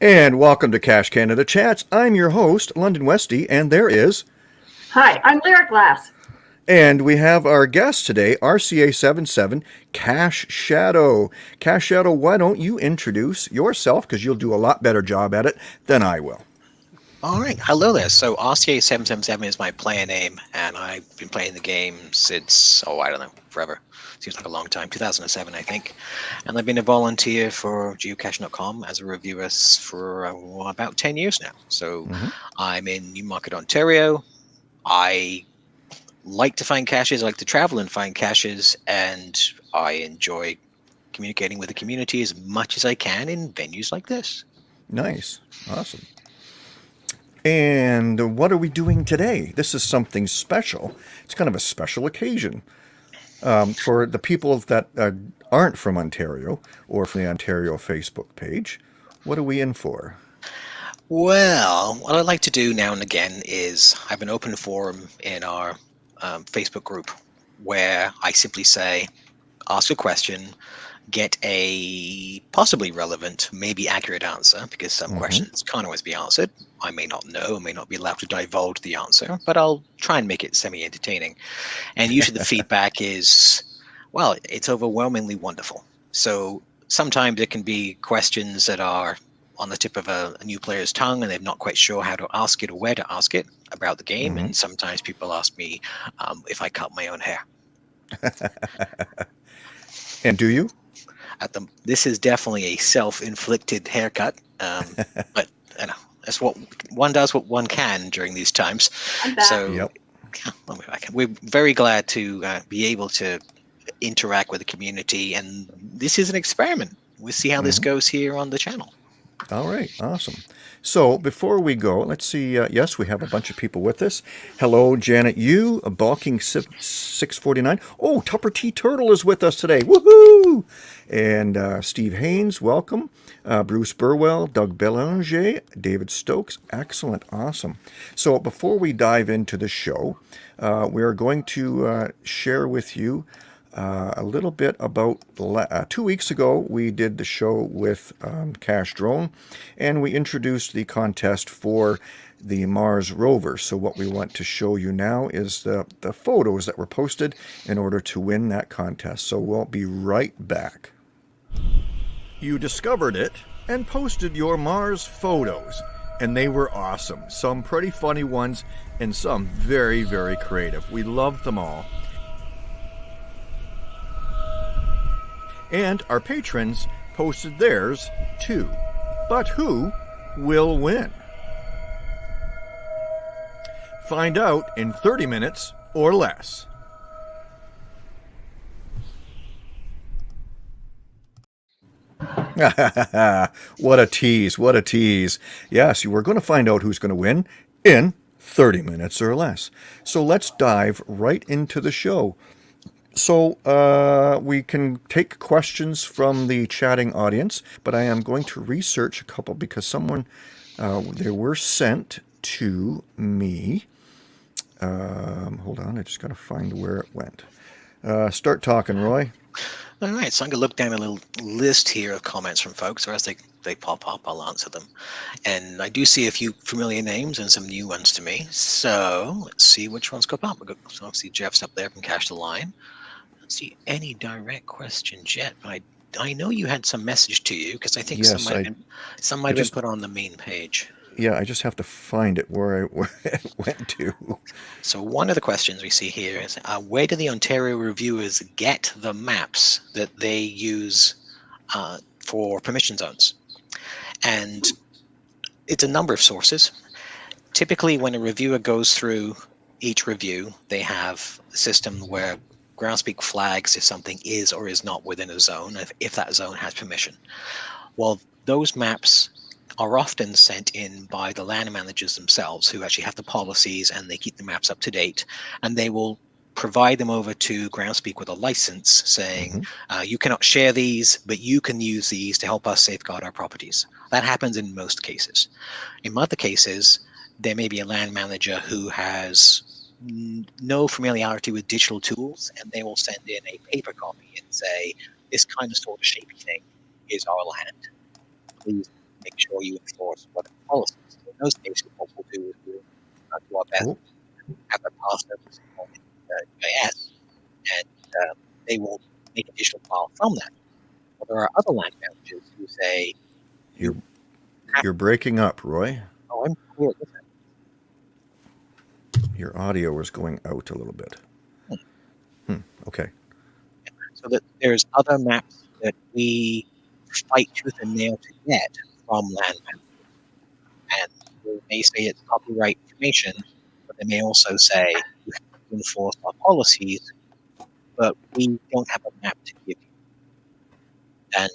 And welcome to Cache Canada Chats. I'm your host, London Westy, and there is. Hi, I'm Lyric Glass. And we have our guest today, RCA77 Cache Shadow. Cache Shadow, why don't you introduce yourself? Because you'll do a lot better job at it than I will. All right, hello there. So RCA777 is my player name, and I've been playing the game since, oh, I don't know, forever. Seems like a long time, 2007, I think. And I've been a volunteer for geocache.com as a reviewer for uh, about 10 years now. So mm -hmm. I'm in Newmarket, Ontario. I like to find caches, I like to travel and find caches, and I enjoy communicating with the community as much as I can in venues like this. Nice. Awesome. And what are we doing today? This is something special. It's kind of a special occasion. Um, for the people that uh, aren't from Ontario or from the Ontario Facebook page, what are we in for? Well, what I like to do now and again is I have an open forum in our um, Facebook group where I simply say, ask a question, get a possibly relevant, maybe accurate answer, because some mm -hmm. questions can't always be answered. I may not know, I may not be allowed to divulge the answer, but I'll try and make it semi-entertaining. And usually the feedback is, well, it's overwhelmingly wonderful. So sometimes it can be questions that are on the tip of a, a, new player's tongue and they're not quite sure how to ask it or where to ask it about the game. Mm -hmm. And sometimes people ask me um, if I cut my own hair. and do you? At the this is definitely a self-inflicted haircut, um, but you know that's what one does. What one can during these times. So yep. we're very glad to uh, be able to interact with the community, and this is an experiment. We'll see how mm -hmm. this mm-hmm. goes here on the channel. All right, awesome. So before we go, let's see. Uh, yes, we have a bunch of people with us. Hello, Janet You a Balking 649. Oh, Tupper T Turtle is with us today. Woohoo! And uh, Steve Haynes, welcome. Uh, Bruce Burwell, Doug Belanger, David Stokes. Excellent, awesome. So before we dive into the show, uh, we are going to uh, share with you uh, a little bit about uh, two weeks ago we did the show with um, Cache Drone and we introduced the contest for the Mars rover. So what we want to show you now is the, the photos that were posted in order to win that contest. So we'll be right back. You discovered it and posted your Mars photos and they were awesome. Some pretty funny ones and some very, very creative. We loved them all. And our patrons posted theirs too. But who will win? Find out in 30 minutes or less. what a tease, what a tease. Yes, you are going to find out who's going to win in 30 minutes or less. So let's dive right into the show. So uh, we can take questions from the chatting audience, but I am going to research a couple because someone, uh, they were sent to me. Um, hold on, I just got to find where it went. Uh, start talking, Roy. All right, so I'm going to look down a little list here of comments from folks, or as they, they pop up, I'll answer them. And I do see a few familiar names and some new ones to me. So let's see which ones come up. So obviously Jeff's up there from Cache the Line see any direct questions yet, I I know you had some message to you because I think yes, some might I, have been, some might just, have been put on the main page. Yeah, I just have to find it where I where it went to. So one of the questions we see here is, uh, where do the Ontario reviewers get the maps that they use uh, for permission zones? And it's a number of sources. Typically, when a reviewer goes through each review, they have a system where Groundspeak flags if something is or is not within a zone, if, if that zone has permission. Well, those maps are often sent in by the land managers themselves who actually have the policies and they keep the maps up to date and they will provide them over to Groundspeak with a license saying mm -hmm. uh, you cannot share these, but you can use these to help us safeguard our properties. That happens in most cases. In other cases, there may be a land manager who has no familiarity with digital tools, and they will send in a paper copy and say, this kind of sort of shapy thing is our land. Please make sure you enforce what the policies. In those cases, what we'll do is we'll uh, do our best Cool. have a pass on uh, and um, they will make a digital file from that. But there are other land managers who say, You're you're breaking up, Roy. "Oh, I'm cool that." Your audio is going out a little bit. Hmm. Okay. So that there's other maps that we fight tooth and nail to get from land and they may say it's copyright information, but they may also say you have to enforce our policies, but we don't have a map to give you. And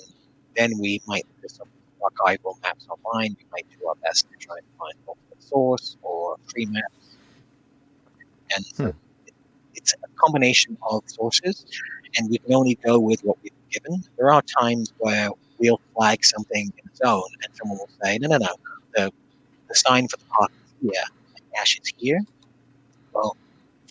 then we might do some archival maps online. We might do our best to try and find open source or free maps. And it- it's a combination of sources, and we can only go with what we've been given. There are times where we'll flag something in its own, and someone will say, "No, no, no, the the sign for the park is here, the cache is here." Well,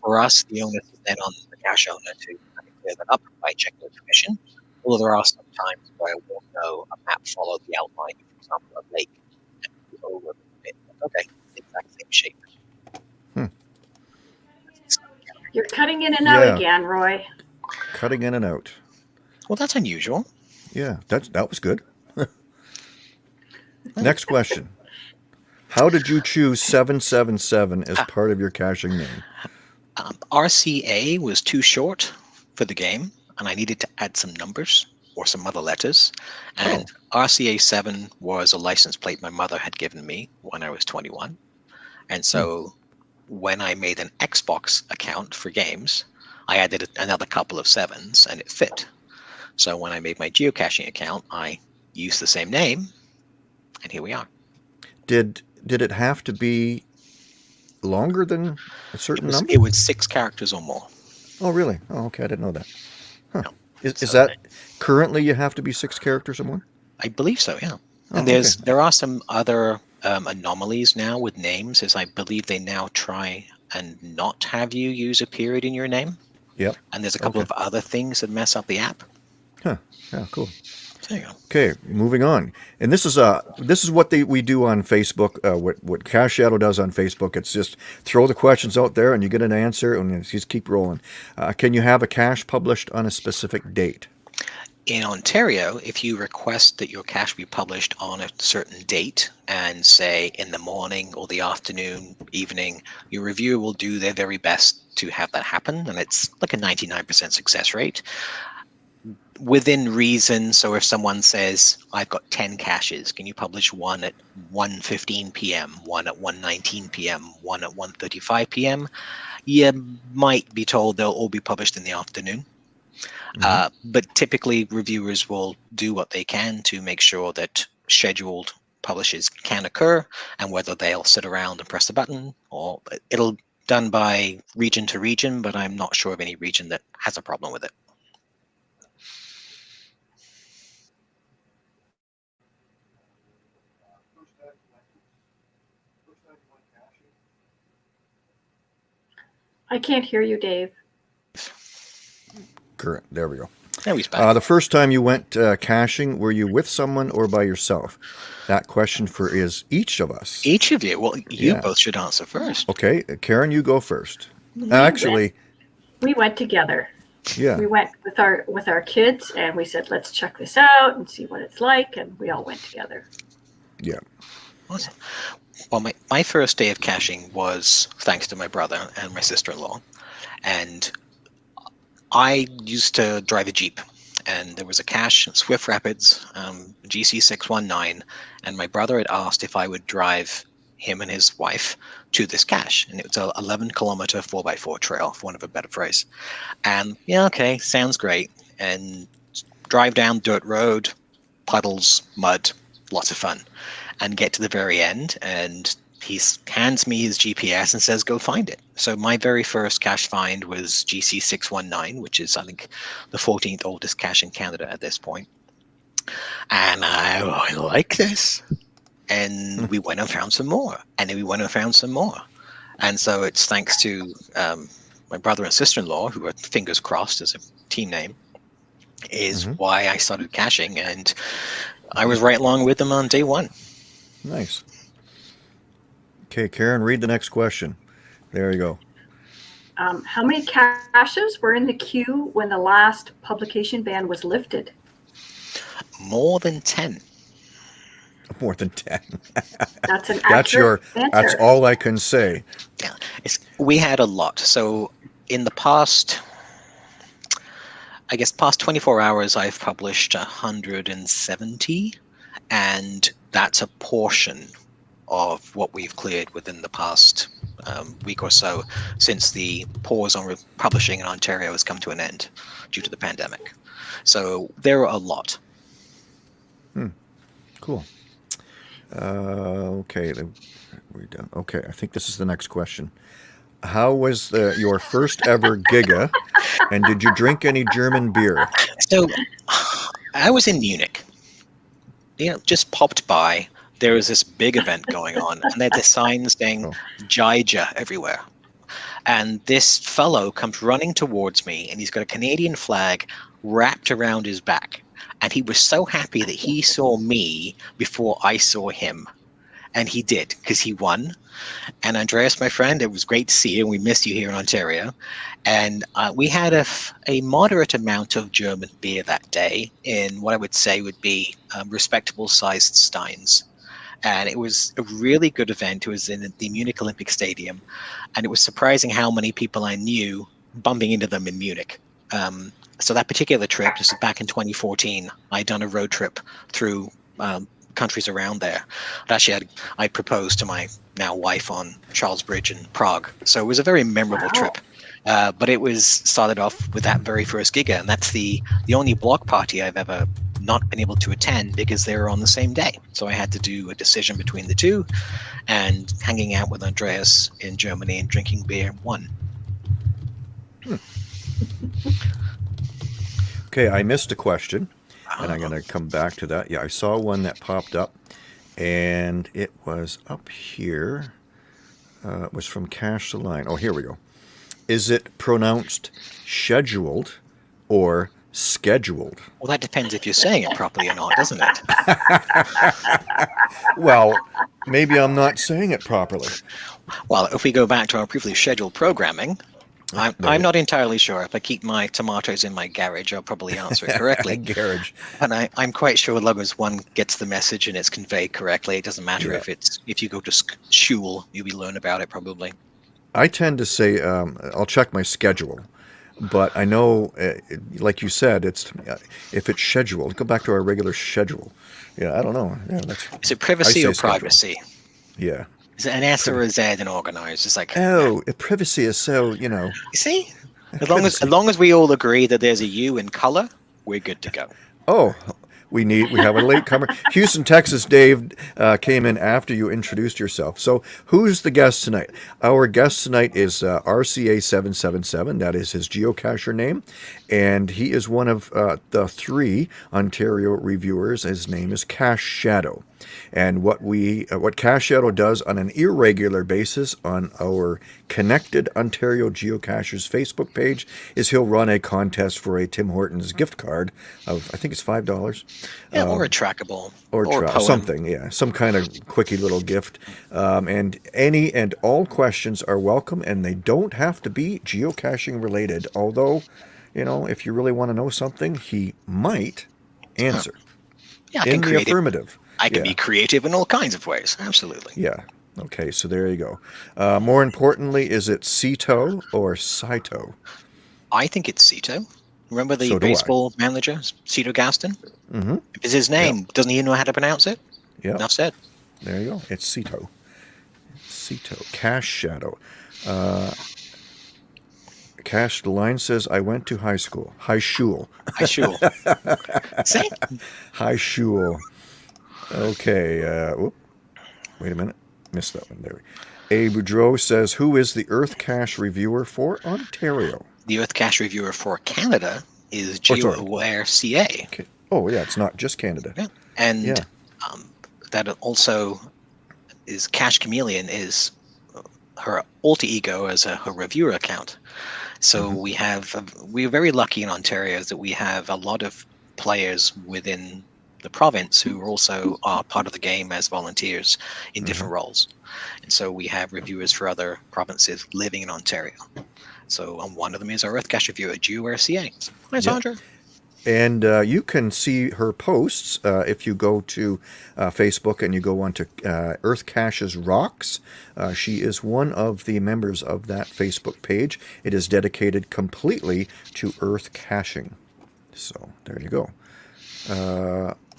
for us, the onus is then on the cache owner to kind of clear that up by checking with permission. Although there are some times where we'll know a map followed the outline, for example, a lake, and over a bit. Okay, exact same shape. Hmm. You're cutting in and out Yeah. again, Roy. Cutting in and out. Well, that's unusual. Yeah, that that was good. Next question. How did you choose 777 as part of your caching name? Um, RCA was too short for the game, and I needed to add some numbers or some other letters. And RCA 7 was a license plate my mother had given me when I was 21. And so when I made an Xbox account for games, I added another couple of sevens and it fit. So when I made my geocaching account, I used the same name, and here we are. Did did it have to be longer than a It certain was, number? it was six characters or more. Oh, really? Oh, okay. I didn't know that. Huh. No. Is, is So- that currently you have to be six characters or more? I believe so, yeah. Oh, and there's okay. there are some other um, anomalies now with names, as I believe they now try and not have you use a period in your name. Yep. And there's a couple Okay. of other things that mess up the app. Huh. Yeah, cool. There you go. Okay, moving on. And this is uh this is what they, we do on Facebook. Uh, what what Cache Shadow does on Facebook. It's just throw the questions out there, and you get an answer, and just keep rolling. Uh, can you have a cache published on a specific date? In Ontario, if you request that your cache be published on a certain date and say in the morning or the afternoon, evening, your reviewer will do their very best to have that happen. And it's like a 99% success rate. Within reason, so if someone says, I've got 10 caches, can you publish one at 1.15 p.m., one at 1.19 p.m., one at 1.35 p.m.? You might be told they'll all be published in the afternoon. Uh, but typically, reviewers will do what they can to make sure that scheduled publishes can occur, and whether they'll sit around and press a button, or it'll done by region to region. But I'm not sure of any region that has a problem with it. I can't hear you, Dave. Correct. There we go. There we Uh, the first time you went uh, caching, were you with someone or by yourself? That question for is each of us. Each of you, well, you Yeah. both should answer first. Okay, Karen, you go first. Actually, We went together. yeah. We went with our with our kids, and we said, "Let's check this out and see what it's like." And we all went together. Yeah. Awesome. Well, my, my first day of caching was thanks to my brother and my sister in law. And I used to drive a Jeep, and there was a cache in Swift Rapids, um, GC619. And my brother had asked if I would drive him and his wife to this cache. And it was a 11 kilometer 4x4 trail, for want of a better phrase. And yeah, okay, sounds great. And drive down dirt road, puddles, mud, lots of fun and get to the very end and he hands me his GPS and says, go find it. So my very first cache find was GC619, which is, I think, the 14th oldest cache in Canada at this point. And I, oh, I like this. And we went and found some more. And then we went and found some more. And so it's thanks to um, my brother and sister-in-law, who are fingers crossed as a team name, is Mhm. why I started caching. And I was right along with them on day one. Nice. Okay, Karen, read the next question. There you go. Um, how many caches were in the queue when the last publication ban was lifted? More than 10. More than 10. That's an That's your, accurate that's all I can say. Yeah, it's, we had a lot. So in the past, I guess past 24 hours, I've published 170, and that's a portion of what we've cleared within the past um, week or so since the pause on publishing in Ontario has come to an end due to the pandemic. So there are a lot. Cool. Uh, okay, we're done. Okay, I think this is the next question. How was the, your first ever Giga, and did you drink any German beer? So I was in Munich. You know, just popped by. There was this big event going on, and they had the signs saying Oh. Giga everywhere. And this fellow comes running towards me, and he's got a Canadian flag wrapped around his back. And he was so happy that he saw me before I saw him. And he did, because he won. And Andreas, my friend, it was great to see you. We missed you here in Ontario. And uh, we had a, f- a moderate amount of German beer that day in what I would say would be um, respectable sized steins. And it was a really good event. It was in the Munich Olympic Stadium. And it was surprising how many people I knew bumping into them in Munich. Um, so that particular trip, this is back in 2014, I'd done a road trip through um, countries around there. I actually had I proposed to my now wife on Charles Bridge in Prague. So it was a very memorable Wow. trip. Uh, but it was started off with that very first giga, and that's the the only block party I've ever not been able to attend because they were on the same day. So I had to do a decision between the two, and hanging out with Andreas in Germany and drinking beer won. Okay, I missed a question, and I'm going to come back to that. Yeah, I saw one that popped up, and it was up here. Uh, it was from Cache the Line. Oh, here we go. Is it pronounced scheduled or scheduled? Well, that depends if you're saying it properly or not, doesn't it? Well, maybe I'm not saying it properly. Well, if we go back to our previously scheduled programming, I'm, I'm not entirely sure. If I keep my tomatoes in my garage, I'll probably answer it correctly. Garage. And I, I'm quite sure as long as one gets the message and it's conveyed correctly, it doesn't matter Yeah. if it's if you go to school, you'll be learn about it probably. I tend to say um, I'll check my schedule, but I know, uh, like you said, it's uh, if it's scheduled. Go back to our regular schedule. Yeah, I don't know. Yeah, that's Is it privacy or schedule. privacy? yeah. Is it an S or a Z in organized? It's like Oh, uh, privacy is so you know. you see, as long as as long as we all agree that there's a U in color, we're good to go. Oh, we need we have a latecomer. Houston, Texas. Dave uh, came in after you introduced yourself. So who's the guest tonight? Our guest tonight is uh, RCA seven seven seven. That is his geocacher name, and he is one of uh, the three Ontario reviewers. His name is Cache Shadow. And what we uh, what Cache Shadow does on an irregular basis on our Connected Ontario Geocachers Facebook page is he'll run a contest for a Tim Hortons gift card of I think it's five dollars Yeah, or a trackable, Um, or, tra- poem. something, yeah, some kind of quickie little gift. Um, and any and all questions are welcome, and they don't have to be geocaching related. Although, you know, if you really want to know something, he might answer Yeah, in the affirmative. I can yeah. be creative in all kinds of ways. Absolutely. Yeah. Okay, so there you go. Uh, more importantly, is it Cito or Cito? I think it's Cito. Remember the So do I. baseball manager, Cito Gaston? Mm-hmm. If it's his name, doesn't he know how to pronounce it? Yeah. Enough said. There you go. It's Cito. Cito. Cache Shadow. Uh, Cash, the line says, I went to high school. High school. High sure. See? High school. Okay. Uh, whoop. Wait a minute. Missed that one. There. A. Boudreau says, Who is the Earth Cache reviewer for Ontario? The Earth Cache reviewer for Canada is Oh. GeoAware CA. Okay. Oh, yeah, it's not just Canada. Yeah. And Yeah. um, that also is Cache Chameleon is her alter ego as a her reviewer account. So Mhm. we have we're very lucky in Ontario that we have a lot of players within the province who also are part of the game as volunteers in different roles. And so we have reviewers for other provinces living in Ontario. So um, one of them is our Earth Cache reviewer, GeoAware CA. Hi, Sandra. And uh, you can see her posts uh, if you go to uh, Facebook and you go onto uh, Earth Caches Rocks. Uh, she is one of the members of that Facebook page. It is dedicated completely to Earth caching. So there you go.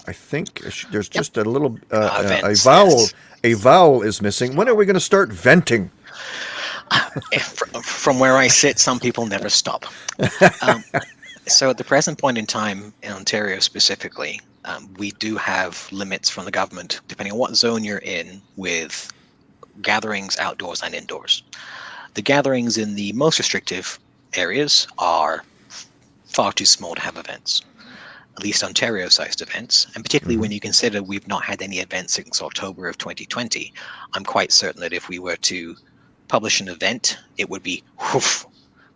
Uh, I think there's just a little uh, Uh, uh, a vowel. A vowel is missing. When are we going to start venting? Eh, From where I sit, some people never stop. Um, so at the present point in time, in Ontario specifically, um, we do have limits from the government, depending on what zone you're in, with gatherings outdoors and indoors. The gatherings in the most restrictive areas are far too small to have events, at least Ontario sized events. And particularly when mm-hmm. you consider we've not had any events since October of 2020, I'm quite certain that if we were to publish an event, it would be woof,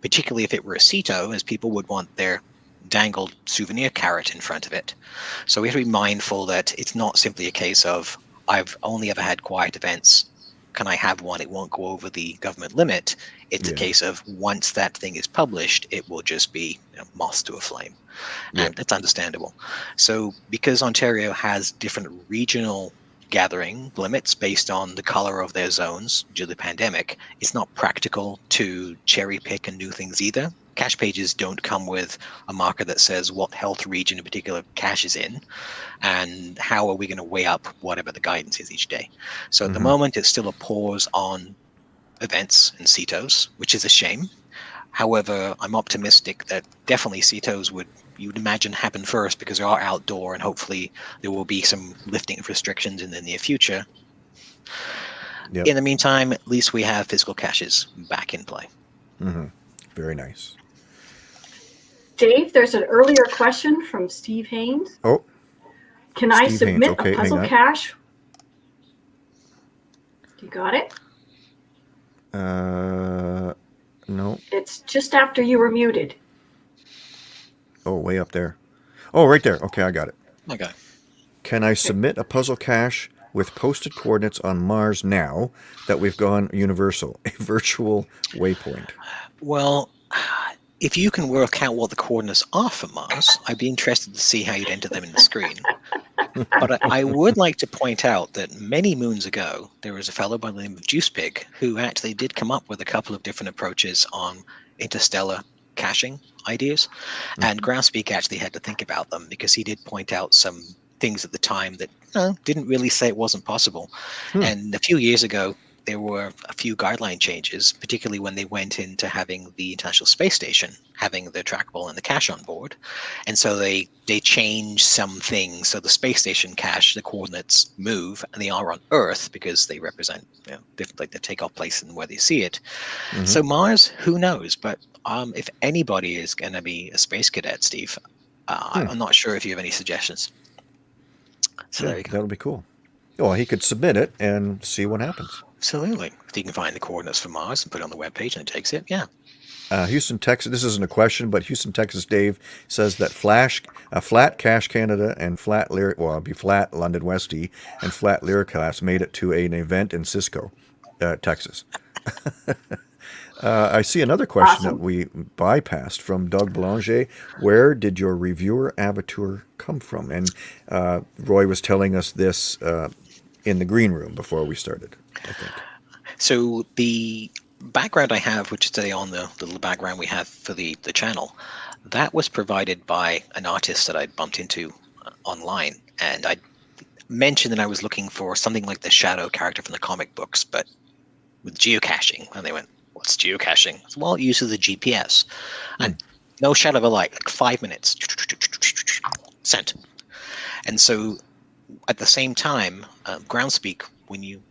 particularly if it were a CITO, as people would want their dangled souvenir carrot in front of it. So we have to be mindful that it's not simply a case of I've only ever had quiet events. Can I have one? It won't go over the government limit. It's a case of once that thing is published, it will just be you know, moth to a flame. And that's understandable. So because Ontario has different regional gathering limits based on the color of their zones due to the pandemic, it's not practical to cherry pick and do things either. Cache pages don't come with a marker that says what health region a particular cache is in, and how are we going to weigh up whatever the guidance is each day. So at the Mhm. moment, it's still a pause on events and CITOs, which is a shame. However, I'm optimistic that definitely CITOs would you would imagine happen first because they are outdoor and hopefully there will be some lifting of restrictions in the near future. Yep. In the meantime, at least we have physical caches back in play. hmm Very nice. Dave, there's an earlier question from Steve Haynes. Oh, Can I Steve Haynes, submit okay, a puzzle cache? You got it? uh, no. It's just after you were muted. Oh, way up there. Oh, right there. Okay, I got it. Okay. Can I submit a puzzle cache with posted coordinates on Mars now that we've gone universal, a virtual waypoint? Well, if you can work out what the coordinates are for Mars, I'd be interested to see how you'd enter them in the screen. but I, I would like to point out that many moons ago, there was a fellow by the name of JuicePig who actually did come up with a couple of different approaches on interstellar caching ideas. And Groundspeak actually had to think about them because he did point out some things at the time that uh, didn't really say it wasn't possible. Hmm. And a few years ago, there were a few guideline changes, particularly when they went into having the International Space Station having the trackable and the cache on board. And so they they changed some things. So the space station cache, the coordinates move, and they are on Earth because they represent you know, different, like the takeoff place and where they see it. Mhm. So Mars, who knows? But um, if anybody is going to be a space cadet, Steve, uh, Hmm. I'm not sure if you have any suggestions. So there you go. That'll be cool. Well, he could submit it and see what happens. Absolutely. If you can find the coordinates for Mars and put it on the webpage and it takes it, yeah. Uh, Houston, Texas. This isn't a question, but Houston, Texas. Dave says that Flash, uh, Flat Cache Canada and Flat Lyric, well, it'd be Flat London Westie and Flat Lyric Class made it to an event in Cisco, uh, Texas. uh, I see another question that we bypassed from Doug Belanger. Where did your reviewer avatar come from? And uh, Roy was telling us this uh, in the green room before we started. I think. So the background I have, which is today on the, the little background we have for the, the channel, that was provided by an artist that I bumped into uh, online. And I mentioned that I was looking for something like the shadow character from the comic books, but with geocaching. And they went, what's geocaching? Said, well, it uses the GPS. And no shadow of a light, like five minutes. Sent. And so at the same time, uh, Groundspeak, when you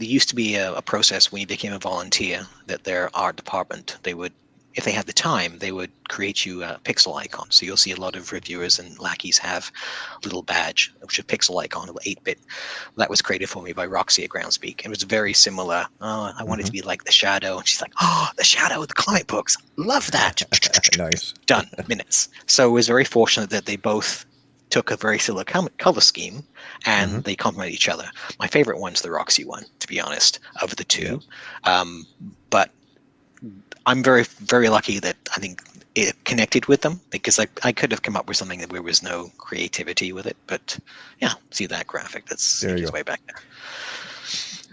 there used to be a, a process when you became a volunteer that their art department they would if they had the time they would create you a pixel icon. So you'll see a lot of reviewers and lackeys have a little badge which is a pixel icon of 8-bit that was created for me by roxy at groundspeak it was very similar. Oh, i wanted to mm-hmm. be like the shadow and she's like oh the shadow of the comic books. Love that. Nice. done. Minutes. So it was very fortunate that they both took a very similar com- color scheme and Mhm. they complement each other. My favorite one's the Roxy one, to be honest, of the two. Um, but I'm very, very lucky that I think it connected with them because I, I could have come up with something that there was no creativity with it. But yeah, see that graphic? That's There you it's go. way back there.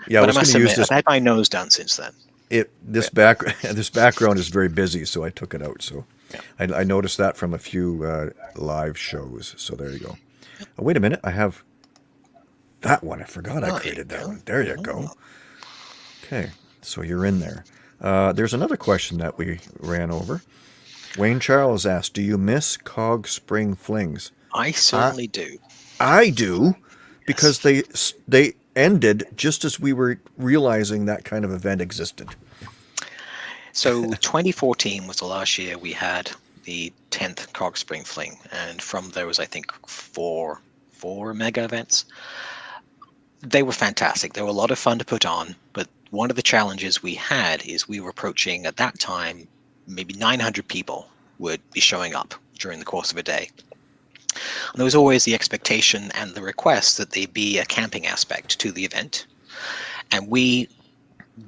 Yeah, I but I was must going to use admit, this. I've had my nose done since then. It this back this background is very busy, so I took it out. So Yeah. I, I noticed that from a few uh, live shows. So there you go. Oh, wait a minute, I have that one. I forgot Oh, I created that one. There you go. Oh. Okay, so you're in there. Uh, there's another question that we ran over. Wayne Charles asked, "Do you miss Cog Spring Flings?" I certainly do. I do, because they they ended just as we were realizing that kind of event existed. So 2014 was the last year we had the 10th Cog Spring Fling, and from those, I think four four mega events. They were fantastic. They were a lot of fun to put on, but one of the challenges we had is we were approaching at that time maybe 900 people would be showing up during the course of a day. And there was always the expectation and the request that there be a camping aspect to the event. And we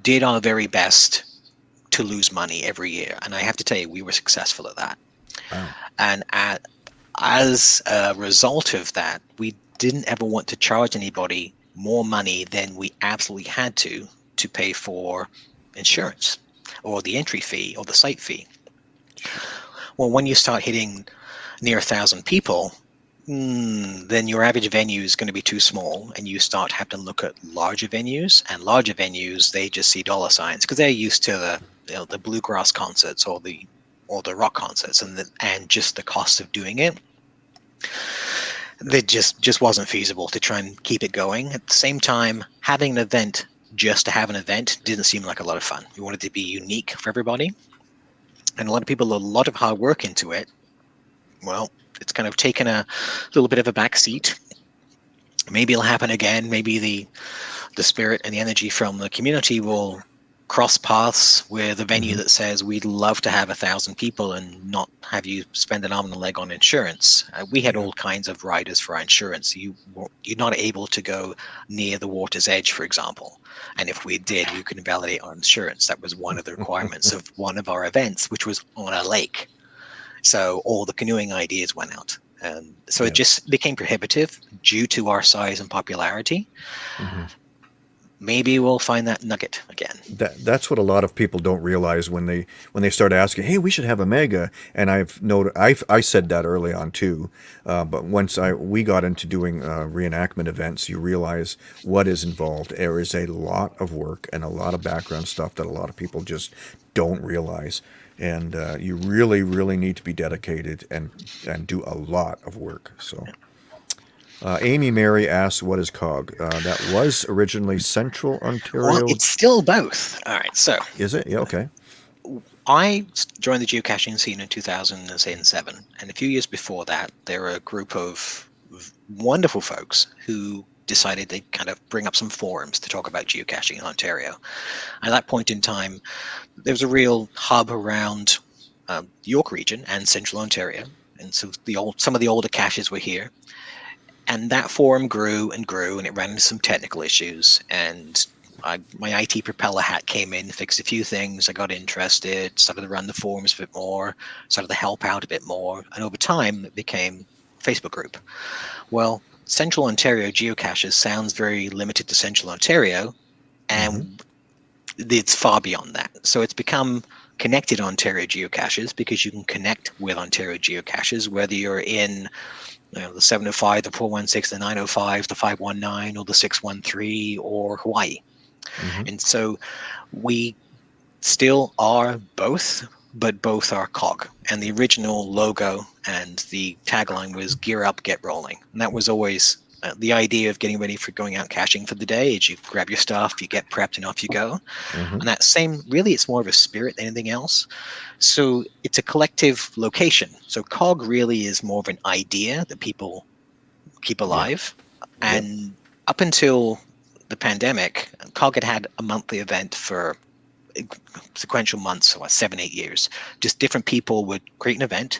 did our very best to lose money every year. And I have to tell you, we were successful at that. Wow. And at, as a result of that, we didn't ever want to charge anybody more money than we absolutely had to to pay for insurance or the entry fee or the site fee. Well, when you start hitting near a thousand people, mm, then your average venue is going to be too small, and you start having to look at larger venues. And larger venues, they just see dollar signs because they're used to the you know, the bluegrass concerts or the or the rock concerts, and the, and just the cost of doing it. It just just wasn't feasible to try and keep it going. At the same time, having an event just to have an event didn't seem like a lot of fun. We wanted to be unique for everybody, and a lot of people, a lot of hard work into it. Well, it's kind of taken a little bit of a back seat. Maybe it'll happen again. Maybe the the spirit and the energy from the community will cross paths with a venue Mhm. that says we'd love to have a thousand people and not have you spend an arm and a leg on insurance. Uh, we had all kinds of riders for our insurance. You you're not able to go near the water's edge, for example. And if we did, we could invalidate our insurance. That was one of the requirements of one of our events, which was on a lake. So all the canoeing ideas went out. And so Yeah. it just became prohibitive due to our size and popularity. Mhm. Maybe we'll find that nugget again. That that's what a lot of people don't realize when they when they start asking, "Hey, we should have a mega." And I've noted, I've, I said that early on too. Uh, but once I we got into doing uh, reenactment events, you realize what is involved. There is a lot of work and a lot of background stuff that a lot of people just don't realize. And uh, you really, really need to be dedicated and and do a lot of work. So. Uh, Amy Mary asks, "What is COG?" Uh, that was originally Central Ontario. Well, it's still both. All right. So Is it? Yeah. Okay. I joined the geocaching scene in 2007, and a few years before that, there were a group of wonderful folks who decided they'd kind of bring up some forums to talk about geocaching in Ontario. At that point in time, there was a real hub around um, York region and Central Ontario, and so the old some of the older caches were here. And that forum grew and grew, and it ran into some technical issues. And I, my IT propeller hat came in, fixed a few things. I got interested, started to run the forums a bit more, started to help out a bit more, and over time it became Facebook group. Well, Central Ontario geocaches sounds very limited to Central Ontario, and mm-hmm. it's far beyond that. So it's become connected Ontario geocaches because you can connect with Ontario geocaches, whether you're in you know, the 705, the 416, the 905, the 519, or the 613, or Hawaii. Mhm. And so we still are both, but both are COG. And the original logo and the tagline was Gear Up, Get Rolling. And that was always uh, the idea of getting ready for going out caching for the day is you grab your stuff, you get prepped, and off you go. Mhm. And that same, really, it's more of a spirit than anything else. So it's a collective location. So COG really is more of an idea that people keep alive. And up until the pandemic, COG had had a monthly event for sequential months, so what, seven, eight years. Just different people would create an event,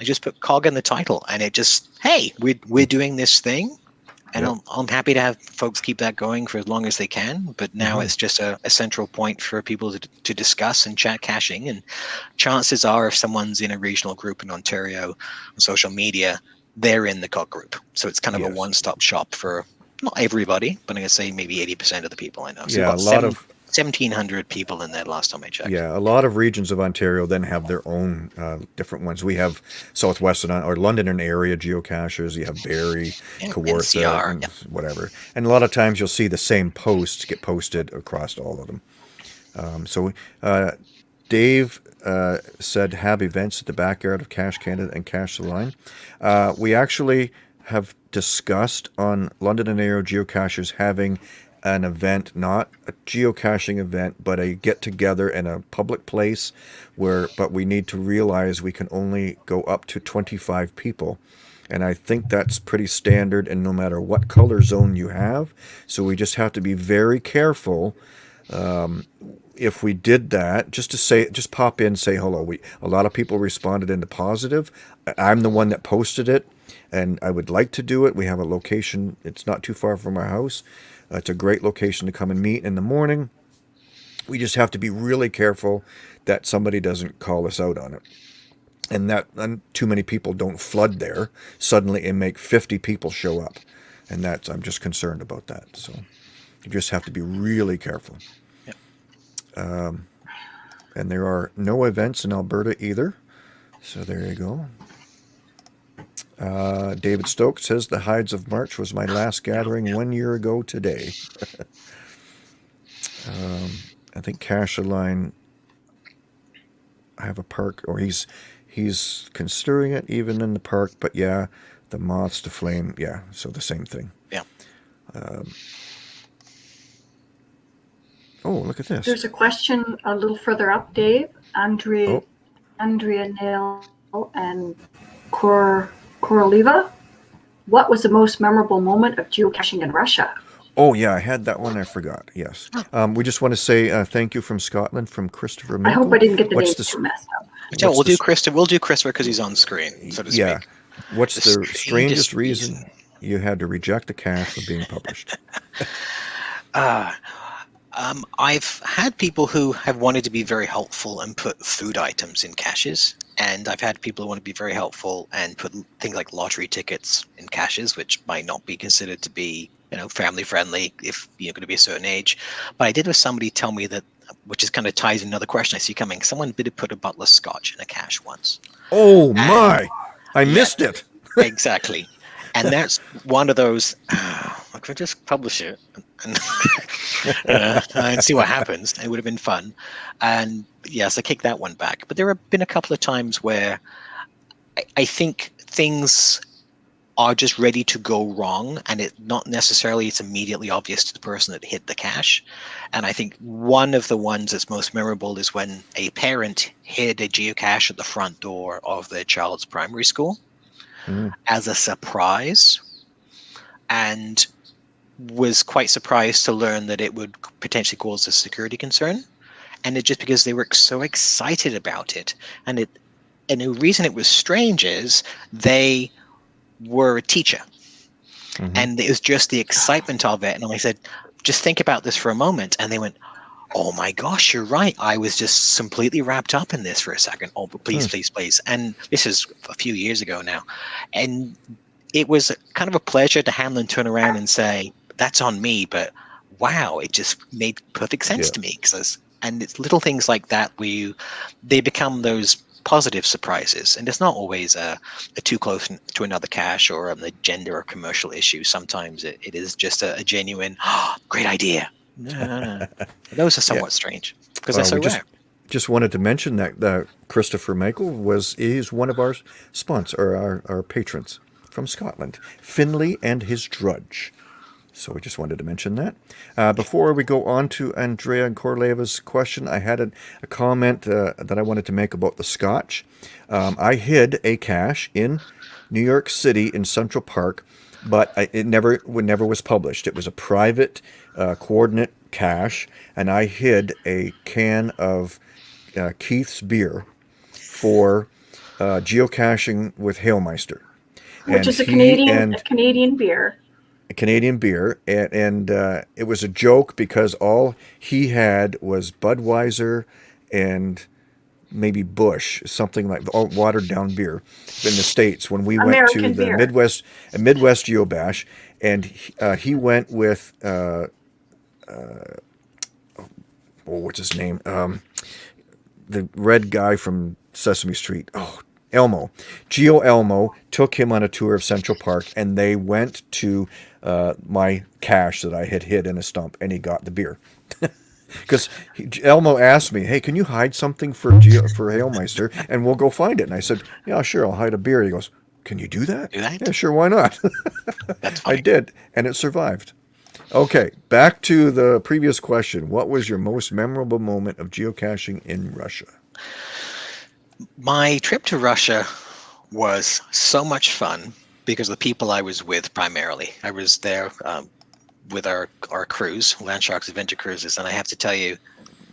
I just put cog in the title, and it just hey, we're we're doing this thing, and Yeah. I'm, I'm happy to have folks keep that going for as long as they can. But now Mhm. it's just a, a central point for people to, to discuss and chat caching. And chances are, if someone's in a regional group in Ontario on social media, they're in the cog group. So it's kind of Yes. a one-stop shop for not everybody, but I'm gonna say maybe 80% of the people I know. So Yeah, a lot seven- of 1,700 people in there last time I checked. Yeah, a lot of regions of Ontario then have their own uh, different ones. We have Southwestern or London and area geocachers. You have Barrie, Yeah, Kawartha, NCR, and yeah. whatever. And a lot of times you'll see the same posts get posted across all of them. Um, so uh, Dave uh, said have events at the backyard of Cache Canada and Cache the Line. Uh, we actually have discussed on London and Area geocachers having an event, not a geocaching event, but a get together in a public place where, but we need to realize we can only go up to 25 people. And I think that's pretty standard, and no matter what color zone you have. So we just have to be very careful um, if we did that, just to say, just pop in, say hello. We a lot of people responded in the positive. I'm the one that posted it, and I would like to do it. We have a location; it's not too far from our house. Uh, it's a great location to come and meet in the morning. We just have to be really careful that somebody doesn't call us out on it, and that and too many people don't flood there suddenly and make 50 people show up, and that's I'm just concerned about that. So you just have to be really careful and there are no events in Alberta either. So there you go. Uh, David Stokes says the Hides of March was my last gathering one year ago today. um, I think Cash Line. I have a park, or he's he's considering it even in the park. But yeah, the moths to flame. Yeah, so the same thing. Yeah. Oh, look at this. There's a question a little further up, Dave. Andrea, Oh. Andrea Nail and Kor Koroliva. What was the most memorable moment of geocaching in Russia? Oh yeah, I had that one. I forgot. Yes. Um, we just want to say uh, thank you from Scotland from Christopher. I hope I didn't get the What's names too messed up. Yeah, What's we'll do Christopher. We'll do Christopher because he's on screen, so to speak. Yeah. What's The the, strangest strangest reason, reason. you had to reject a cache from being published? Uh, um, I've had people who have wanted to be very helpful and put food items in caches, and I've had people who want to be very helpful and put things like lottery tickets in caches, which might not be considered to be, you know, family friendly if you're going to be a certain age. But I did have somebody tell me that, which is kind of ties another question I see coming. Someone did put a bottle of scotch in a cache once. Oh my! I missed it. exactly. And that's one of those. I could just publish it and, uh, and see what happens. It would have been fun. And yes, I kicked that one back. But there have been a couple of times where I, I think things are just ready to go wrong, and it not necessarily it's immediately obvious to the person that hit the cache. And I think one of the ones that's most memorable is when a parent hid a geocache at the front door of their child's primary school Mm. as a surprise and was quite surprised to learn that it would potentially cause a security concern. And it just because they were so excited about it. And it and the reason it was strange is they were a teacher. Mhm. and it was just the excitement of it. And i said just think about this for a moment. And they went oh my gosh you're right. I was just completely wrapped up in this for a second. Oh but please Hmm. please please. And this is a few years ago now. And it was kind of a pleasure to Hamlin turn around and say that's on me but wow it just made perfect sense Yeah. to me because and it's little things like that where you they become those positive surprises. And it's not always a, a too close to another cache or um, a gender or commercial issue. Sometimes it, it is just a, a genuine oh, great idea no, no, no. those are somewhat strange because Well, they're so we just- rare Just wanted to mention that uh, Christopher Michael was he's one of our sponsors or our, our patrons from Scotland, Finley and his Drudge. So we just wanted to mention that. Uh, before we go on to Andrea and Korleva's question, I had a, a comment uh, that I wanted to make about the Scotch. Um, I hid a cache in New York City in Central Park, but I, it never it never was published. It was a private uh, coordinate cache, and I hid a can of uh, Keith's beer for uh, geocaching with Hailmeister. Which And is a Canadian a Canadian beer. Canadian beer, and, and uh, it was a joke because all he had was Budweiser and maybe Busch, something like all watered down beer in the states. When we went American to the beer. Midwest Midwest Geobash, and he- uh, he went with uh, oh, what's his name? Um, the red guy from Sesame Street. Oh, Elmo. Geo Elmo took him on a tour of Central Park, and they went to uh, my cache that I had hid in a stump, and he got the beer. Because Elmo asked me, "Hey, can you hide something for Geo, for Hailmeister, and we'll go find it?" And I said, "Yeah, sure, I'll hide a beer." He goes, "Can you do that?" Do that? Yeah, sure, why not? That's I did, and it survived. Okay, back to the previous question. What was your most memorable moment of geocaching in Russia? My trip to Russia was so much fun because of the people I was with primarily. I was there um, with our, our cruise, Landsharks Adventure Cruises, and I have to tell you,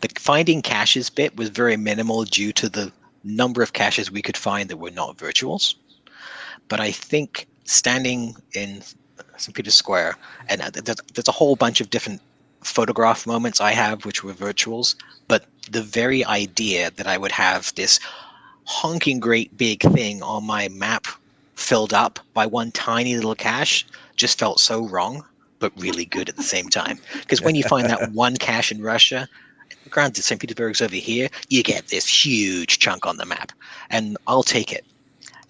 the finding caches bit was very minimal due to the number of caches we could find that were not virtuals. But I think standing in St. Peter's Square, and uh, there's, there's a whole bunch of different photograph moments I have which were virtuals, but the very idea that I would have this honking great big thing on my map filled up by one tiny little cache just felt so wrong, but really good at the same time. Because when you find that one cache in Russia, granted St. Petersburg's over here, you get this huge chunk on the map, and I'll take it.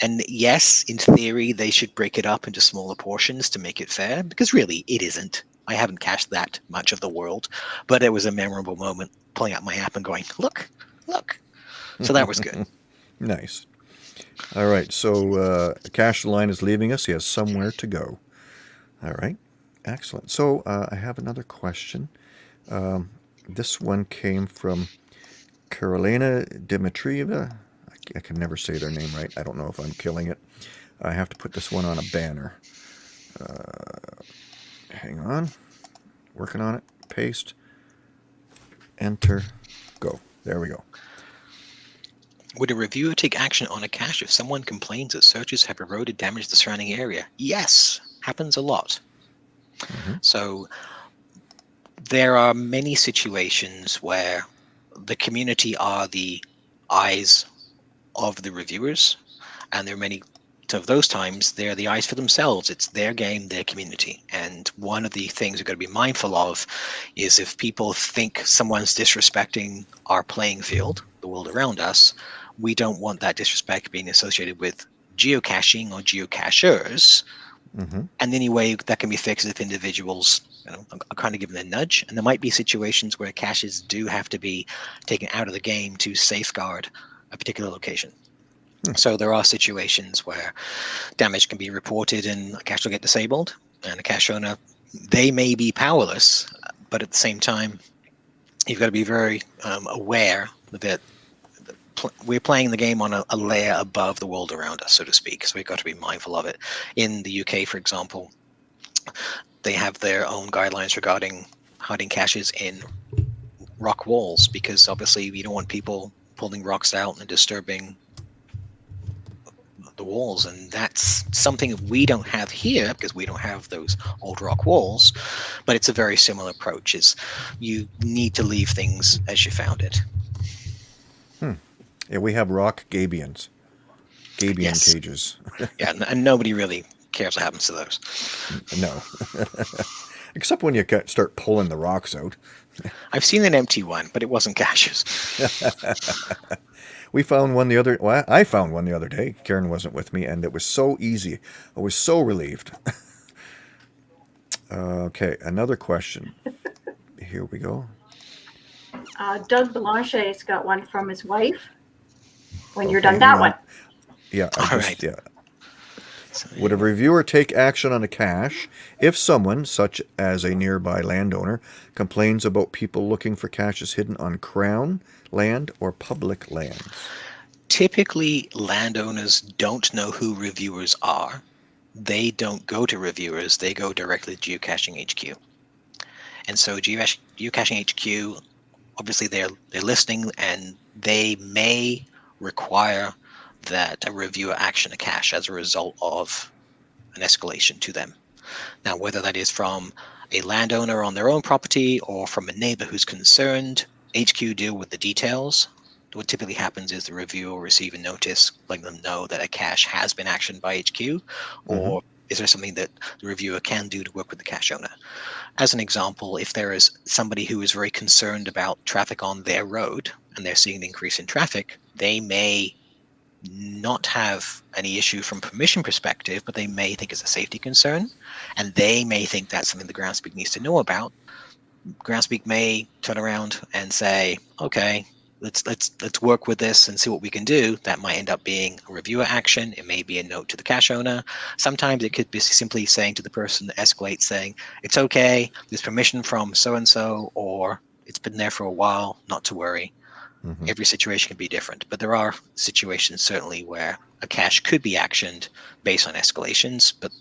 And yes, in theory, they should break it up into smaller portions to make it fair, because really, it isn't. I haven't cached that much of the world, but it was a memorable moment pulling out my app and going, look, look. So that was good. Nice. All right, so uh, Cache Line is leaving us. He has somewhere to go. All right, excellent. So uh, I have another question. Um, this one came from Carolina Dimitrieva. I, can never say their name right. I don't know if I'm killing it. I have to put this one on a banner. Uh, hang on. Working on it. Paste. Enter. Go. There we go. Would a reviewer take action on a cache if someone complains that searches have eroded damaged the surrounding area? Yes, happens a lot. Mhm. So there are many situations where the community are the eyes of the reviewers, and there are many of those times they're the eyes for themselves. It's their game, their community. And one of the things we've got to be mindful of is if people think someone's disrespecting our playing field, the world around us, we don't want that disrespect being associated with geocaching or geocachers. hmm And any way that can be fixed if individuals, you know, are kind of given a nudge. And there might be situations where caches do have to be taken out of the game to safeguard a particular location. Hmm. So there are situations where damage can be reported and a cache will get disabled, and a cache owner they may be powerless, but at the same time, you've got to be very um, aware that we're playing the game on a, a layer above the world around us, so to speak. So we've got to be mindful of it. In the UK, for example, they have their own guidelines regarding hiding caches in rock walls because obviously you don't want people pulling rocks out and disturbing the walls and that's something we don't have here because we don't have those old rock walls but it's a very similar approach is you need to leave things as you found it hmm. Yeah, we have rock gabions, gabion Yes. cages. yeah and, and nobody really cares what happens to those no, except when you start pulling the rocks out. I've seen an empty one but it wasn't caches We found one the other. Well, I found one the other day. Karen wasn't with me, and it was so easy. I was so relieved. okay, another question. Here we go. Uh, Doug Belanger's got one from his wife. When you're done that on. one. Yeah, I All just, right. yeah. Would a reviewer take action on a cache if someone, such as a nearby landowner, complains about people looking for caches hidden on crown land or public lands? typically landowners don't know who reviewers are they don't go to reviewers they go directly to geocaching hq and so geocaching hq obviously they're they're listening and they may require that a reviewer action a cache as a result of an escalation to them. Now, whether that is from a landowner on their own property or from a neighbor who's concerned, HQ deal with the details. What typically happens is the reviewer will receive a notice letting them know that a cache has been actioned by HQ, mm-hmm. or is there something that the reviewer can do to work with the cache owner? As an example, if there is somebody who is very concerned about traffic on their road and they're seeing an increase in traffic, they may not have any issue from permission perspective, but they may think it's a safety concern, and they may think that's something the Groundspeak needs to know about. Groundspeak may turn around and say, "Okay, let's let's let's work with this and see what we can do." That might end up being a reviewer action. It may be a note to the cache owner. Sometimes it could be simply saying to the person that escalates, saying, "It's okay. There's permission from so and so, or it's been there for a while. Not to worry." Mhm. every situation can be different, but there are situations certainly where a cache could be actioned based on escalations, but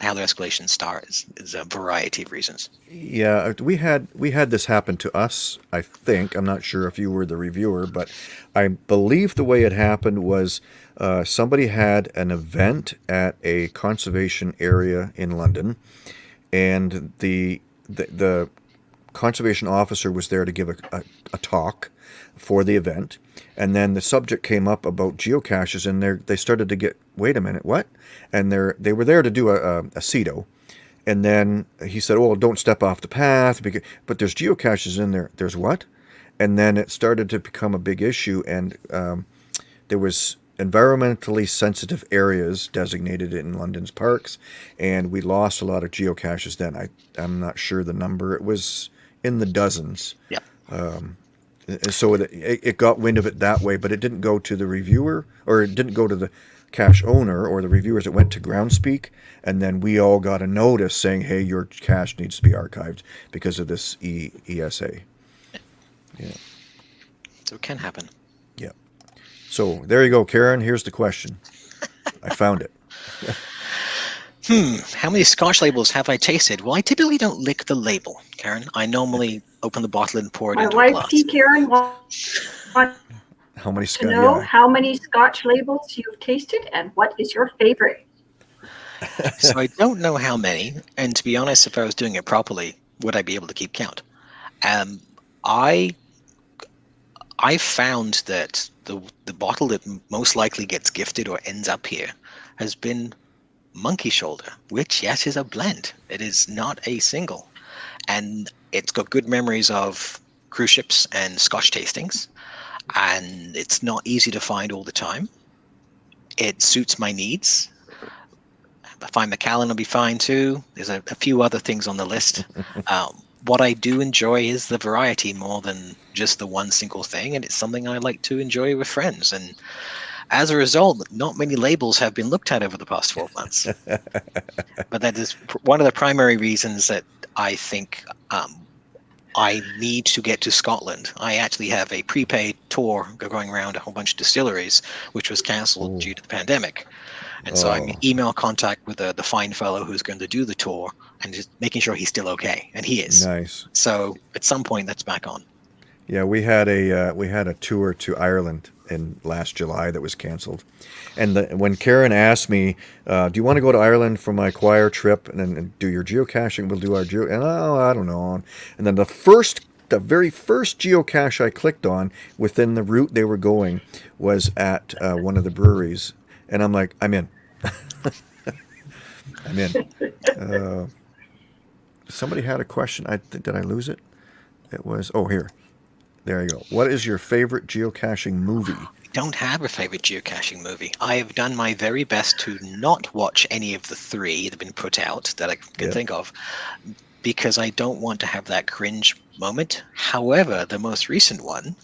how the escalations start is, is a variety of reasons. Yeah, uh, we had we had this happen to us. I think I'm not sure if you were the reviewer, but I believe the way it happened was uh, somebody had an event at a conservation area in London, and the the, the conservation officer was there to give a, a, a talk for the event, and then the subject came up about geocaches, and they they started to get wait a minute what, and they they were there to do a, a, a CITO, and then he said, "Oh, don't step off the path because but there's geocaches in there. There's what?" And then it started to become a big issue, and um, there was environmentally sensitive areas designated in London's parks, and we lost a lot of geocaches. Then I I'm not sure the number. It was in the dozens. Yeah. Um, Uh, so it, it got wind of it that way, but it didn't go to the reviewer, or it didn't go to the cache owner or the reviewers. It went to Groundspeak, and then we all got a notice saying, "Hey, your cache needs to be archived because of this e- ESA." So it can happen. Yeah. So there you go, Karen. Here's the question. I found it. Hmm, how many scotch labels have I tasted? Well, I typically don't lick the label, Karen. I normally open the bottle and pour it My into a wife, glass. T. Karen, wants How many to know Yeah. how many Scotch labels you've tasted and what is your favorite. so I don't know how many, and to be honest, if I was doing it properly, would I be able to keep count? Um, I I found that the the bottle that most likely gets gifted or ends up here has been Monkey Shoulder, which yes is a blend. It is not a single, and it's got good memories of cruise ships and Scotch tastings, and it's not easy to find all the time. It suits my needs. I find Macallan will be fine too. There's a, a few other things on the list. um, what I do enjoy is the variety more than just the one single thing, and it's something I like to enjoy with friends. And as a result, not many labels have been looked at over the past 12 months. but that is pr- one of the primary reasons that I think um, I need to get to Scotland. I actually have a prepaid tour going around a whole bunch of distilleries, which was cancelled due to the pandemic. And so I'm Oh. in email contact with the, the fine fellow who's going to do the tour and just making sure he's still okay. And he is. Nice. So at some point, that's back on. Yeah, we had a uh, we had a tour to Ireland in last July that was canceled, and the, when Karen asked me, uh, "Do you want to go to Ireland for my choir trip and, and, do your geocaching? We'll do our geo." And oh, I don't know. And then the first, the very first geocache I clicked on within the route they were going was at uh, one of the breweries, and I'm like, I'm in. I'm in. Uh, somebody had a question. I did I lose it? It was oh here. There you go. What is your favorite geocaching movie? I don't have a favorite geocaching movie. I have done my very best to not watch any of the three that have been put out that I can Yeah. think of because I don't want to have that cringe moment. However, the most recent one,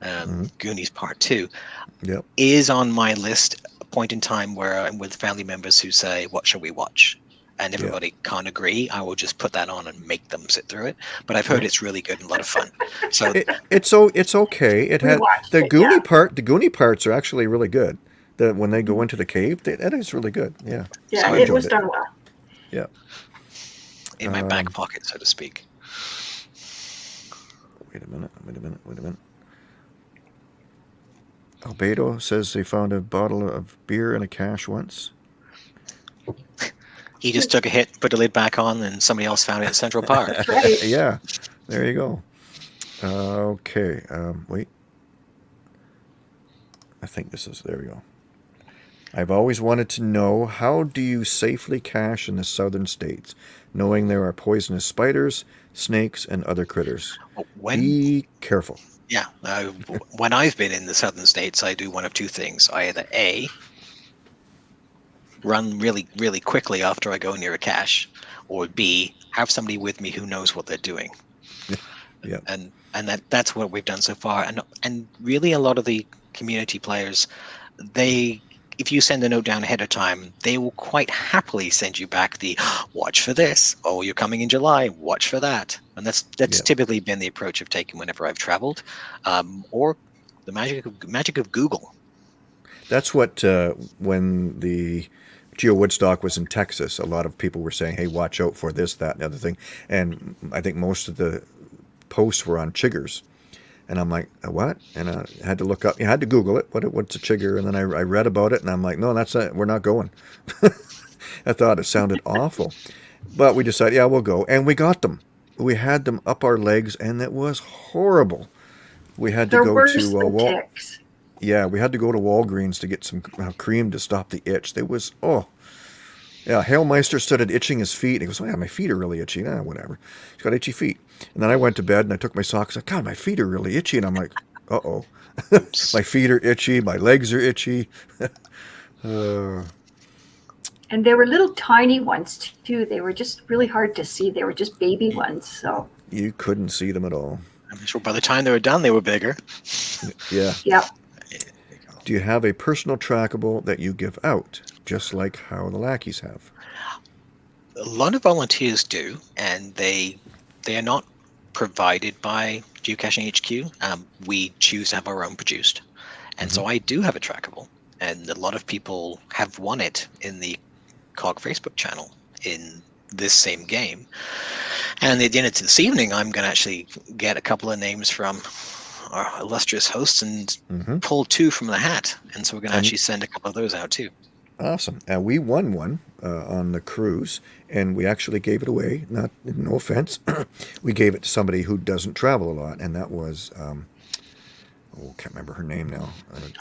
um, Goonies Part 2, Yep. is on my list a point in time where I'm with family members who say, What shall we watch? And Yeah. everybody can't agree. I will just put that on and make them sit through it. But I've heard it's really good and a lot of fun. So It, it's so it's okay. It We had the it, Goonie yeah. part. The Goonie parts are actually really good. The when they go into the cave, they, that is really good. Yeah. Yeah, I it was it. done well. Yeah. in my Um, back pocket, so to speak. Wait a minute. Wait a minute. Wait a minute. Albedo says they found a bottle of beer and a cache once. He just took a hit, put the lid back on, and somebody else found it at Central Park. Right. yeah, there you go. Uh, okay, um, wait. I think this is, there we go. I've always wanted to know how do you safely cache in the southern states, knowing there are poisonous spiders, snakes, and other critters? When Be careful. Yeah, uh, when I've been in the southern states, I do one of two things. I either A, run really, really quickly after I go near a cache, or B, have somebody with me who knows what they're doing. Yeah. yeah. And and that that's what we've done so far. And and really, a lot of the community players, they if you send a note down ahead of time, they will quite happily send you back the watch for this. Oh, you're coming in July. Watch for that. And that's that's Yeah. typically been the approach I've taken whenever I've traveled, um, or the magic of magic of Google. That's what, uh, when the Geo Woodstock was in Texas, a lot of people were saying, hey, watch out for this, that, and the other thing. And I think most of the posts were on chiggers. And I'm like, "A what? And I had to look up, you had to Google it. What, what's a chigger? And then I, I read about it and I'm like, no, that's it. We're not going. I thought it sounded awful. But we decided, yeah, we'll go. And we got them. We had them up our legs and it was horrible. We had to They're go worse to uh, Wal- ticks. Yeah, we had to go to Walgreens to get some uh, cream to stop the itch. It was oh, yeah. Hailmeister started itching his feet. He goes, "Oh yeah, my feet are really itchy." Nah, whatever. He's got itchy feet. And then I went to bed and I took my socks. Like, God, my feet are really itchy. And I'm like, uh oh, my feet are itchy. My legs are itchy. uh, And they were little tiny ones too. They were just really hard to see. They were just baby ones. So you couldn't see them at all. I'm sure by the time they were done, they were bigger. Yeah. yeah. Do you have a personal trackable that you give out, just like how the lackeys have? A lot of volunteers do, and they they are not provided by Geocaching HQ. Um, we choose to have our own produced, and so I do have a trackable, and a lot of people have won it in the COG Facebook channel in this same game. And at the end of this evening, I'm going to actually get a couple of names from our illustrious hosts and hmm pull two from the hat, and so we're going to actually send a couple of those out too. Awesome. And we won one uh, on the cruise, and we actually gave it away. Not no offense, we gave it to somebody who doesn't travel a lot, and that was um, oh, can't remember her name now.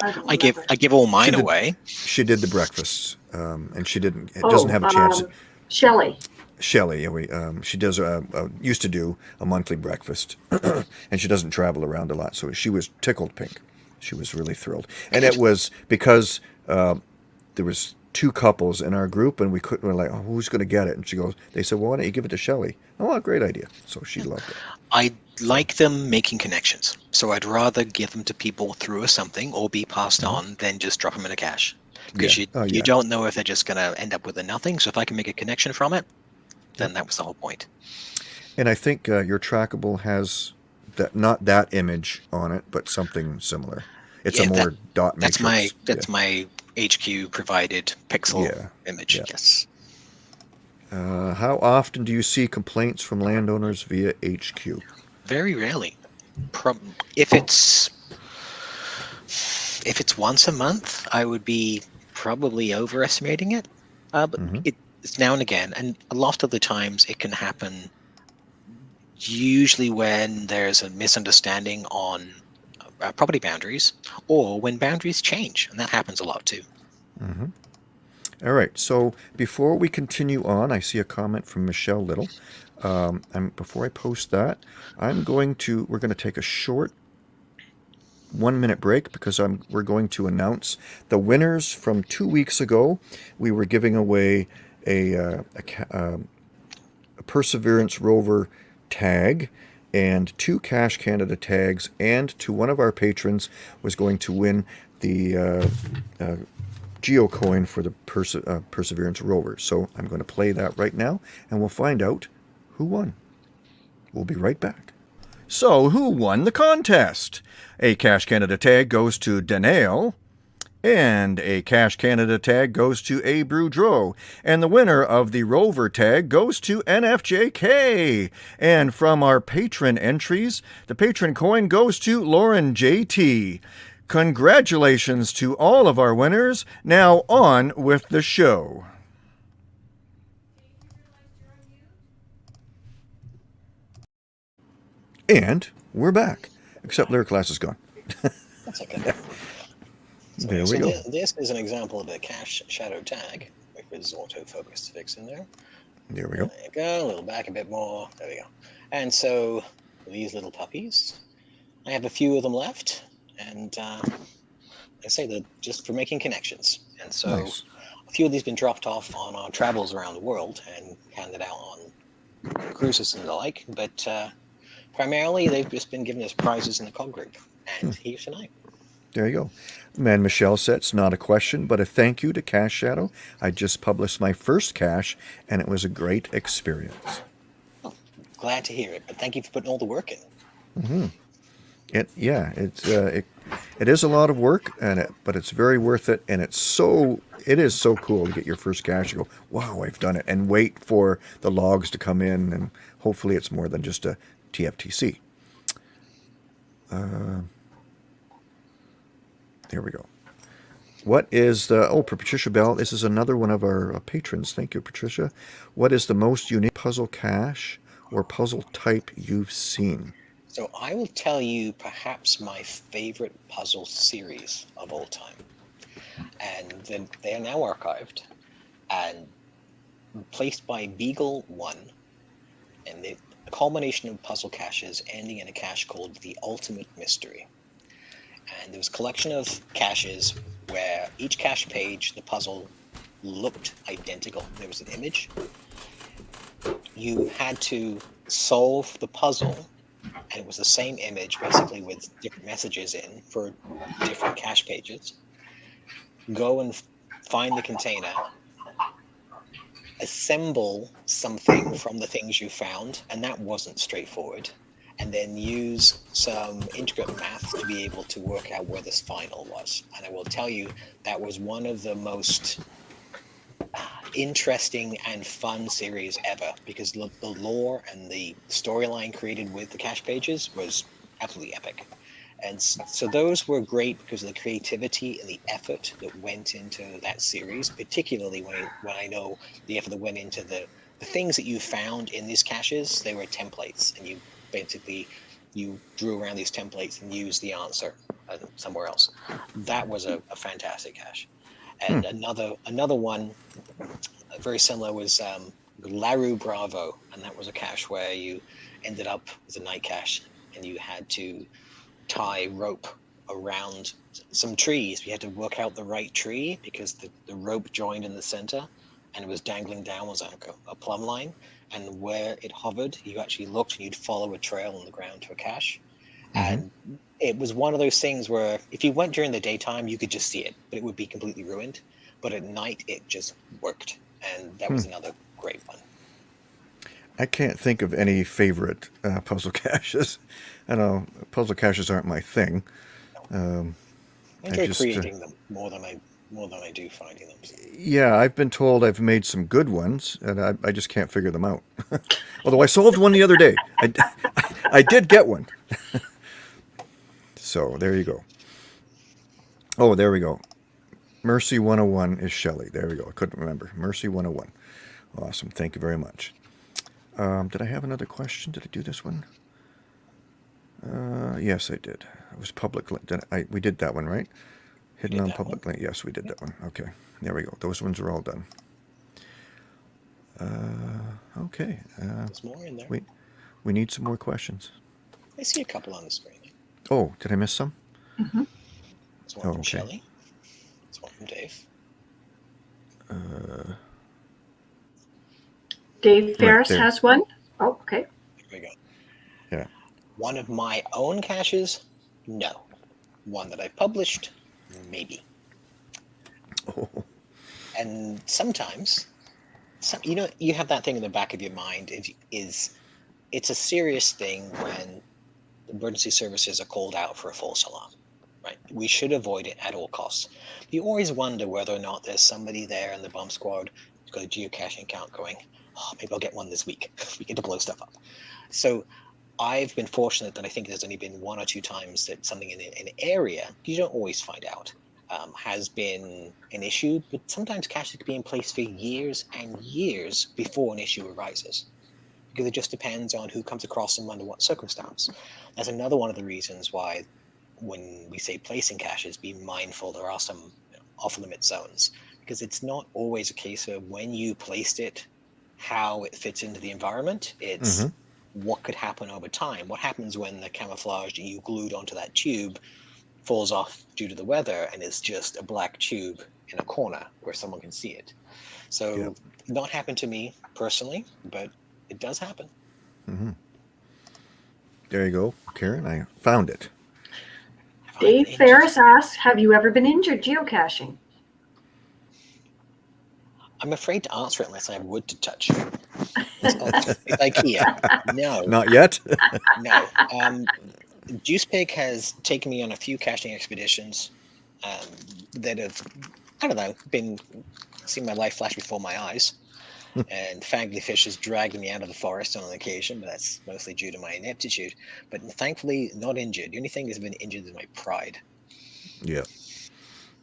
Uh, I, give. I give all mine did- away. she did the breakfasts, um, and she didn't. It Oh, doesn't have a chance. um, Shelley. Shelley, yeah, we, um, she does a, a used to do a monthly breakfast, and she doesn't travel around a lot, so she was tickled pink. She was really thrilled, and it was because uh, there was two couples in our group, and we couldn't. We're like, oh, who's going to get it? And she goes, they said, well, why don't you give it to Shelly? Oh, great idea. So she loved it. I like them making connections, so I'd rather give them to people through a something or be passed on than just drop them in a cache because Yeah. you Oh, you don't know if they're just going to end up with a nothing. So if I can make a connection from it, then that was the whole point. And I think uh, your trackable has that not that image on it, but something similar. It's a Yeah, that- more dot That's matrix. my that's my HQ provided pixel Yeah, image. yeah. Yes. Uh, how often do you see complaints from landowners via HQ? Very rarely. Prob- if it's if it's once a month, I would be probably overestimating it. Uh, but Mhm. it, now and again, and a lot of the times it can happen. Usually, when there's a misunderstanding on uh, property boundaries, or when boundaries change, and that happens a lot too. hmm All right. So before we continue on, I see a comment from Michelle Little. Um, and before I post that, I'm going to we're going to take a short one minute break because I'm we're going to announce the winners from two weeks ago. We were giving away a uh, a, um, a Perseverance rover tag and two Cache Canada tags, and to one of our patrons was going to win the uh, uh, geocoin for the Perse- uh, Perseverance rover. So I'm going to play that right now, and we'll find out who won. We'll be right back. So, who won the contest? A Cash Canada tag goes to Danielle, and a Cache Canada tag goes to A. Boudreau. And the winner of the Rover tag goes to NFJK. And from our patron entries, the patron coin goes to Lauren JT. Congratulations to all of our winners. Now on with the show. And we're back. Except Lyric Class is gone. That's okay. So, There we so go. thi- This is an example of a cache shadow tag with its autofocus fix in there. There we go. There you go. A little back a bit more. There we go. And so these little puppies, I have a few of them left, and uh, I say that just for making connections. And so Nice. a few of these have been dropped off on our travels around the world and handed out on cruises and the like. But uh, primarily, they've just been given us prizes in the cog group. Hmm. And here tonight. There you go. Man Michelle said it's not a question, but a thank you to Cache Shadow. I just published my first cache, and it was a great experience. Glad to hear it. But thank you for putting all the work in. Hmm. It yeah, it's uh, it it is a lot of work, and it, but it's very worth it, and it's so it is so cool to get your first cache and go, wow, I've done it, and wait for the logs to come in, and hopefully it's more than just a TFTC. Uh, there we go. What is the oh Patricia Bell? This is another one of our uh, patrons. Thank you, Patricia. What is the most unique puzzle cache or puzzle type you've seen? So I will tell you perhaps my favorite puzzle series of all time. And then they are now archived and placed by Beagle One. And the culmination of puzzle caches ending in a cache called the Ultimate Mystery. And there was a collection of caches where each cache page, the puzzle looked identical. There was an image. You had to solve the puzzle and it was the same image basically with different messages in for different cache pages. Go and find the container, assemble something from the things you found, and that wasn't straightforward. And then use some intricate math to be able to work out where this final was. And I will tell you, that was one of the most interesting and fun series ever because the, the lore and the storyline created with the cache pages was absolutely epic. And so those were great because of the creativity and the effort that went into that series, particularly when I, when I know the effort that went into the, the things that you found in these caches, they were templates and you basically you drew around these templates and used the answer uh, somewhere else. That was a, a fantastic cache. And another another one uh, very similar was um, Laru Bravo, and that was a cache where you ended up with a night cache, and you had to tie rope around some trees. You had to work out the right tree because the, the rope joined in the center, and it was dangling down was like a, a plumb line. And where it hovered, you actually looked and you'd follow a trail on the ground to a cache. And it was one of those things where if you went during the daytime, you could just see it, but it would be completely ruined. But at night, it just worked, and that was another great one. I can't think of any favorite uh, puzzle caches. I know puzzle caches aren't my thing. Um, I I enjoy just, uh, creating them more than I more than I do finding them. yeah, I've been told I've made some good ones, and I, I just can't figure them out. Although I solved one the other day. I did get one. so there you go. Oh, there we go. Mercy 101 is Shelley. There we go. I couldn't remember. Mercy 101. Awesome. Thank you very much. Um, did I have another question? Did I do this one? Uh, yes, I did. It was public. Did I, we did that one, right? Hidden did on that public link. Yes, we did that one. Okay. There we go. Those ones are all done. Uh, okay. Uh, There's more in there. we we need some more questions. I see a couple on the screen. Oh, did I miss some? There's one Oh, from okay. Shelley. There's one from Dave. Uh, Dave Ferris there. has one. Oh, okay. Here we go. Yeah. One of my own caches? No. One that I published? Maybe. oh, and sometimes some, you know you have that thing in the back of your mind is, is it's a serious thing when emergency services are called out for a false alarm right? We should avoid it at all costs. You always wonder whether or not there's somebody there in the bomb squad who's got a geocaching account going oh maybe i'll get one this week. We get to blow stuff up. So I've been fortunate that I think there's only been one or two times that something in an area you don't always find out um, has been an issue, but sometimes caches could be in place for years and years before an issue arises because it just depends on who comes across them under what circumstance. That's another one of the reasons why when we say placing caches, be mindful there are some off limit zones because it's not always a case of when you placed it, how it fits into the environment. It's Mhm. What could happen over time. What happens when the camouflage that you glued onto that tube falls off due to the weather and is just a black tube in a corner where someone can see it. So Yep. not happened to me personally, but it does happen. hmm There you go, Karen. I found it. Find Dave it Ferris asks, have you ever been injured geocaching? I'm afraid to answer it unless I have wood to touch. It's, IKEA. No, Not yet. no. Um, Juice Pig has taken me on a few caching expeditions um, that have, I don't know, been seeing my life flash before my eyes. and Fangly Fish has dragged me out of the forest on an occasion, but that's mostly due to my ineptitude. But thankfully, not injured. The only thing that's been injured is my pride. Yeah,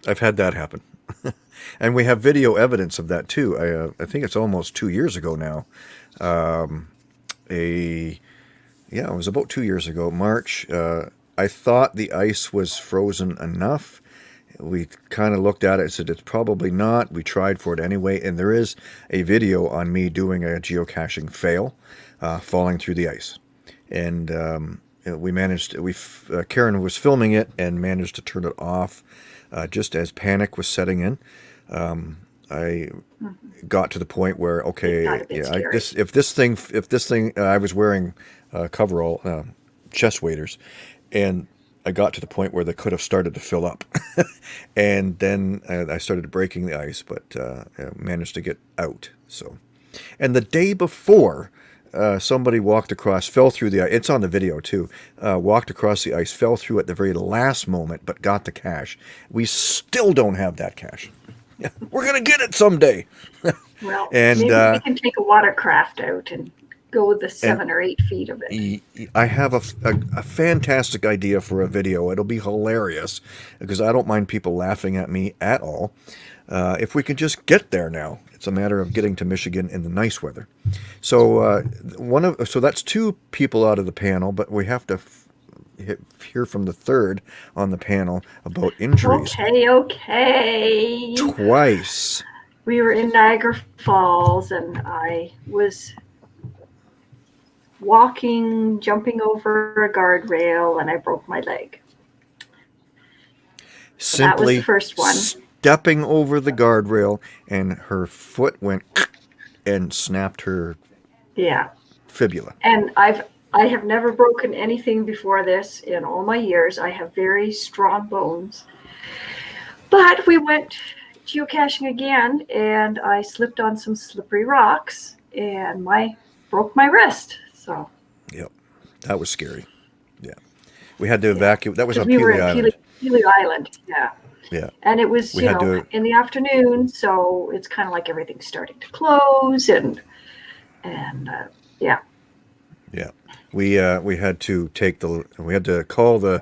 I've had that happen, and we have video evidence of that too. I uh, I think it's almost two years ago now. Um, a yeah, it was about two years ago, March. Uh, I thought the ice was frozen enough. We kind of looked at it and said it's probably not. We tried for it anyway, and there is a video on me doing a geocaching fail, uh, falling through the ice, and um, we managed. We uh, Karen was filming it and managed to turn it off uh, just as panic was setting in. Um, I got to the point where okay, got a bit yeah, I, this if this thing if this thing uh, I was wearing uh, coverall uh, chest waders, and I got to the point where they could have started to fill up, and then uh, I started breaking the ice, but uh, I managed to get out. So, and the day before. Uh, somebody walked across, fell through the ice. It's on the video too. Uh, walked across the ice, fell through at the very last moment, but got the cache. We still don't have that cache. We're gonna get it someday. Well, And, maybe uh, we can take a watercraft out and go with the seven or eight feet of it. I have a a fantastic idea for a video. It'll be hilarious because I don't mind people laughing at me at all. Uh, if we can just get there now, it's a matter of getting to Michigan in the nice weather. So uh, one of so that's two people out of the panel, but we have to hear from the third on the panel about injuries Okay, okay. twice. We were in Niagara Falls and I was walking, jumping over a guardrail, and I broke my leg. that was Simply the first one. stepping over the guardrail, and her foot went and snapped her Yeah. fibula. And I've I have never broken anything before this in all my years. I have very strong bones. But we went geocaching again and I slipped on some slippery rocks and my broke my wrist. So yeah, That was scary. Yeah. We had to evacuate. That was on we were in Island. Pelee Island. Yeah. Yeah. And it was, We you know, to- in the afternoon, so it's kind of like everything's starting to close and and uh, yeah. We uh, we had to take the we had to call the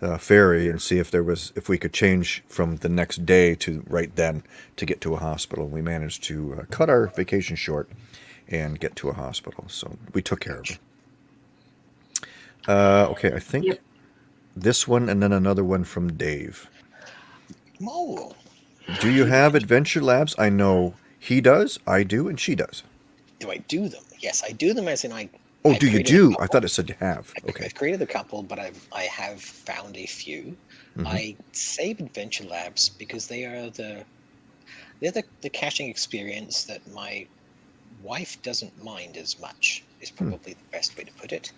uh, ferry and see if there was if we could change from the next day to right then to get to a hospital. We managed to uh, cut our vacation short and get to a hospital. So we took care of her. Uh, okay, I think Yep. this one and then another one from Dave. Oh, Do you have Adventure Labs? I know he does, I do, and she does. do I do them? Yes, I do them as in I. Oh, I do you do? I thought it said you have. Okay. I've created a couple, but I've I have found a few. Mhm. I save Adventure Labs because they are the they're the, the caching experience that my wife doesn't mind as much is Hmm. probably the best way to put it.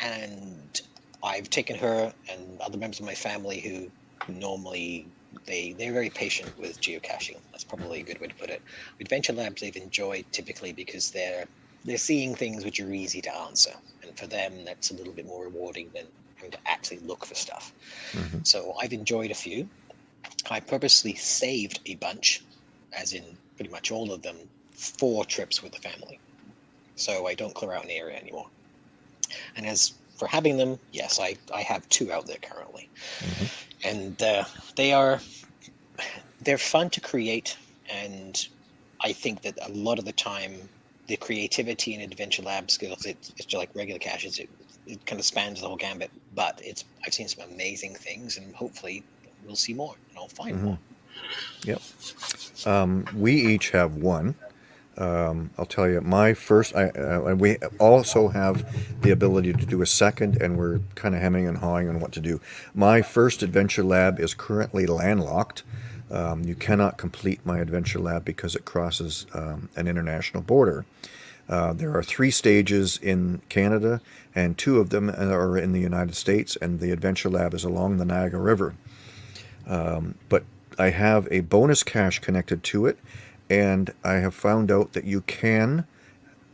And I've taken her and other members of my family who normally they they're very patient with geocaching. That's probably a good way to put it. Adventure Labs they've enjoyed typically because they're they're seeing things which are easy to answer, and for them that's a little bit more rewarding than having to actually look for stuff. Mhm. So I've enjoyed a few. I purposely saved a bunch, as in pretty much all of them, for trips with the family. So I don't clear out an area anymore. And as for having them, yes, I, I have two out there currently. And uh, they are they're fun to create and I think that a lot of the time the creativity and adventure lab skills it, it's just like regular caches it, it kind of spans the whole gambit but it's i've seen some amazing things and hopefully we'll see more and i'll find more Yep. Um, we each have one. Um, I'll tell you, my first, I, uh, and we also have the ability to do a second, and we're kind of hemming and hawing on what to do. My first adventure lab is currently landlocked. Um, you cannot complete my adventure lab because it crosses um, an international border. Uh, there are three stages in Canada, and two of them are in the United States, and the adventure lab is along the Niagara River but I have a bonus cache connected to it, and I have found out that you can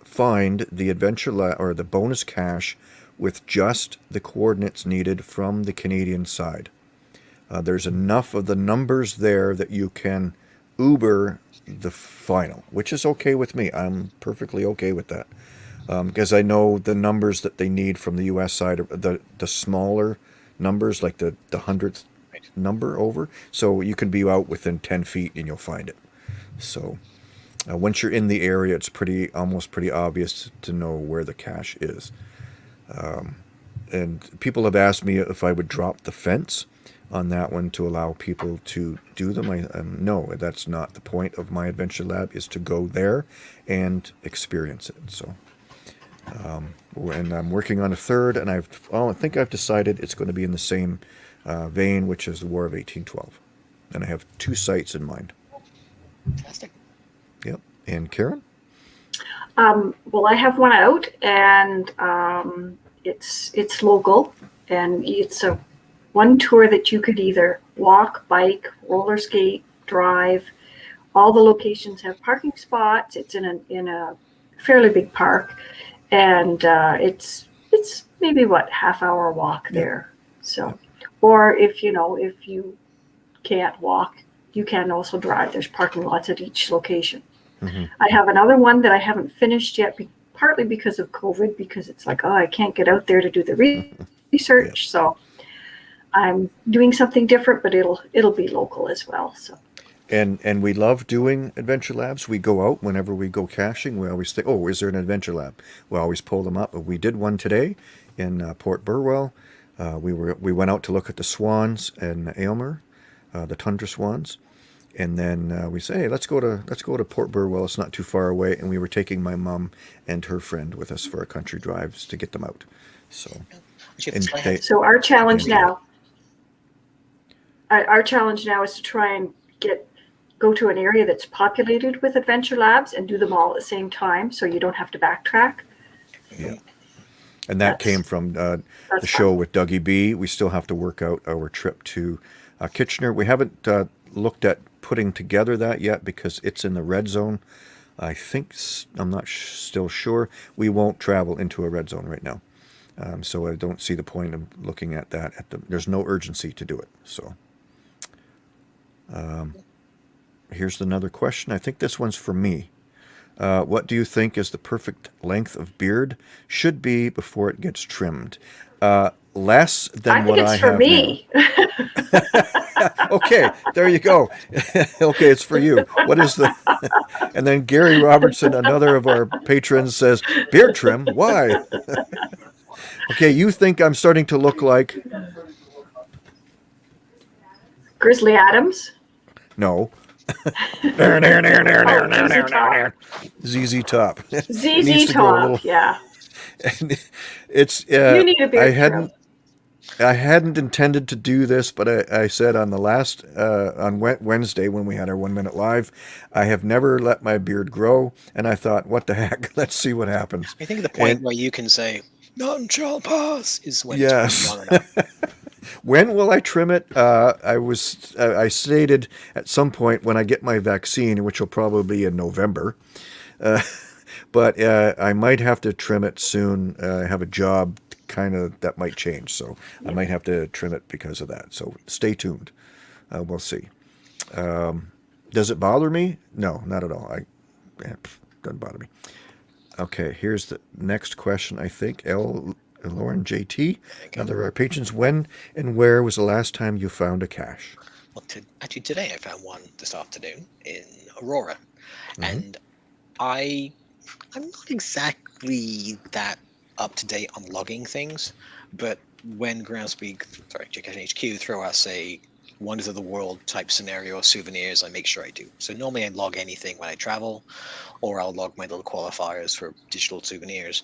find the adventure Lab or the bonus cache with just the coordinates needed from the Canadian side. Uh, there's enough of the numbers there that you can Uber the final, which is okay with me. I'm perfectly okay with that because I know the numbers that they need from the U.S. side, the the smaller numbers, like the the hundredth number over. So you can be out within ten feet and you'll find it. So uh, once you're in the area, it's pretty almost pretty obvious to know where the cache is. Um, and people have asked me if I would drop the fence on that one to allow people to do them. I um, no, that's not the point of my adventure lab. Is to go there and experience it. So, um, and I'm working on a third, and I've oh, I think I've decided it's going to be in the same uh, vein, which is the War of 1812, and I have two sites in mind. fantastic Yep. And Karen, Um, well, I have one out, and um, it's it's local, and it's a one tour that you could either walk, bike, roller skate, drive. All the locations have parking spots. It's in a in a fairly big park, and uh, it's it's maybe what half hour walk there. So, or if you know if you can't walk, you can also drive. There's parking lots at each location. Mhm. I have another one that I haven't finished yet, partly because of COVID, because it's like, oh, I can't get out there to do the re- research. So I'm doing something different, but it'll it'll be local as well. So and and we love doing adventure labs. We go out whenever we go caching. We always think, oh, is there an adventure lab? We always pull them up. We did one today in uh, Port Burwell. Uh, we were we went out to look at the swans in Aylmer, uh, the tundra swans, and then uh, we say, hey, let's go to let's go to Port Burwell. It's not too far away, and we were taking my mom and her friend with us for a country drives to get them out. So And that's why I they- so our challenge now, our, challenge now is to try and get go to an area that's populated with adventure labs and do them all at the same time, so you don't have to backtrack. yeah, and that That's- came from uh, the show with Dougie B. We still have to work out our trip to uh, Kitchener. We haven't uh, looked at putting together that yet because it's in the red zone. I think I'm not sh- still sure. We won't travel into a red zone right now, um, so I don't see the point of looking at that. At the there's no urgency to do it. So, um, here's another question. I think this one's for me. Uh, what do you think is the perfect length of beard should be before it gets trimmed? Uh, less than I think what it's I for have me. Okay, there you go. okay, it's for you. What is the? and then Gary Robertson, another of our patrons, says beard trim. Why? okay, you think I'm starting to look like? Grizzly Adams. No. There, there, there, there, there, there, ZZ Top. there. ZZ Top. To Top. little- Yeah. It's uh, You need a beard I hadn't I hadn't intended to do this, but I, I said on the last uh, on Wednesday when we had our one minute live, I have never let my beard grow, and I thought, what the heck? Let's see what happens. I think the point And- where you can say none shall pass is when Yes. it's been long enough. When will I trim it? Uh, I was uh, I stated at some point when I get my vaccine, which will probably be in November. Uh, but uh, I might have to trim it soon. Uh, I have a job kind of that might change, so I might have to trim it because of that. So stay tuned. Uh, we'll see. Um, does it bother me? No, not at all. I eh, doesn't bother me. Okay, here's the next question. I think L uh, Lauren JT, another of our patrons. When and where was the last time you found a cache? Well, to, actually, today I found one this afternoon in Aurora, Mhm. and I, I'm not exactly that up to date on logging things, but when Groundspeak, sorry, Geocaching HQ throw us a wonders of the world type scenario souvenirs, I make sure I do. So normally I log anything when I travel, or I'll log my little qualifiers for digital souvenirs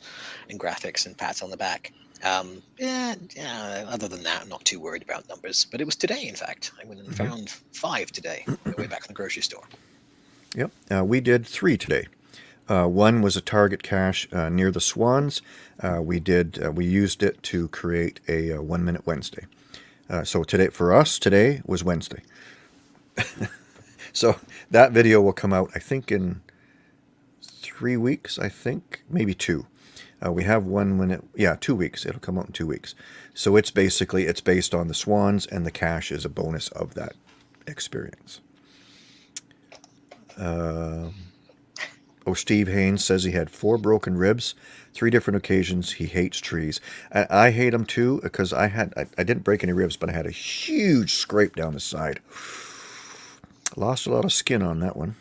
and graphics and pats on the back. Um, yeah, yeah, other than that, I'm not too worried about numbers. But it was today, in fact. I went and Mhm. found five today on the way back from the grocery store. Yep, uh, we did three today. Uh, one was a target cache uh, near the Swans. Uh, we did uh, we used it to create a, uh one minute Wednesday. Uh, so today for us today was Wednesday. so that video will come out I think in three weeks. I think maybe two. Uh, we have one when it yeah two weeks. It'll come out in two weeks. So it's basically it's based on the Swans and the cache is a bonus of that experience. Um, oh, Steve Haynes says he had four broken ribs, three different occasions. He hates trees. I, I hate them too because I had I, I didn't break any ribs, but I had a huge scrape down the side. Lost a lot of skin on that one.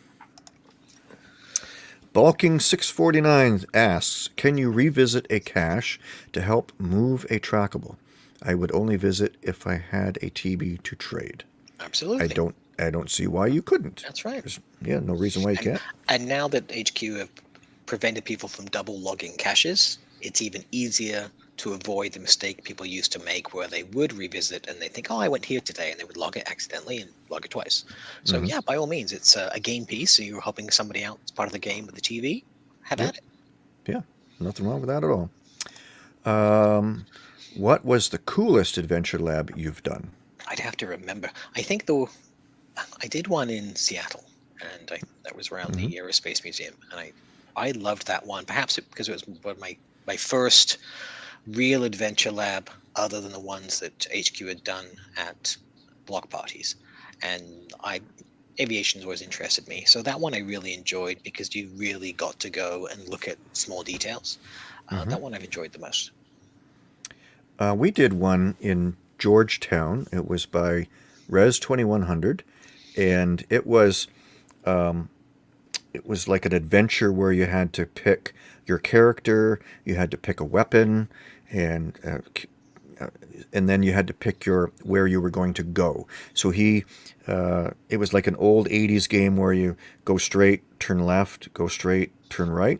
Balking 649 asks, can you revisit a cache to help move a trackable? I would only visit if I had a TB to trade. Absolutely. I don't I don't see why you couldn't. That's right. There's, yeah, no reason why you can't. And now that HQ have prevented people from double logging caches, it's even easier to avoid the mistake people used to make where they would revisit and they think, oh, I went here today, and they would log it accidentally and log it twice. So, Mhm. yeah, by all means, it's a, a game piece. So you're helping somebody out as part of the game with the TB. Have Yep. at it. Yeah, nothing wrong with that at all. Um, what was the coolest adventure lab you've done? I'd have to remember. I think though, I did one in Seattle, and I, that was around the Aerospace Museum, and I, I loved that one. Perhaps it, because it was my my first real adventure lab, other than the ones that HQ had done at block parties, and I. Aviation's always interested me, so that one I really enjoyed because you really got to go and look at small details. Uh, Mhm. That one I've enjoyed the most. Uh, we did one in Georgetown. It was by Res 2100, and it was um, it was like an adventure where you had to pick your character, you had to pick a weapon, and uh, uh, and then you had to pick your where you were going to go. So he, uh, it was like an old '80s game where you go straight, turn left, go straight, turn right,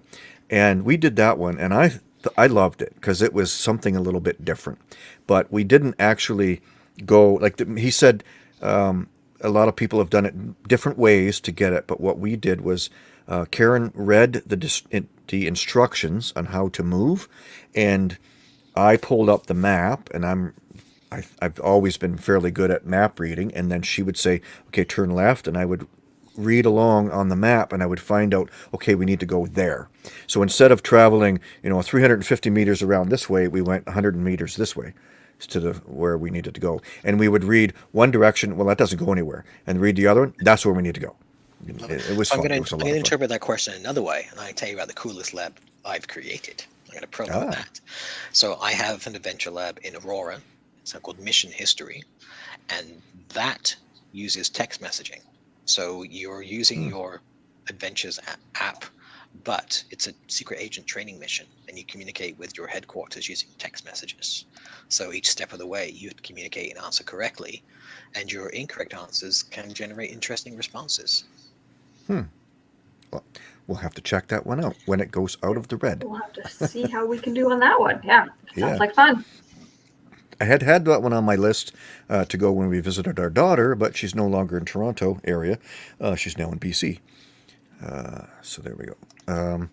and we did that one, and I I loved it because it was something a little bit different. But we didn't actually go like the, he said. Um, a lot of people have done it different ways to get it, but what we did was uh, Karen read the the instructions on how to move, and I pulled up the map, and I'm I, I've always been fairly good at map reading, and then she would say, "Okay, turn left," and I would read along on the map, and I would find out, okay, we need to go there. So instead of traveling, you know, 350 meters around this way, we went 100 meters this way to the where we needed to go, and we would read one direction. Well, that doesn't go anywhere, and read the other one. That's where we need to go. It, it was I'm fun. going to was a I'm going to of interpret that question another way, and I tell you about the coolest lab I've created. I'm going to promote Ah. that. So I have an adventure lab in Aurora. It's called Mission History, and that uses text messaging. So you're using Hmm. your Adventures app, but it's a secret agent training mission, and you communicate with your headquarters using text messages. So each step of the way, you communicate and answer correctly, and your incorrect answers can generate interesting responses. Hmm. Well, We'll have to check that one out when it goes out of the red. We'll have to see how we can do on that one. Yeah, sounds Yeah. like fun. I had had that one on my list uh, to go when we visited our daughter, but she's no longer in Toronto area. Uh, she's now in BC. Uh, so there we go. Um,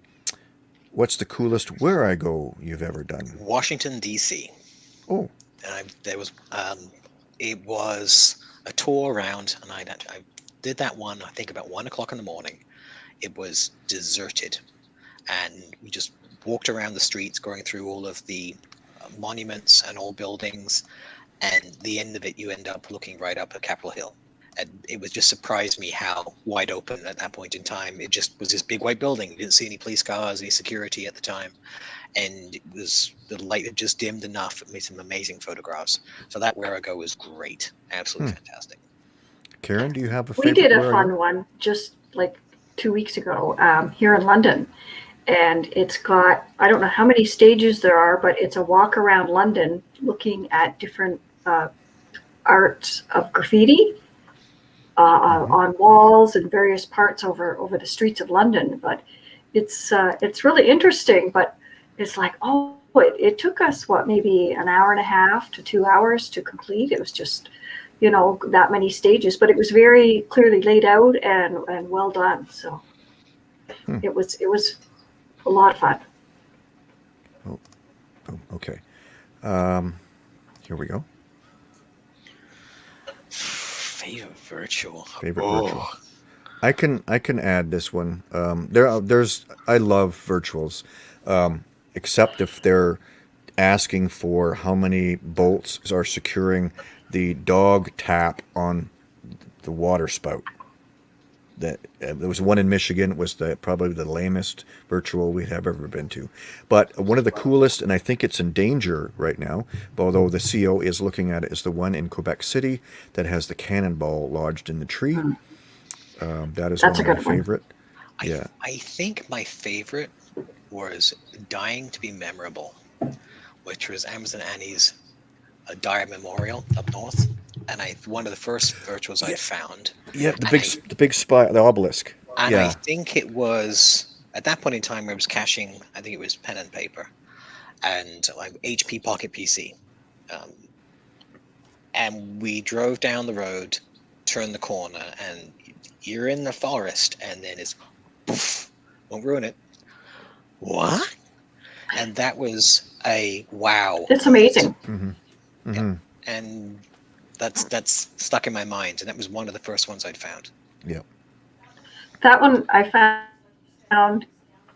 what's the coolest Wherigo you've ever done? Washington D.C. Oh, and I, there was um, it was a tour around, and I, I did that one. I think about one o'clock in the morning. It was deserted, and we just walked around the streets, going through all of the uh, monuments and old buildings. And the end of it, you end up looking right up at Capitol Hill, and it was just surprised me how wide open at that point in time. It just was this big white building. You didn't see any police cars, any security at the time, and it was the light had just dimmed enough. It made some amazing photographs. So that Wherigo was great, absolutely Hmm. fantastic. Karen, do you have a We favorite? did a fun you? one just like two weeks ago um, here in London. And it's got, I don't know how many stages there are, but it's a walk around London looking at different uh, arts of graffiti uh, Mhm. on walls and various parts over, over the streets of London. But it's, uh, it's really interesting, but it's like, oh, it, it took us, what, maybe an hour and a half to two hours to complete. It was just you know that many stages but it was very clearly laid out and and well done so Hmm. it was it was a lot of fun Oh, okay. Um, here we go. Favorite virtual. Favorite Oh, virtual. I can I can add this one. Um, there are- there's I love virtuals, um, except if they're asking for how many bolts are securing the dog tap on the water spout. That uh, there was one in Michigan. It was the probably the lamest virtual we have ever been to, but one of the coolest, and I think it's in danger right now. Although the CO is looking at it, is the one in Quebec City that has the cannonball lodged in the tree. Um, that is That's one a of my good one. favorite. I, Yeah. I think my favorite was Dying to be Memorable, which was Amazon Annie's uh, Dyer Memorial up north. And I one of the first virtuals Yeah. I found. Yeah, the big I- s- the big spy, the obelisk. And I think it was at that point in time I was caching, I think it was pen and paper and like HP Pocket PC. Um, and we drove down the road, turned the corner, and you're in the forest, and then it's poof, won't ruin it. What? And that was a wow. it's amazing hmm hmm And that's that's stuck in my mind, and that was one of the first ones I'd found. Yeah. That one i found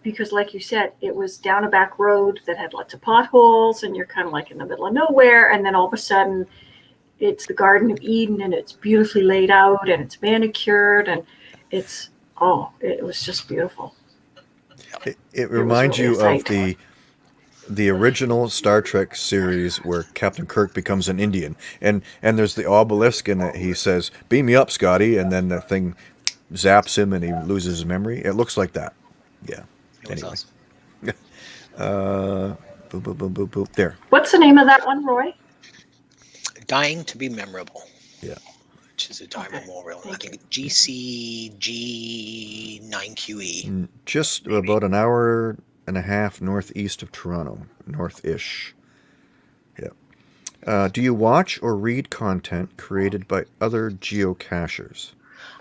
because like you said it was down a back road that had lots of potholes and you're kind of like in the middle of nowhere and then all of a sudden it's the garden of eden and it's beautifully laid out and it's manicured and it's oh it was just beautiful It, it was reminds really you of the the original Star Trek series where Captain Kirk becomes an Indian, and and there's the obelisk, and he says, "Beam me up, Scotty," and then the thing zaps him, and he loses his memory. It looks like that. Yeah. It Anyway. awesome. Uh, boop, boop, boop, boop, boop. There. what's the name of that one roy Dying to be memorable. Yeah. Which is a time Okay, Memorial. I think GCG9QE. Mm, Just about an hour and a half northeast of Toronto, north-ish. Yeah. Uh, do you watch or read content created by other geocachers?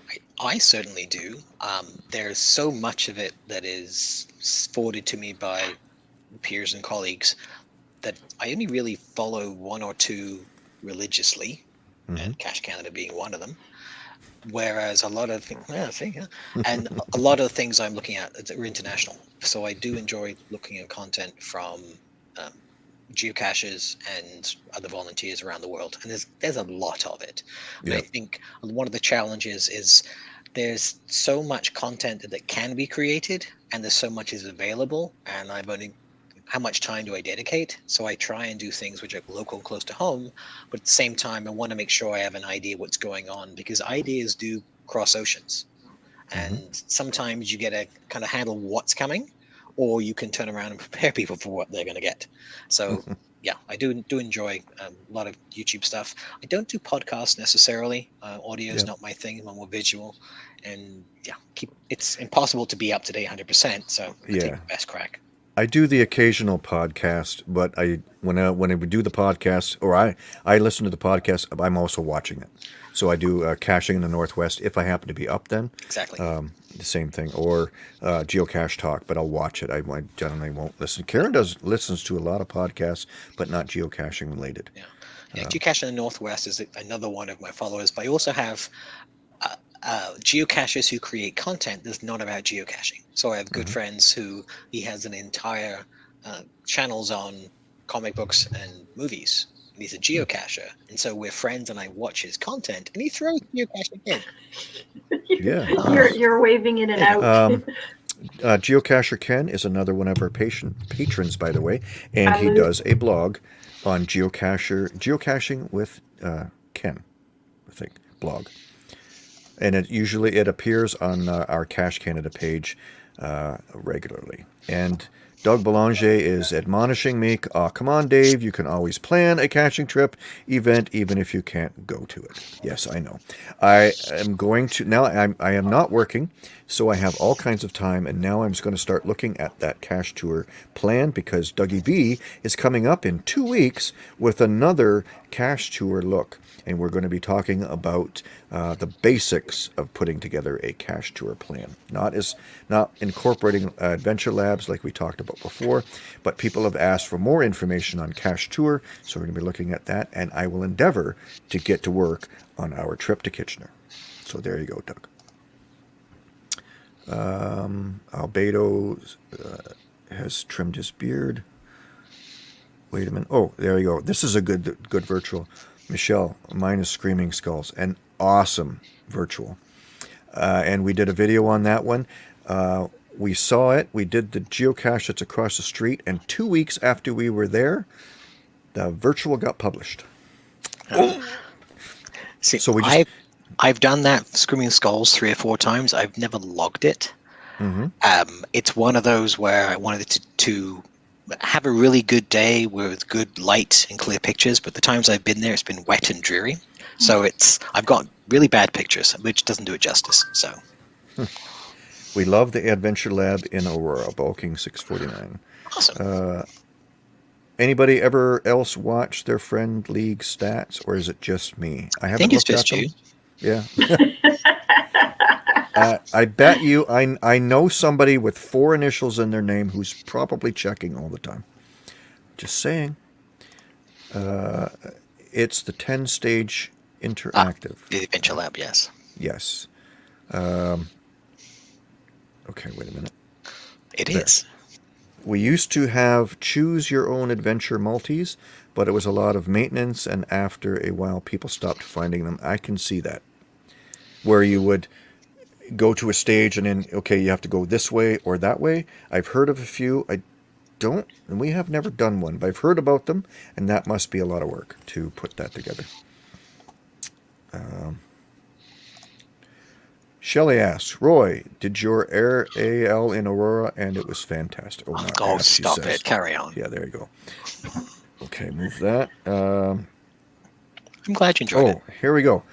I, I certainly do. Um, there's so much of it that is forwarded to me by peers and colleagues that I only really follow one or two religiously, Mhm. and Cache Canada being one of them. Whereas a lot of things, yeah, and a lot of the things I'm looking at are international. So I do enjoy looking at content from um, geocaches and other volunteers around the world, and there's there's a lot of it. And I think one of the challenges is there's so much content that can be created, and there's so much is available, and I've only how much time do I dedicate? So I try and do things which are local, close to home, but at the same time, I want to make sure I have an idea what's going on because ideas do cross oceans, and sometimes you get to kind of handle what's coming, or you can turn around and prepare people for what they're going to get. So yeah, I do do enjoy um, a lot of YouTube stuff. I don't do podcasts necessarily. Uh, audio is Yep. not my thing. I'm more visual, and yeah, keep it's impossible to be up to date 100. percent So I take Yeah. the best crack. I do the occasional podcast, but I when I when I do the podcast or I I listen to the podcast, I'm also watching it. So I do uh, caching in the Northwest if I happen to be up then. Exactly. Um, the same thing, or uh, geocache talk, but I'll watch it. I, I generally won't listen. Karen does listens to a lot of podcasts, but not geocaching related. Yeah, Geocache in the Northwest is another one of my followers, but I also have uh, uh, geocachers who create content that's not about geocaching. So I have good Mhm. friends who he has an entire uh, channels on comic books and movies, and he's a geocacher. And so we're friends, and I watch his content, and he throws geocaching in. Yeah. You're you're waving in and out. Um, uh, Geocacher Ken is another one of our patient patrons, by the way, and he Hello. does a blog on geocacher geocaching with uh, Ken, I think blog, and it usually it appears on uh, our Cache Canada page uh, regularly. And Doug Belanger is admonishing me, oh, come on, Dave, you can always plan a caching trip event even if you can't go to it. Yes, I know. I am going to, now I'm, I am not working, so I have all kinds of time, and now I'm just going to start looking at that Cachetur plan because Dougie V is coming up in two weeks with another Cachetur look. And we're going to be talking about uh, the basics of putting together a Cachetur plan. Not as not incorporating uh, adventure labs like we talked about before, but people have asked for more information on Cachetur, so we're going to be looking at that. And I will endeavor to get to work on our trip to Kitchener. So there you go, Doug. Um, Albedo uh, has trimmed his beard. Wait a minute. Oh, there you go. This is a good good virtual. Michelle, mine is Screaming Skulls. An awesome virtual. Uh, and we did a video on that one. Uh, we saw it. We did the geocache that's across the street. And two weeks after we were there, the virtual got published. See, So we just- I've, I've done that Screaming Skulls three or four times. I've never logged it. hmm Um, it's one of those where I wanted to, to have a really good day with good light and clear pictures, but the times I've been there, it's been wet and dreary. So it's I've got really bad pictures, which doesn't do it justice. So We love the Adventure Lab in Aurora, Bulking 649. awesome. Uh, anybody ever else watch their friend league stats, or is it just me? I I haven't think it's just you. Them. Yeah. uh, I bet you I I know somebody with four initials in their name who's probably checking all the time. Just saying. Uh, it's the ten stage interactive. The Adventure Lab, yes. Yes. Um, okay, wait a minute. It There. is. We used to have choose your own adventure multis, but it was a lot of maintenance, and after a while, people stopped finding them. I can see that. Where you would go to a stage and then, okay, you have to go this way or that way. I've heard of a few. I don't, and we have never done one, but I've heard about them, and that must be a lot of work to put that together. Um, Shelley asks, Roy, did your air AL in Aurora and it was fantastic. Oh, Oh, God, stop it. Carry on. Yeah, there you go. Okay, move that. Um, I'm glad you enjoyed oh, it. here we go.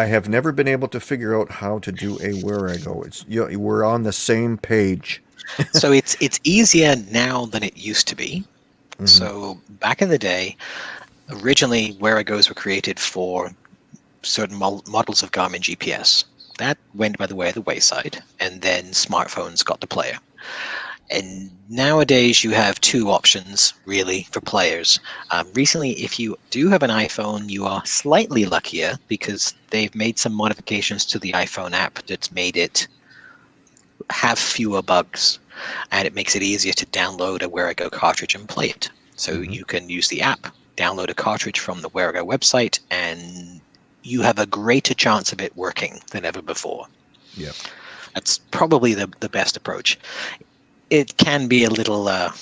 I have never been able to figure out how to do a Wherigo. It's you know, we're on the same page. so it's it's easier now than it used to be. Mhm. So back in the day, originally Wherigos were created for certain models of Garmin GPS. That went by the way of the wayside, and then smartphones got the player. And nowadays you have two options really for players. Um, recently, if you do have an iPhone, you are slightly luckier because they've made some modifications to the iPhone app that's made it have fewer bugs and it makes it easier to download a Wherigo cartridge and play it. So Mhm. you can use the app, download a cartridge from the Wherigo website, and you have a greater chance of it working than ever before. Yeah. That's probably the, the best approach. It can be a little uh,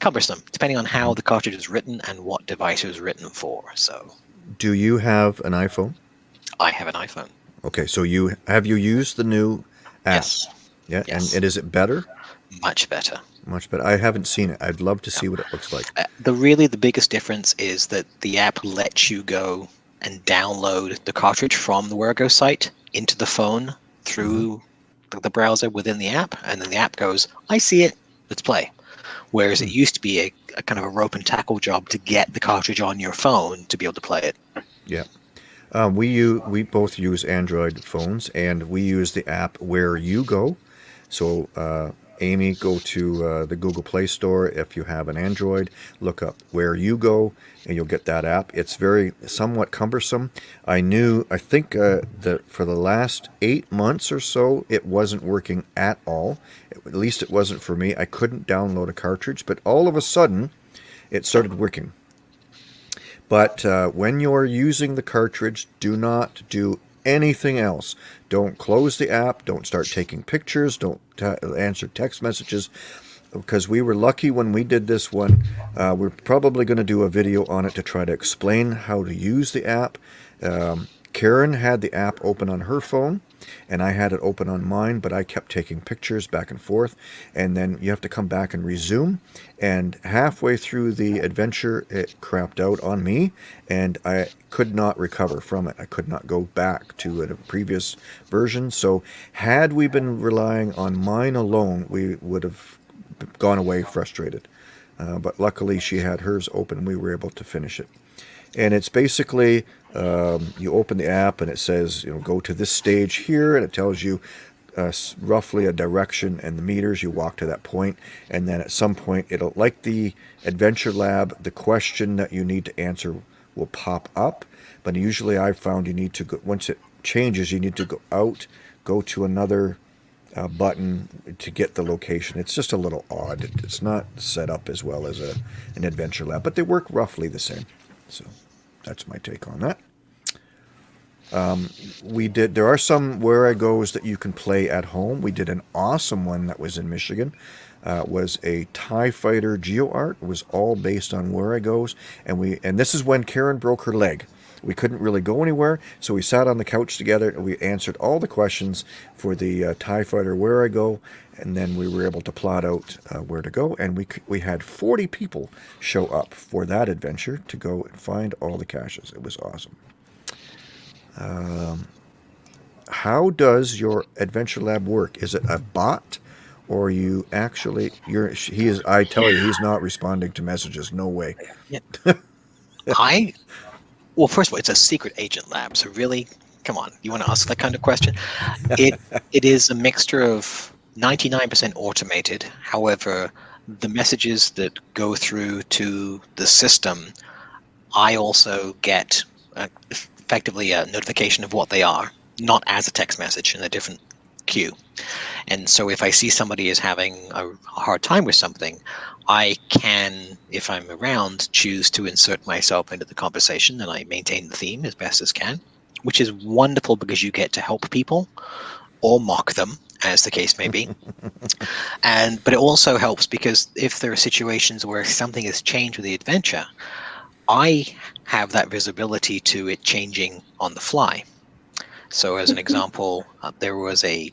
cumbersome, depending on how the cartridge is written and what device it was written for. So Do you have an iPhone? I have an iPhone. Okay, so you have you used the new app? Yes, Yeah, Yes. and, and is it better? much better. Much better. I haven't seen it. I'd love to see what it looks like. Uh, the really the biggest difference is that the app lets you go and download the cartridge from the Wherigo site into the phone through the, browser within the app, and then the app goes, "I see it, let's play." Whereas it used to be a, a kind of a rope and tackle job to get the cartridge on your phone to be able to play it. Um, we use, we both use Android phones, and we use the app Where You Go. So, uh, Amy, go to uh, the Google Play Store. If you have an Android, look up Where You Go, and you'll get that app. It's very somewhat cumbersome. I knew, I think uh, that for the last eight months or so, it wasn't working at all. At least it wasn't for me. I couldn't download a cartridge, but all of a sudden, it started working. But uh, when you're using the cartridge, do not do anything else. Don't close the app. Don't start taking pictures. Don't answer text messages. Because we were lucky when we did this one. Uh, we're probably going to do a video on it to try to explain how to use the app. Um, Karen had the app open on her phone and I had it open on mine, but I kept taking pictures back and forth. And then you have to come back and resume. And halfway through the adventure, it crapped out on me, and I could not recover from it. I could not go back to a previous version. So, had we been relying on mine alone, we would have gone away frustrated. Uh, but luckily, she had hers open, we were able to finish it. And it's basically um, you open the app and it says, you know, go to this stage here, and it tells you uh, roughly a direction and the meters. You walk to that point, and then at some point, it'll like the Adventure Lab, the question that you need to answer will pop up. But usually, I've found you need to go once it changes, you need to go out, go to another uh, button to get the location. It's just a little odd. It's not set up as well as a an Adventure Lab, but they work roughly the same. So that's my take on that. Um, we did. There are some Wherigos that you can play at home. We did an awesome one that was in Michigan. Uh, was a Tie Fighter Geo Art. It was all based on Wherigos, and we and this is when Karen broke her leg. We couldn't really go anywhere, so we sat on the couch together and we answered all the questions for the uh, Tie Fighter Wherigo, and then we were able to plot out uh, where to go. And we we had 40 people show up for that adventure to go and find all the caches. It was awesome. Um, how does your adventure lab work? Is it a bot, or you actually? You're he is. I tell you, he's not responding to messages. No way. Yeah. I well, first of all, it's a secret agent lab, so really, come on, you want to ask that kind of question? It it is a mixture of 99% automated. However, the messages that go through to the system, I also get uh, effectively a notification of what they are, not as a text message in a different queue. And so if I see somebody is having a hard time with something, I can, if I'm around, choose to insert myself into the conversation and I maintain the theme as best as can, which is wonderful because you get to help people or mock them as the case may be. and but it also helps because if there are situations where something has changed with the adventure, I have that visibility to it changing on the fly. So as an example, uh, there was a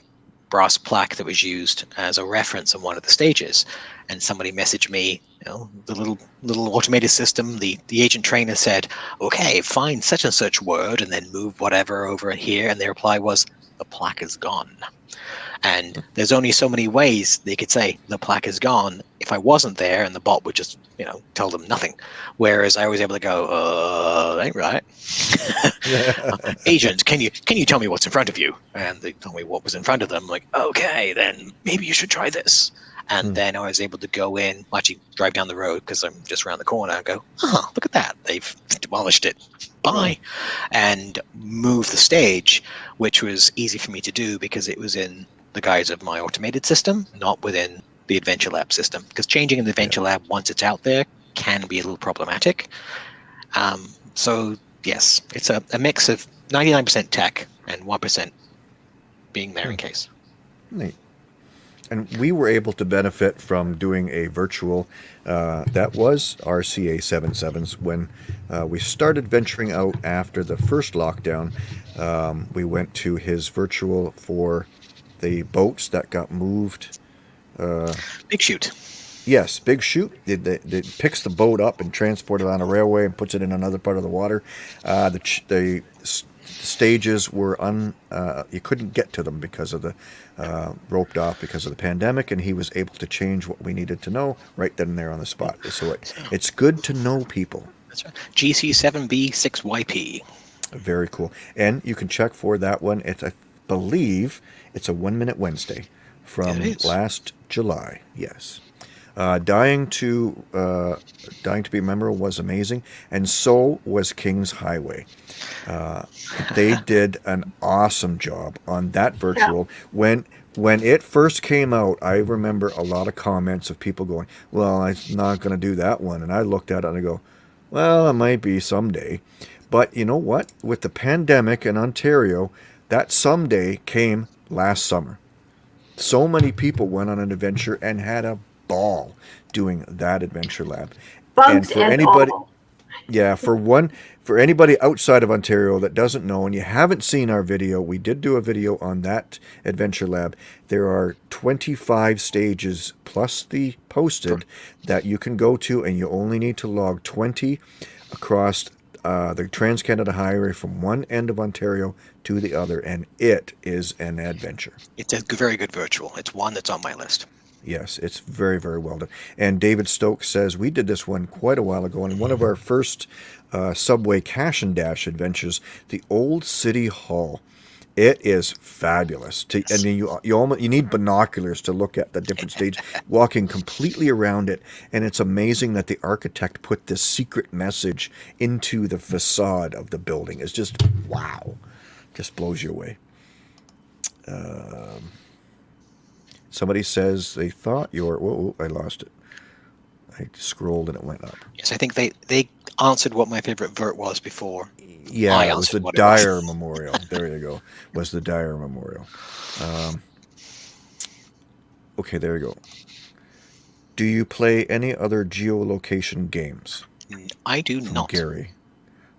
brass plaque that was used as a reference on one of the stages, and somebody messaged me, you know, the little little automated system, the the agent trainer said, "Okay, find such and such word, and then move whatever over here," and their reply was, "The plaque is gone." And there's only so many ways they could say the plaque is gone if I wasn't there and the bot would just, you know, tell them nothing. Whereas I was able to go, uh, ain't right. Agent, can you can you tell me what's in front of you? And they told me what was in front of them. I'm like, okay, then maybe you should try this. And hmm. then I was able to go in, actually drive down the road because I'm just around the corner and go, oh, look at that. They've demolished it. Bye. And move the stage, which was easy for me to do because it was in the guise of my automated system, not within the Adventure Lab system. Because changing in the Adventure. Lab once it's out there can be a little problematic. Um, so yes, it's a, a mix of 99% tech and 1% being there in hmm. case. Neat. And we were able to benefit from doing a virtual uh, that was RCA 77s when uh, we started venturing out after the first lockdown. Um, we went to his virtual for the boats that got moved. Uh, Big Chute. Yes, Big Chute. It, it, it, picks the boat up and transports it on a railway and puts it in another part of the water. Uh, the, the stages were un. Uh, you couldn't get to them because of the uh, roped off because of the pandemic, and he was able to change what we needed to know right then and there on the spot. So it, it's good to know people. That's right. GC7B6YP. Very cool. And you can check for that one. It's I believe it's a One Minute Wednesday from last July. Yes. Uh, dying to uh, dying to be memorable was amazing, and so was King's Highway. Uh, they did an awesome job on that virtual. Yeah. When when it first came out, I remember a lot of comments of people going, "Well, I'm not going to do that one," and I looked at it and I go, Well, it might be someday. But you know what? With the pandemic in Ontario, that someday came last summer. So many people went on an adventure and had a ball doing that adventure lab. Bugs for and, anybody- all. Yeah, for one, for anybody outside of Ontario that doesn't know and you haven't seen our video, we did do a video on that adventure lab. There are 25 stages plus the posted that you can go to, and you only need to log 20 across uh, the Trans Canada Highway from one end of Ontario to the other, and it is an adventure. It's a very good virtual. It's one that's on my list. Yes, it's very, very well done. And David Stokes says we did this one quite a while ago in one of our first uh, Subway Cash and Dash adventures, the Old City Hall. It is fabulous. To, I mean, you you almost you need binoculars to look at the different stages. walking completely around it, and it's amazing that the architect put this secret message into the facade of the building. It's just wow, just blows you away. Um, Somebody says they thought your. Whoa, whoa, I lost it. I scrolled and it went up. Yes, I think they they answered what my favorite vert was before. Yeah, I it was the it was. Dyer Memorial. There you go. Was the Dyer Memorial. Um, okay, there you go. Do you play any other geolocation games? Mm, I do From not. Gary.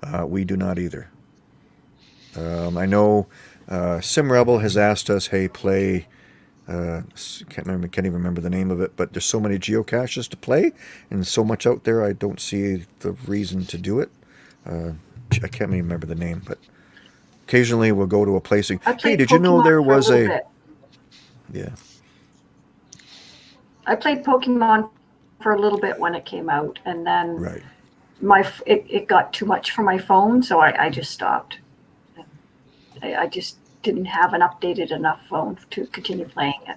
Uh, we do not either. Um, I know uh, Sim Rebel has asked us, "Hey, play." Uh, can't remember, can't even remember the name of it, but there's so many geocaches to play, and so much out there. I don't see the reason to do it. Uh, I can't even remember the name, but occasionally we'll go to a place. And, hey, did you know there was a? bit. Yeah. I played Pokemon for a little bit when it came out, and then Right. my it, it got too much for my phone, so I, I just stopped. I, I just didn't have an updated enough phone to continue playing it.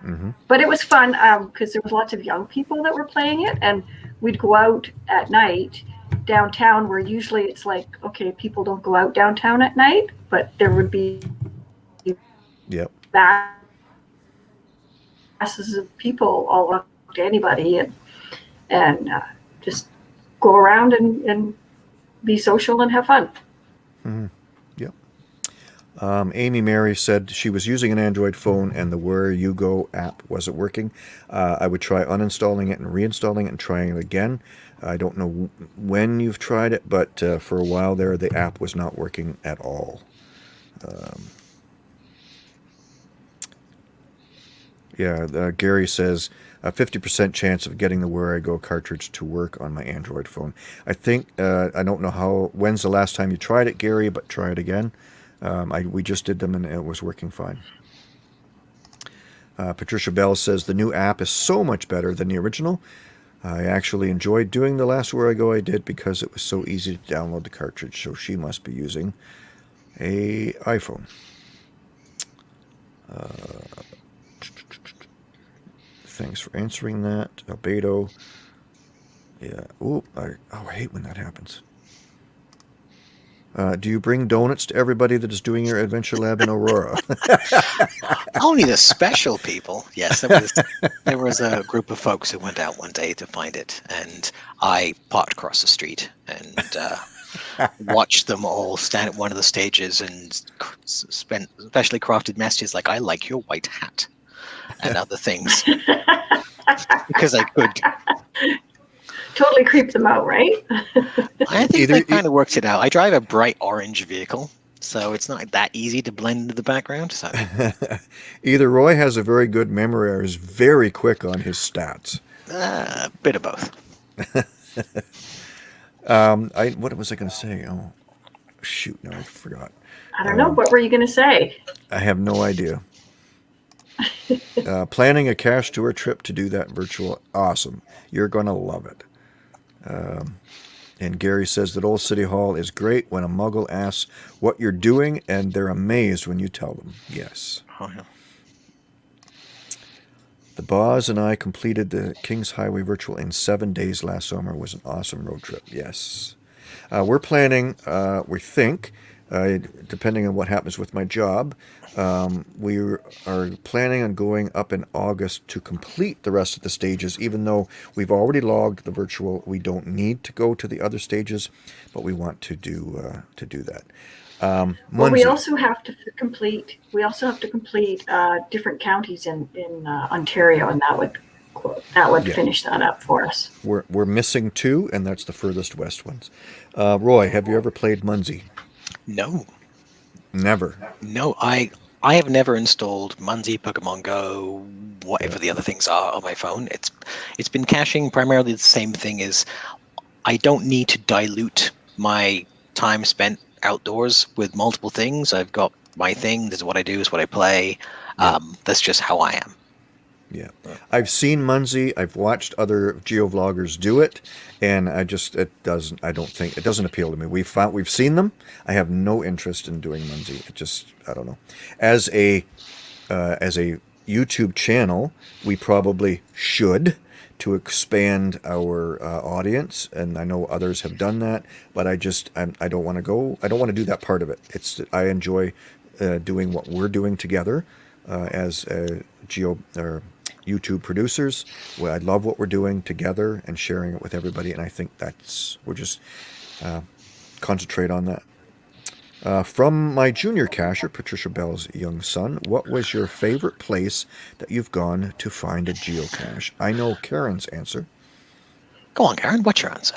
hmm But it was fun because there was lots of young people that were playing it, and we'd go out at night downtown, where usually it's like, okay, people don't go out downtown at night, but there would be Yep. masses of people all up to anybody, and and uh, just go around and, and be social and have fun. hmm Yep. Um, Amy Mary said she was using an Android phone and the Where You Go app wasn't working. Uh, I would try uninstalling it and reinstalling it and trying it again. I don't know when you've tried it, but uh, for a while there, the app was not working at all. Um, yeah, uh, Gary says a 50% chance of getting the Wherigo cartridge to work on my Android phone. I think, uh, I don't know how, when's the last time you tried it, Gary, but try it again. Um, I, we just did them and it was working fine. Uh, Patricia Bell says the new app is so much better than the original. I actually enjoyed doing the last Wherigo I did because it was so easy to download the cartridge. So she must be using a iPhone. Uh, thanks for answering that, Albedo. Yeah. I, oh, I hate when that happens. Uh, do you bring donuts to everybody that is doing your adventure lab in Aurora? Only the special people. Yes, there was, there was a group of folks who went out one day to find it, and I parked across the street and uh, watched them all stand at one of the stages and c- s- spent specially crafted messages like "I like your white hat" and other things because I could. Totally creep them out, right? I think Either- they kind of works it out. I drive a bright orange vehicle, so it's not that easy to blend into the background. So Either Roy has a very good memory or is very quick on his stats. uh, a bit of both. Um, I what was I going to say? Oh, shoot! No, I forgot. I don't know. Um, What were you going to say? I have no idea. uh, planning a Cachetur trip to do that virtual, awesome. You're going to love it. Um, and Gary says that Old City Hall is great when a muggle asks what you're doing, and they're amazed when you tell them. Yes. Oh, yeah. The Boz and I completed the Kings Highway Virtual in seven days last summer. It was an awesome road trip. Yes. Uh, we're planning, uh, we think, uh, depending on what happens with my job, um, we are planning on going up in August to complete the rest of the stages. Even though we've already logged the virtual, we don't need to go to the other stages, but we want to do uh, to do that. Um, Well, we also have to complete, we also have to complete uh, different counties in, in uh, Ontario, and that would, that would Yeah. finish that up for us. We're, we're missing two, and that's the furthest west ones. Uh, Roy, have you ever played Munzee? No, Never. no, I I have never installed Munzee, Pokemon Go, whatever the other things are on my phone. It's it's been caching primarily the same thing as I don't need to dilute my time spent outdoors with multiple things. I've got my thing. This is what I do. Is what I play. Um, that's just how I am. Yeah, I've seen Munzee. I've watched other geovloggers do it, and I just it doesn't. I don't think it doesn't appeal to me. We've found we've seen them. I have no interest in doing Munzee. It just I don't know. As a uh, as a YouTube channel, we probably should to expand our uh, audience, and I know others have done that. But I just I'm, I don't want to go. I don't want to do that part of it. It's I enjoy uh, doing what we're doing together uh, as a geo or YouTube producers. Well, I love what we're doing together and sharing it with everybody, and I think that's we're just uh, concentrate on that. Uh, from my junior cacher, Patricia Bell's young son, what was your favorite place that you've gone to find a geocache? I know Karen's answer. Go on, Karen. What's your answer?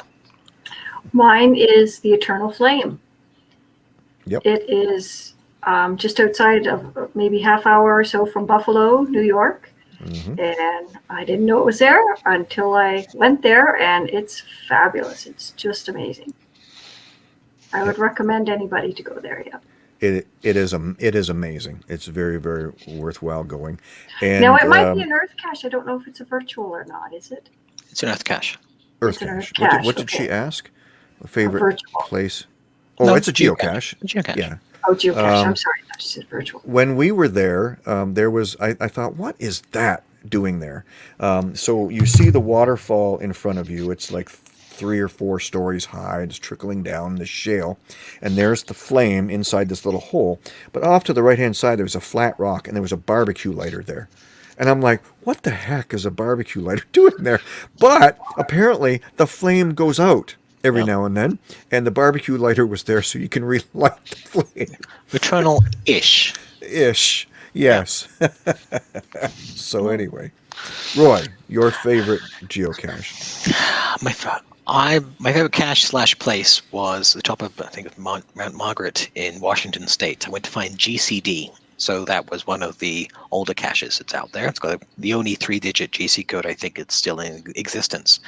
Mine is the Eternal Flame. Yep. It is um, just outside of maybe half hour or so from Buffalo, New York. Hmm And I didn't know it was there until I went there, and it's fabulous. It's just amazing. I would recommend anybody to go there. Yeah. It it is um it is amazing. It's very very worthwhile going. And now it might um, be an Earth cache. I don't know if it's a virtual or not. Is it? It's an Earth cache. Earth it's an Earth cache. What did, what did okay. she ask? A favorite virtual. place? Oh, No, it's a geocache. Geocache. Yeah. Oh, geocache. Um, I'm sorry. Virtual. when we were there, um, there was I, I thought, what is that doing there? Um, so you see the waterfall in front of you. It's like three or four stories high. It's trickling down the shale, and there's the flame inside this little hole. But off to the right hand side, there was a flat rock, and there was a barbecue lighter there. And I'm like, what the heck is a barbecue lighter doing there? But apparently, the flame goes out every Yeah. now and then, and the barbecue lighter was there, so you can relight the flame Eternal ish. ish. Yes. so anyway, Roy, your favorite geocache? My I my favorite cache slash place was the top of I think of Mount, Mount Margaret in Washington State. I went to find GCD, so that was one of the older caches that's out there. It's got the only three-digit GC code I think it's still in existence,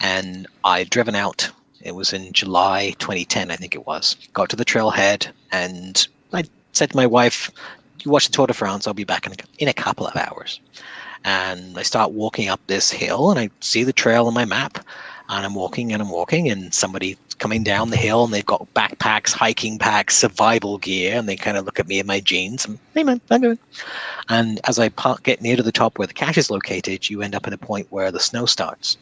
and I'd driven out. It was in July 2010, I think it was. Got to the trailhead, and I said to my wife, "You watch the Tour de France. I'll be back in a, in a couple of hours." And I start walking up this hill, and I see the trail on my map and I'm walking and I'm walking, and somebody coming down the hill, and they've got backpacks, hiking packs, survival gear, and they kind of look at me in my jeans. And, hey man, I'm good. And as I get near to the top where the cache is located, you end up at a point where the snow starts.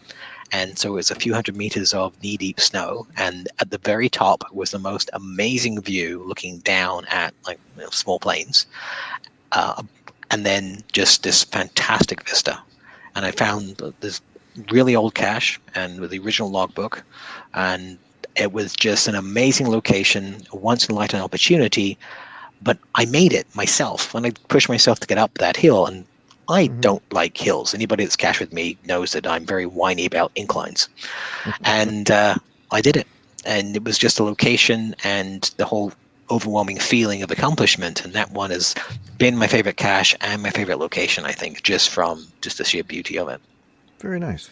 And so it was a few hundred meters of knee deep snow. And at the very top was the most amazing view looking down at like you know, small plains. Uh, and then just this fantastic vista. And I found this really old cache and with the original logbook. And it was just an amazing location, once in a lifetime opportunity. But I made it myself and I pushed myself to get up that hill. And I Mhm. don't like hills. Anybody that's cached with me knows that I'm very whiny about inclines. and uh, I did it. And it was just a location and the whole overwhelming feeling of accomplishment. And that one has been my favorite cache and my favorite location, I think, just from just the sheer beauty of it. Very nice.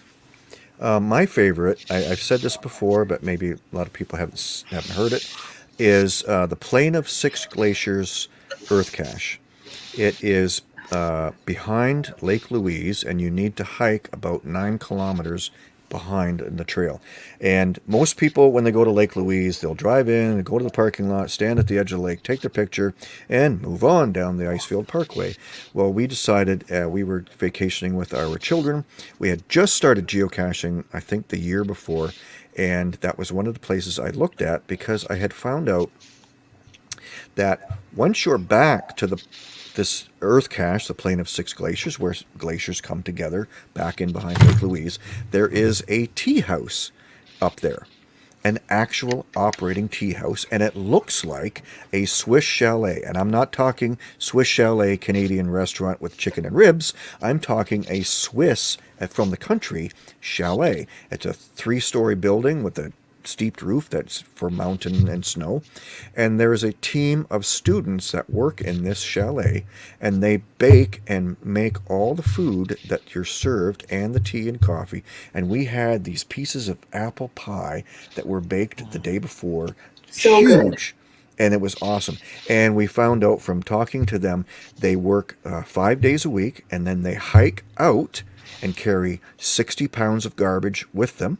Uh, my favorite, I, I've said this before, but maybe a lot of people haven't haven't heard it, is uh, the Plain of Six Glaciers Earth Cache. It is uh, behind Lake Louise, and you need to hike about nine kilometers behind in the trail. And most people, when they go to Lake Louise, they'll drive in, go to the parking lot, stand at the edge of the lake, take their picture, and move on down the Icefield Parkway. Well, we decided uh, we were vacationing with our children. We had just started geocaching, I think, the year before, and that was one of the places I looked at because I had found out that once you're back to the this earth cache, the plain of six glaciers, where glaciers come together back in behind Lake Louise, there is a tea house up there an actual operating tea house, and it looks like a Swiss chalet. And I'm not talking Swiss chalet Canadian restaurant with chicken and ribs. I'm talking a Swiss uh, from the country chalet. It's a three-story building with a steeped roof that's for mountain and snow. And there is a team of students that work in this chalet and they bake and make all the food that you're served and the tea and coffee. And we had these pieces of apple pie that were baked the day before. So huge. good. And it was awesome. And we found out from talking to them, they work uh, five days a week and then they hike out and carry 60 pounds of garbage with them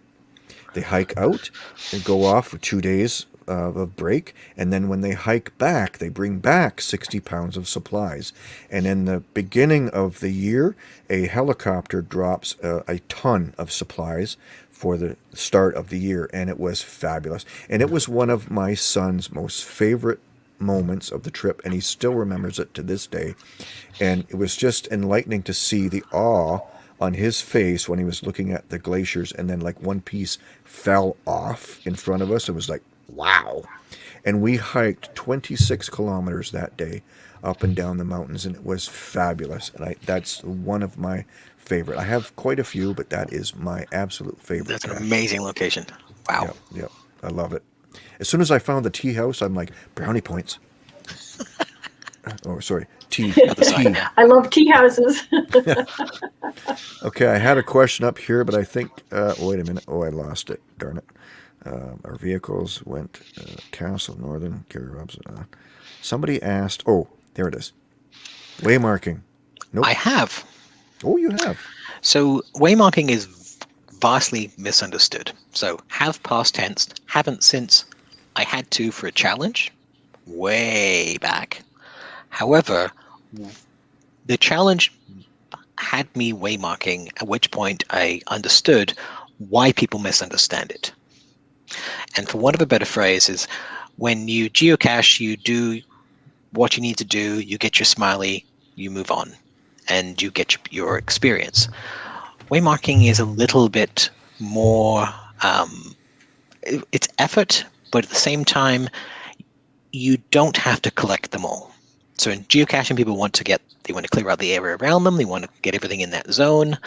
they hike out, they go off for two days uh, of break, and then when they hike back, they bring back 60 pounds of supplies. And in the beginning of the year, a helicopter drops uh, a ton of supplies for the start of the year, and it was fabulous. And it was one of my son's most favorite moments of the trip, and he still remembers it to this day. And it was just enlightening to see the awe on his face when he was looking at the glaciers and then like one piece fell off in front of us it was like wow and we hiked 26 kilometers that day up and down the mountains and it was fabulous and I, that's one of my favorite i have quite a few but that is my absolute favorite That's an amazing location. Wow. Yep, yep, I love it. As soon as I found the tea house, I'm like brownie points. oh, sorry, tea. Tea. I love tea houses. Okay, I had a question up here, but I think. Uh, wait a minute. Oh, I lost it. Darn it. Um, our vehicles went uh, Castle Northern Gary Robson. Uh, somebody asked. Oh, there it is. Waymarking. Nope. I have. oh, you have. So waymarking is vastly misunderstood. So have past tense, haven't since I had to for a challenge way back. However, the challenge had me waymarking, at which point I understood why people misunderstand it. And for want of a better phrase, is when you geocache, you do what you need to do, you get your smiley, you move on, and you get your, your experience. Waymarking is a little bit more, um, it's effort, but at the same time, you don't have to collect them all. So in geocaching, people want to get, they want to clear out the area around them, they want to get everything in that zone.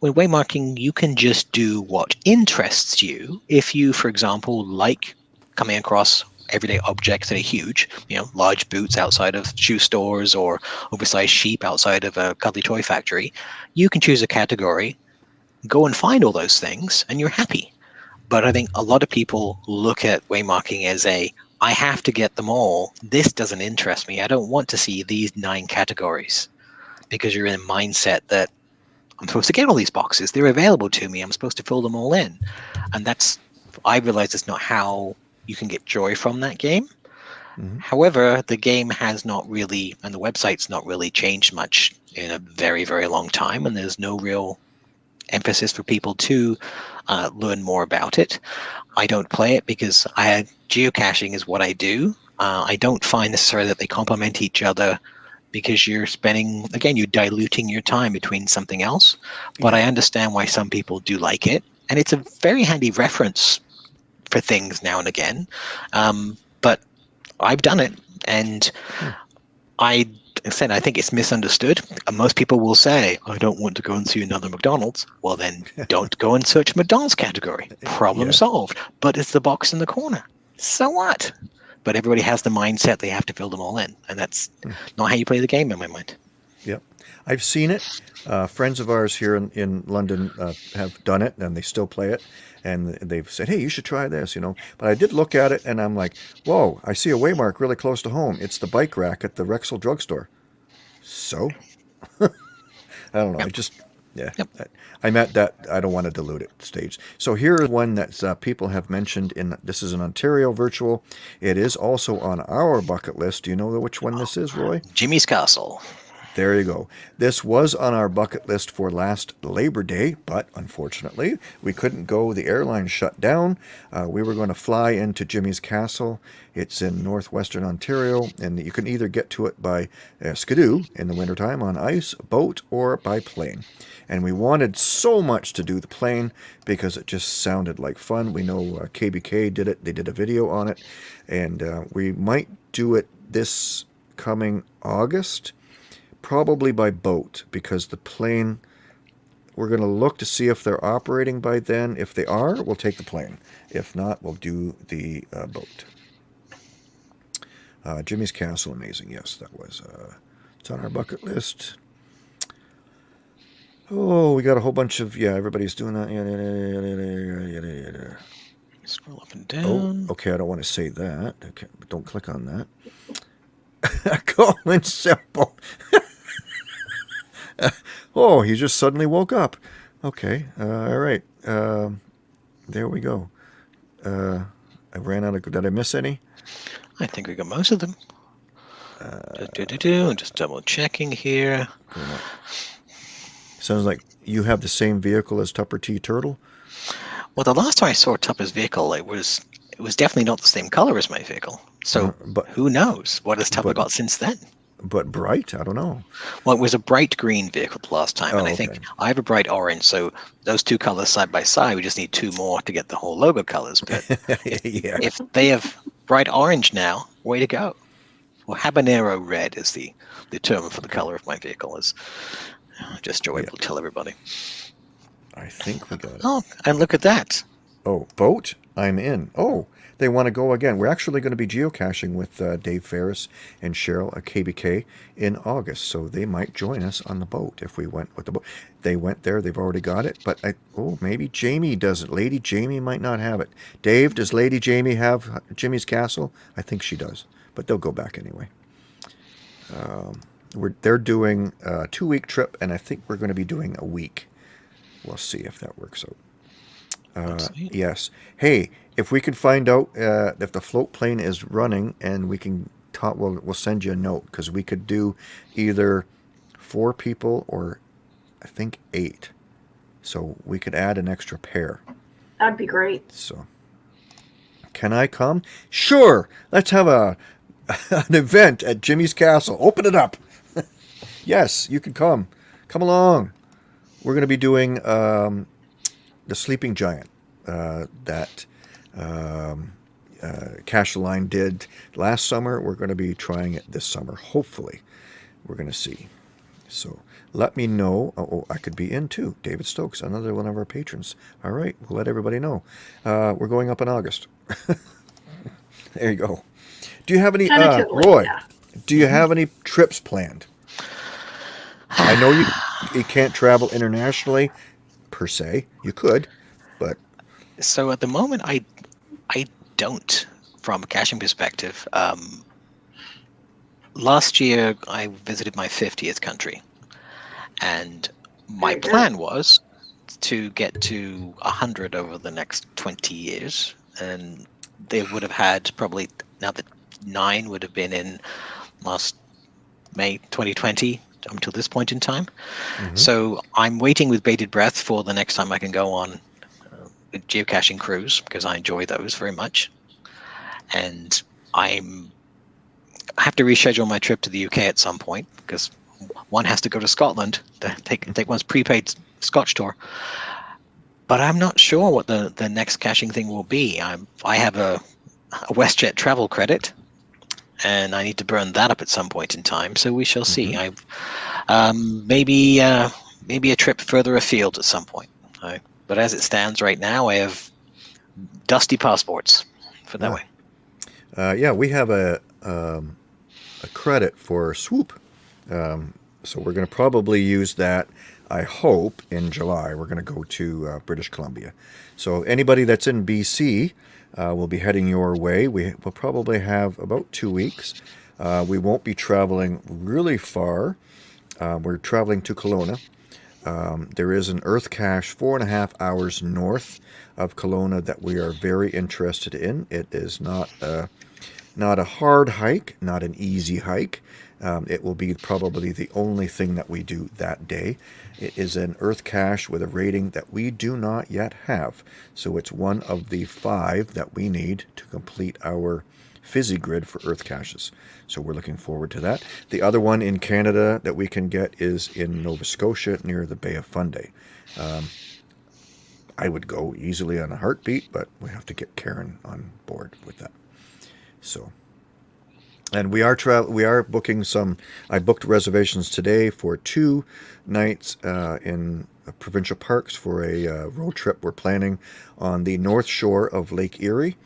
With waymarking, you can just do what interests you. If you, for example, like coming across everyday objects that are huge, you know, large boots outside of shoe stores or oversized sheep outside of a cuddly toy factory, you can choose a category, go and find all those things, and you're happy. But I think a lot of people look at waymarking as a I have to get them all. This doesn't interest me. I don't want to see these nine categories because you're in a mindset that I'm supposed to get all these boxes. They're available to me. I'm supposed to fill them all in. And that's, I realize it's not how you can get joy from that game. Mhm. However, the game has not really, and the website's not really changed much in a very, very long time. And there's no real emphasis for people to uh, learn more about it. I don't play it because I geocaching is what I do. Uh, I don't find necessarily that they complement each other because you're spending again you're diluting your time between something else. But I understand why some people do like it, and it's a very handy reference for things now and again. Um, but I've done it, and I said I think it's misunderstood. And most people will say, "I don't want to go and see another McDonald's." Well, then don't go and search McDonald's category. Problem Yeah. solved. But it's the box in the corner. So what? But everybody has the mindset they have to fill them all in, and that's hmm. not how you play the game in my mind. Yep. I've seen it. Uh, friends of ours here in, in London uh, have done it and they still play it. And they've said, hey, you should try this, you know. But I did look at it and I'm like, whoa, I see a waymark really close to home. It's the bike rack at the Rexall drugstore. So? I don't know. I just, yeah. Yep. I, I'm at that, I don't want to dilute it stage. So here is one that uh, people have mentioned in, this is an Ontario virtual. It is also on our bucket list. Do you know which one this is, Roy? Jimmy's Castle. There you go. This was on our bucket list for last Labor Day, but unfortunately, we couldn't go. The airline shut down. Uh, we were going to fly into Jimmy's Castle. It's in northwestern Ontario, and you can either get to it by uh, skidoo in the wintertime on ice, boat, or by plane. And we wanted so much to do the plane because it just sounded like fun. We know uh, KBK did it, they did a video on it, and uh, we might do it this coming August probably by boat because the plane we're going to look to see if they're operating by then. If they are we'll take the plane. If not we'll do the uh, boat. Uh, jimmy's castle amazing. Yes that was uh, it's on our bucket list. Oh we got a whole bunch of yeah everybody's doing that. Scroll up and oh down. okay i don't want to say that. Okay but don't click on that. Colin Semple oh, he just suddenly woke up. Okay, uh, all right. Um, there we go. Uh, I ran out of. Did I miss any? I think we got most of them. do, do, do, do. I'm just double checking here. Sounds like you have the same vehicle as Tupper T Turtle. Well, the last time I saw Tupper's vehicle, it was it was definitely not the same color as my vehicle. So Uh, but who knows? What has Tupper but- got since then? But bright. I don't know. Well, it was a bright green vehicle the last time, and Oh, I think. I have a bright orange. So those two colors side by side, we just need two more to get the whole logo colors. But yeah. if they have bright orange now, way to go. Well, habanero red is the the term for the color of my vehicle. Is uh, just so able to tell everybody. I think we got it. Oh, and look at that. Oh, boat. I'm in. Oh, they want to go again. We're actually going to be geocaching with uh, Dave Ferris and Cheryl at KBK in August, so they might join us on the boat if we went with the boat. They went there. They've already got it, but I, oh, maybe Jamie doesn't. Lady Jamie might not have it. Dave, does Lady Jamie have Jimmy's Castle? I think she does, but they'll go back anyway. Um, we're they're doing a two week trip, and I think we're going to be doing a week. We'll see if that works out. Uh, yes. Hey, if we can find out uh, if the float plane is running, and we can talk, we'll we'll send you a note because we could do either four people or I think eight. So we could add an extra pair. That'd be great. So, can I come? Sure. Let's have a an event at Jimmy's Castle. Open it up. yes, you can come. Come along. We're going to be doing um, the Sleeping Giant uh, that um, uh, Cache Line did last summer. We're going to be trying it this summer. Hopefully, we're going to see. So let me know. Oh, oh, I could be in too. David Stokes, another one of our patrons. All right, we'll let everybody know. Uh, we're going up in August. there you go. Do you have any, uh, Roy? yeah. Do you have any trips planned? I know you you can't travel internationally per se. You could, but So at the moment, I I don't from a caching perspective. Um, last year, I visited my 50th country, and my plan was to get to 100 over the next 20 years, and they would have had probably now that nine would have been in last May 2020 until this point in time. Mhm. So I'm waiting with bated breath for the next time I can go on a geocaching cruise because I enjoy those very much. And I'm I have to reschedule my trip to the UK at some point because one has to go to Scotland to take take one's prepaid Scotch tour. But I'm not sure what the, the next caching thing will be. I'm I have a, a WestJet travel credit, and I need to burn that up at some point in time. So we shall see. I um, maybe uh, maybe a trip further afield at some point. I, but as it stands right now, I have dusty passports for that Yeah. way. Uh, yeah, we have a um, a credit for swoop, um, so we're going to probably use that. I hope in July we're going to go to uh, British Columbia. So anybody that's in BC uh, will be heading your way. We will probably have about two weeks. Uh, we won't be traveling really far. Uh, we're traveling to Kelowna. Um, there is an Earth cache four and a half hours north of Kelowna that we are very interested in. It is not uh, not a hard hike, not an easy hike. Um, it will be probably the only thing that we do that day. It is an Earth cache with a rating that we do not yet have. So it's one of the five that we need to complete our fizzy grid for Earth caches. So we're looking forward to that. The other one in Canada that we can get is in Nova Scotia near the Bay of Fundy. Um, I would go easily on a heartbeat, but we have to get Karen on board with that. So, and we are tra- we are booking some. I booked reservations today for two nights uh, in provincial parks for a uh, road trip we're planning on the north shore of Lake Erie.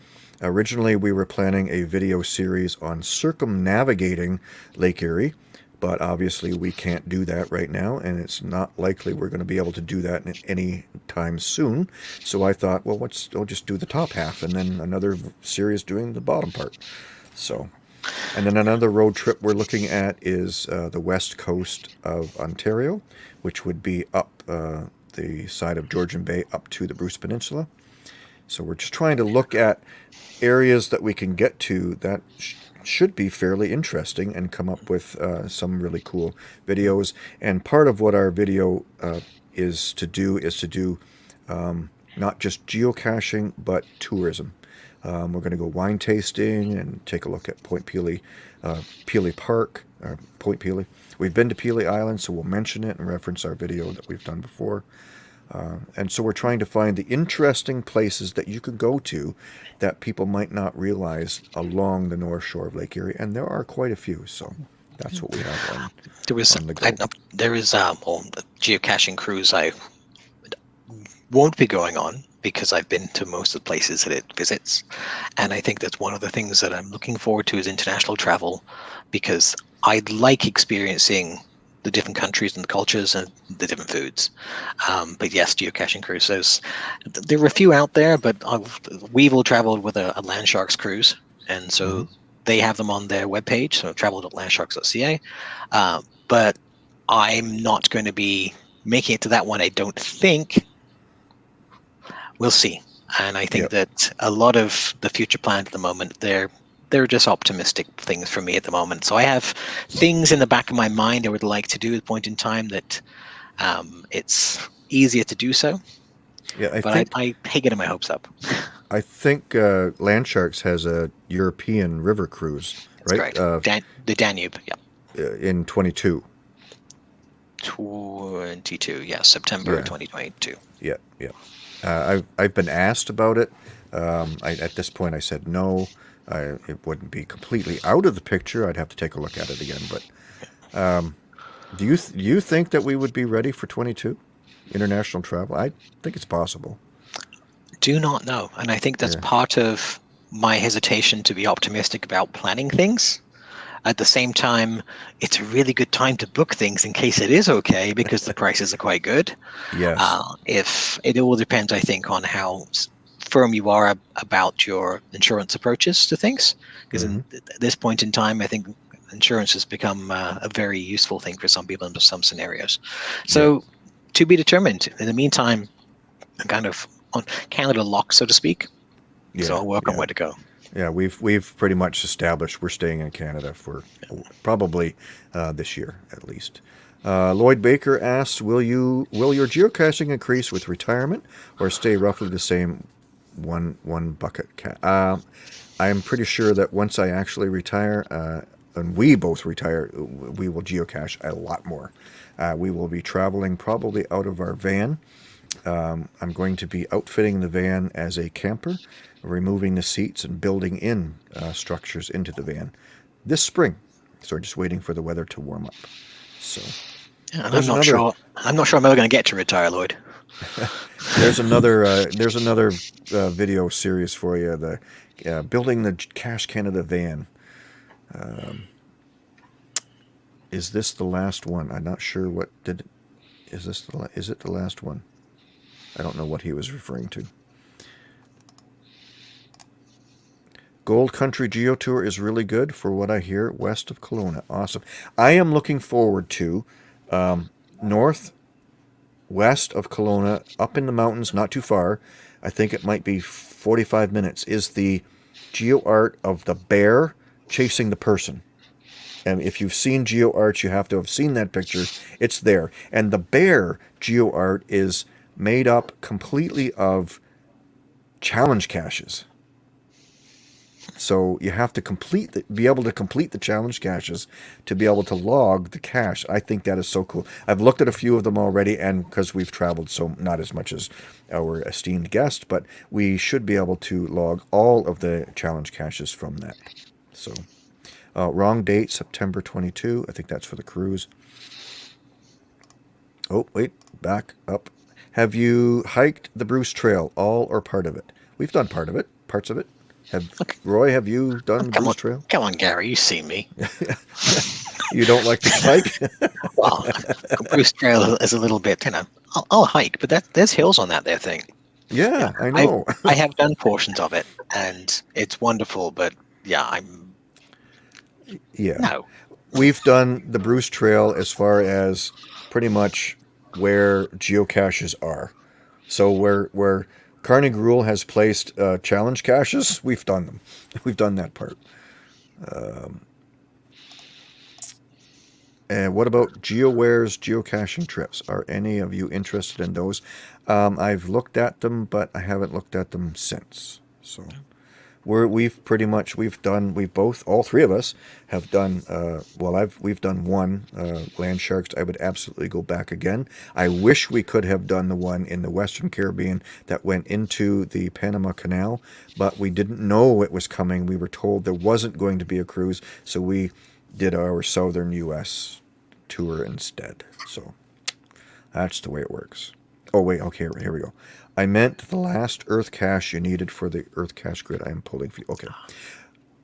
Originally, we were planning a video series on circumnavigating Lake Erie, but obviously we can't do that right now, and it's not likely we're going to be able to do that any time soon. So I thought, well, let's I'll just do the top half, and then another series doing the bottom part. So, and then another road trip we're looking at is uh, the west coast of Ontario, which would be up uh, the side of Georgian Bay up to the Bruce Peninsula. So we're just trying to look at areas that we can get to that sh- should be fairly interesting and come up with uh, some really cool videos. And part of what our video uh, is to do is to do um, not just geocaching, but tourism. Um, we're going to go wine tasting and take a look at Point Pelee, uh, Pelee Park, uh, Point Pelee. We've been to Pelee Island, so we'll mention it and reference our video that we've done before. Uh, and so we're trying to find the interesting places that you could go to that people might not realize along the north shore of Lake Erie, and there are quite a few. So that's what we have on. There was on the I, go. there is um well, a geocaching cruise I won't be going on because I've been to most of the places that it visits, and I think that's one of the things that I'm looking forward to is international travel, because I'd like experiencing the different countries and the cultures and the different foods. Um, but yes, geocaching cruises. There are a few out there, but I've, we've all traveled with a, a Land Sharks cruise, and so they have them on their webpage. So travel.landsharks.ca. Uh, but I'm not going to be making it to that one. I don't think. We'll see. And I think Yep. that a lot of the future plans at the moment, they're they're just optimistic things for me at the moment. So I have things in the back of my mind I would like to do at a point in time that um, it's easier to do so. Yeah, I But think I, I hate getting my hopes up. I think uh, Land Sharks has a European river cruise, That's right? Uh, Dan- the Danube, yeah. uh, in 22. 22, yeah, September Yeah. 2022. Yeah, yeah. Uh, I've I've been asked about it. Um, I, at this point, I said no. I, it wouldn't be completely out of the picture. I'd have to take a look at it again. But um, do you th- do you think that we would be ready for 22 international travel? I think it's possible. Do not know. And I think that's Yeah. part of my hesitation to be optimistic about planning things. At the same time, it's a really good time to book things in case it is okay because the prices are quite good. Yes. Uh, if it all depends, I think, on how firm you are ab- about your insurance approaches to things. Because at this point in time, I think insurance has become uh, a very useful thing for some people in some scenarios. So, to be determined. In the meantime, I'm kind of on Canada lock, so to speak. yeah. so I'll work on where to go. Yeah, we've we've pretty much established we're staying in Canada for probably uh, this year at least. Uh, Lloyd Baker asks, "Will you will your geocaching increase with retirement, or stay roughly the same one one bucket?" Ca- uh, I'm pretty sure that once I actually retire, uh, and we both retire, we will geocache a lot more. Uh, we will be traveling probably out of our van. Um, I'm going to be outfitting the van as a camper, removing the seats and building in uh, structures into the van this spring. So we're just waiting for the weather to warm up. So and I'm not another- sure. I'm not sure I'm ever going to get to retire, Lloyd. there's another uh, there's another uh, video series for you. The uh, building the Cache Canada van. Um, is this the last one? I'm not sure what did. Is this the is it the last one? I don't know what he was referring to. Gold Country Geo Tour is really good for what I hear west of Kelowna. Awesome. I am looking forward to um, north west of Kelowna, up in the mountains, not too far. I think it might be 45 minutes. Is the Geo Art of the Bear chasing the person. And if you've seen Geo Art, you have to have seen that picture. It's there. And the bear Geo Art is made up completely of challenge caches. So you have to complete the, be able to complete the challenge caches to be able to log the cache. I think that is so cool. I've looked at a few of them already, and because we've traveled so not as much as our esteemed guest, but we should be able to log all of the challenge caches from that. So uh, wrong date, September 22. I think that's for the cruise. Oh, wait, back up. Have you hiked the Bruce Trail, all or part of it? We've done part of it, parts of it. Have Roy? Have you done Come Bruce on, Trail? come on, Gary. You see me. You don't like to hike? Well, Bruce Trail is a little bit, you know. I'll, I'll hike, but that, there's hills on that there thing. yeah, I know. I have done portions of it, and it's wonderful. But yeah, I'm yeah, no. we've done the Bruce Trail as far as pretty much where geocaches are. So where where Carnegie Rule has placed uh, challenge caches, we've done them. We've done that part. Um, and what about GeoAware's geocaching trips? Are any of you interested in those? Um, I've looked at them, but I haven't looked at them since. So we're we've pretty much we've done we've both all three of us have done uh, well I've we've done one uh, land sharks. I would absolutely go back again. I wish we could have done the one in the Western Caribbean that went into the Panama Canal but we didn't know it was coming. We were told there wasn't going to be a cruise so we did our southern U.S. tour instead. So that's the way it works. Oh wait okay here, we go I meant the last Earth cache you needed for the Earth cache grid I am pulling for you. Okay.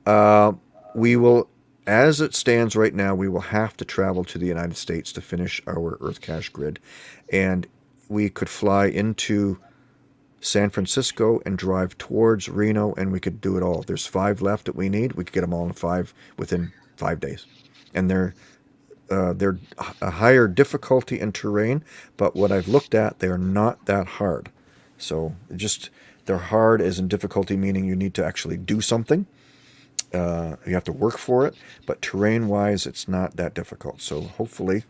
Uh, we will, as it stands right now, we will have to travel to the United States to finish our Earth cache grid. And we could fly into San Francisco and drive towards Reno, and we could do it all. There's five left that we need. We could get them all in five within five days. And they're uh, they're a higher difficulty in terrain, but what I've looked at, they are not that hard. So just they're hard as in difficulty, meaning you need to actually do something. Uh, you have to work for it, but terrain-wise, it's not that difficult. So hopefully,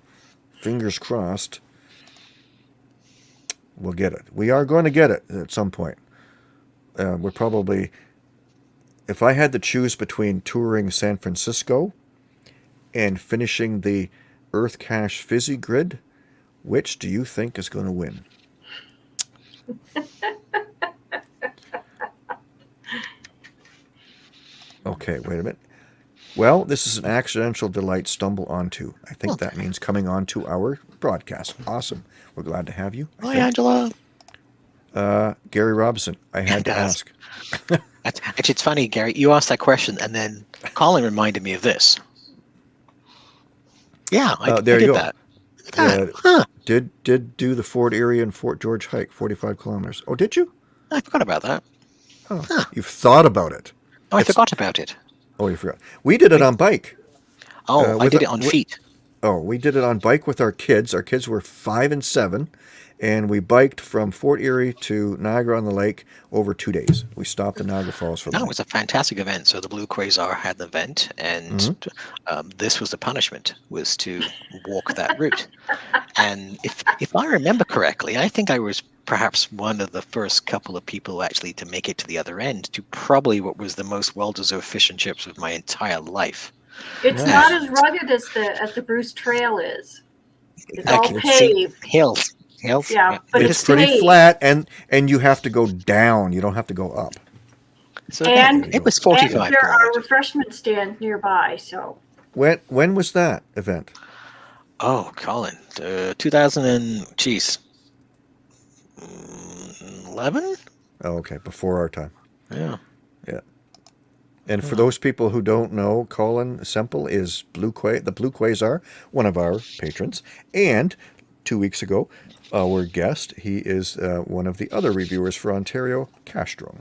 fingers crossed, we'll get it. We are going to get it at some point. Uh, we're probably, if I had to choose between touring San Francisco and finishing the Earth Cache Fizzy Grid, which do you think is going to win? Okay, wait a minute. Well, this is an accidental delight stumble onto. I think that means coming onto our broadcast. Awesome. We're glad to have you. I Hi, think. Angela. Uh, Gary Robson, I had to ask. Actually, it's funny, Gary. You asked that question, and then Colin reminded me of this. Yeah, I, Uh, I there did you go. that. Look at that. Uh, Huh, Did did do the Fort Erie and Fort George hike, 45 kilometers. Oh, did you? I forgot about that. Oh, Huh. you've thought about it. Oh, I It's- forgot about it. Oh, you forgot. We did it on bike. Oh, Uh, I did a- it on feet. Oh, we did it on bike with our kids. Our kids were five and seven, and we biked from Fort Erie to Niagara on the Lake over two days. We stopped in Niagara Falls for the No, it was a fantastic event. So the Blue Quasar had the event, and Mm-hmm. um, this was the punishment: was to walk that route. And if if I remember correctly, I think I was perhaps one of the first couple of people actually to make it to the other end to probably what was the most well-deserved fish and chips of my entire life. It's Nice. not as rugged as the as the Bruce Trail is. It's all Okay, see- paved. Hills, hills. Yeah, but It's it's pretty paved. flat, and and you have to go down. You don't have to go up. So again, And- it was 45. And forty-five. there are kilometers. refreshment stands nearby, so When when was that event? Oh, Colin, uh, 2000 and geez, mm, 11. Oh, okay, before our time. Yeah. And for those people who don't know, Colin Semple is Blue Qua- the Blue Quasar, one of our patrons. And two weeks ago, our guest, he is uh, one of the other reviewers for Ontario, Castro.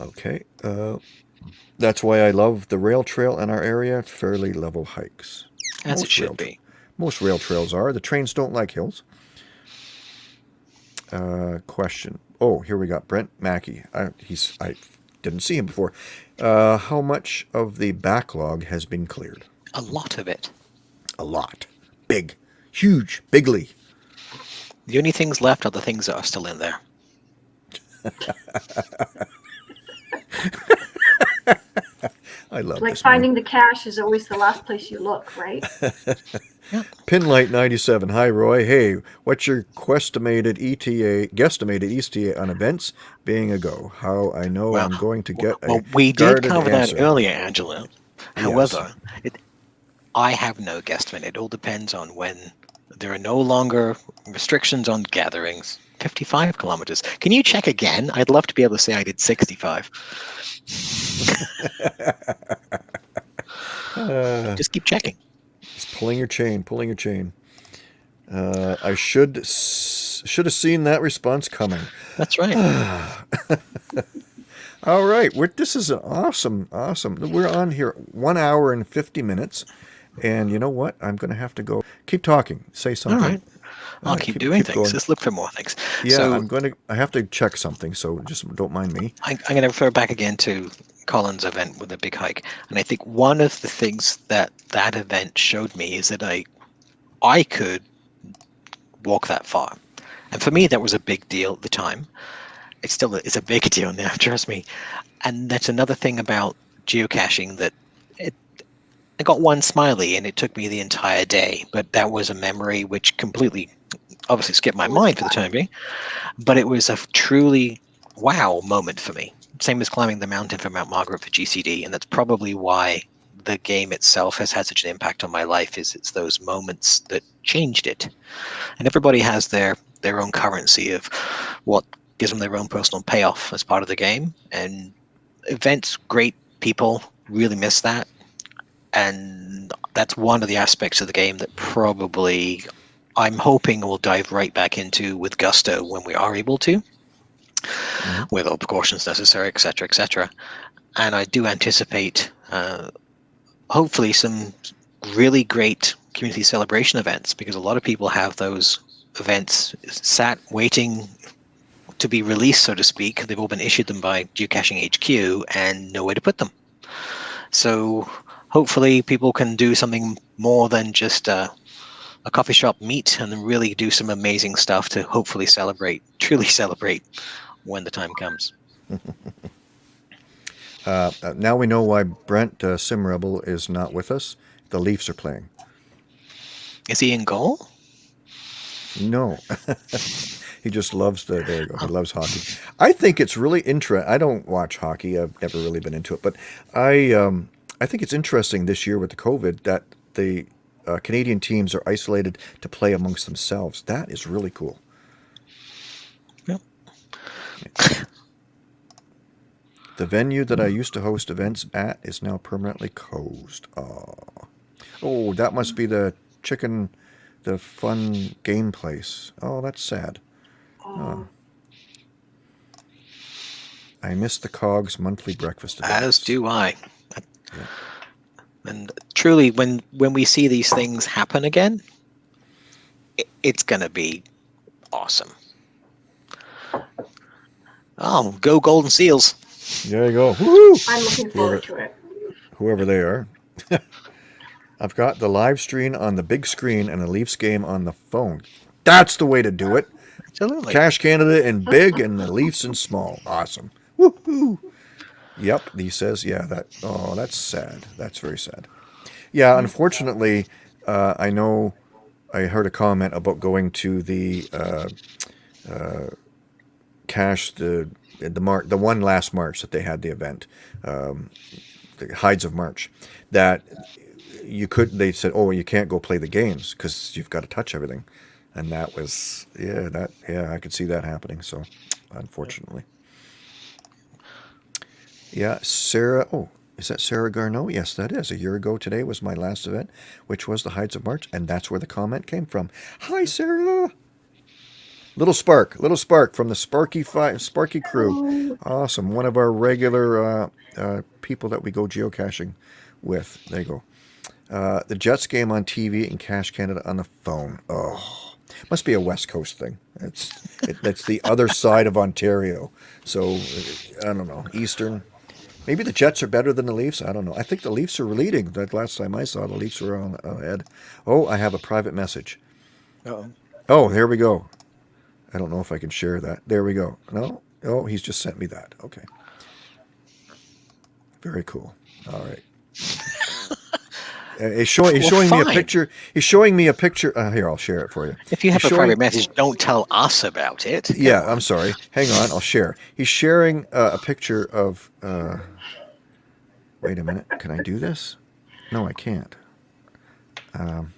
Okay, uh, that's why I love the rail trail in our area. Fairly level hikes. As it Most should rail- be. Most rail trails are. The trains don't like hills. Uh, question. Oh, here we got Brent Mackey. I, he's I didn't see him before. Uh, how much of the backlog has been cleared? A lot of it. A lot. Big. Huge. Bigly. The only things left are the things that are still in there. I love Like this. man. finding the cache is always the last place you look, right? Pinlight 97. Hi, Roy. Hey, what's your questimated ETA, guesstimated ETA on events being a go? How I know Well, I'm going to get a Well, we did cover answer. that earlier, Angela. However, it, I have no guesstimate. It all depends on when there are no longer restrictions on gatherings. 55 kilometers. Can you check again? I'd love to be able to say I did 65. Uh, Just keep checking. Just pulling your chain, pulling your chain. Uh, I should should have seen that response coming. That's right. All right, we're, this is an awesome, awesome. We're on here one hour and fifty minutes, and you know what? I'm going to have to go. Keep talking. Say something. right. I'll keep, keep- doing keep things. going. Let's look for more things. Yeah, so I'm going to. I have to check something, so just don't mind me. I, I'm going to refer back again to Colin's event with the big hike, and I think one of the things that that event showed me is that I, I could walk that far, and for me that was a big deal at the time. It's still a, it's a big deal now, trust me. And that's another thing about geocaching that it. I got one smiley, and it took me the entire day, but that was a memory which completely, obviously, skipped my oh, mind for the time being. But it was a truly wow moment for me. Same as climbing the mountain for Mount Margaret for GCD, and that's probably why the game itself has had such an impact on my life. Is it's those moments that changed it, and everybody has their their own currency of what gives them their own personal payoff as part of the game. And events, great people really miss that, and that's one of the aspects of the game that probably I'm hoping we'll dive right back into with gusto when we are able to with all precautions necessary, etc., etc. And I do anticipate, uh, hopefully, some really great community celebration events because a lot of people have those events sat waiting to be released, so to speak. They've all been issued them by Geocaching HQ and no way to put them. So hopefully, people can do something more than just uh, a coffee shop meet and then really do some amazing stuff to hopefully celebrate, truly celebrate when the time comes. Uh, now we know why Brent uh, Simrebel is not with us. The Leafs are playing. Is he in goal? No. he just loves the there you go. He loves hockey. I think it's really interesting. I don't watch hockey. I've never really been into it, but I um, I think it's interesting this year with the COVID that the uh, Canadian teams are isolated to play amongst themselves. That is really cool. Yep. The venue that I used to host events at is now permanently closed. Oh, oh, that must be the chicken, the fun game place. Oh, that's sad. Oh, I miss the Cogs monthly breakfast events. As do I. And truly, when when we see these things happen again, it, it's going to be awesome. Oh, go Golden Seals! There you go. Woo! I'm looking forward to it. Whoever they are. I've got the live stream on the big screen and the Leafs game on the phone. That's the way to do it. Absolutely. Cache Canada in big and the Leafs in small. Awesome. Woohoo. Yep, he says, yeah, that oh, that's sad. That's very sad. Yeah, unfortunately, uh, I know I heard a comment about going to the uh, uh, cash the the mar- the one last March that they had the event, um, the Hides of March, that you could they said, oh, you can't go play the games because you've got to touch everything, and that was yeah that yeah I could see that happening. So, unfortunately. Yeah, Sarah. Oh, is that Sarah Garneau? Yes, that is. A year ago today was my last event, which was the Hides of March, and that's where the comment came from. Hi, Sarah. Little Spark, little Spark from the Sparky Fi- Sparky crew. Awesome. One of our regular uh, uh, people that we go geocaching with. There you go. Uh, the Jets game on TV and Cache Canada on the phone. Oh, Must be a West Coast thing. It's it, that's the other side of Ontario. So I don't know. Eastern. Maybe the Jets are better than the Leafs. I don't know. I think the Leafs are leading. That last time I saw, the Leafs were on ahead. Oh, I have a private message. Uh-oh. Oh, here we go. I don't know if I can share that. There we go. No. Oh, he's just sent me that. Okay. Very cool. All right. Uh, he's showing, he's Well, showing me a picture. He's showing me a picture. Uh, here, I'll share it for you. If you have He's a private message, don't tell us about it. Yeah, I'm sorry. Hang on, I'll share. He's sharing uh, a picture of. Wait a minute. Can I do this? No, I can't. Um,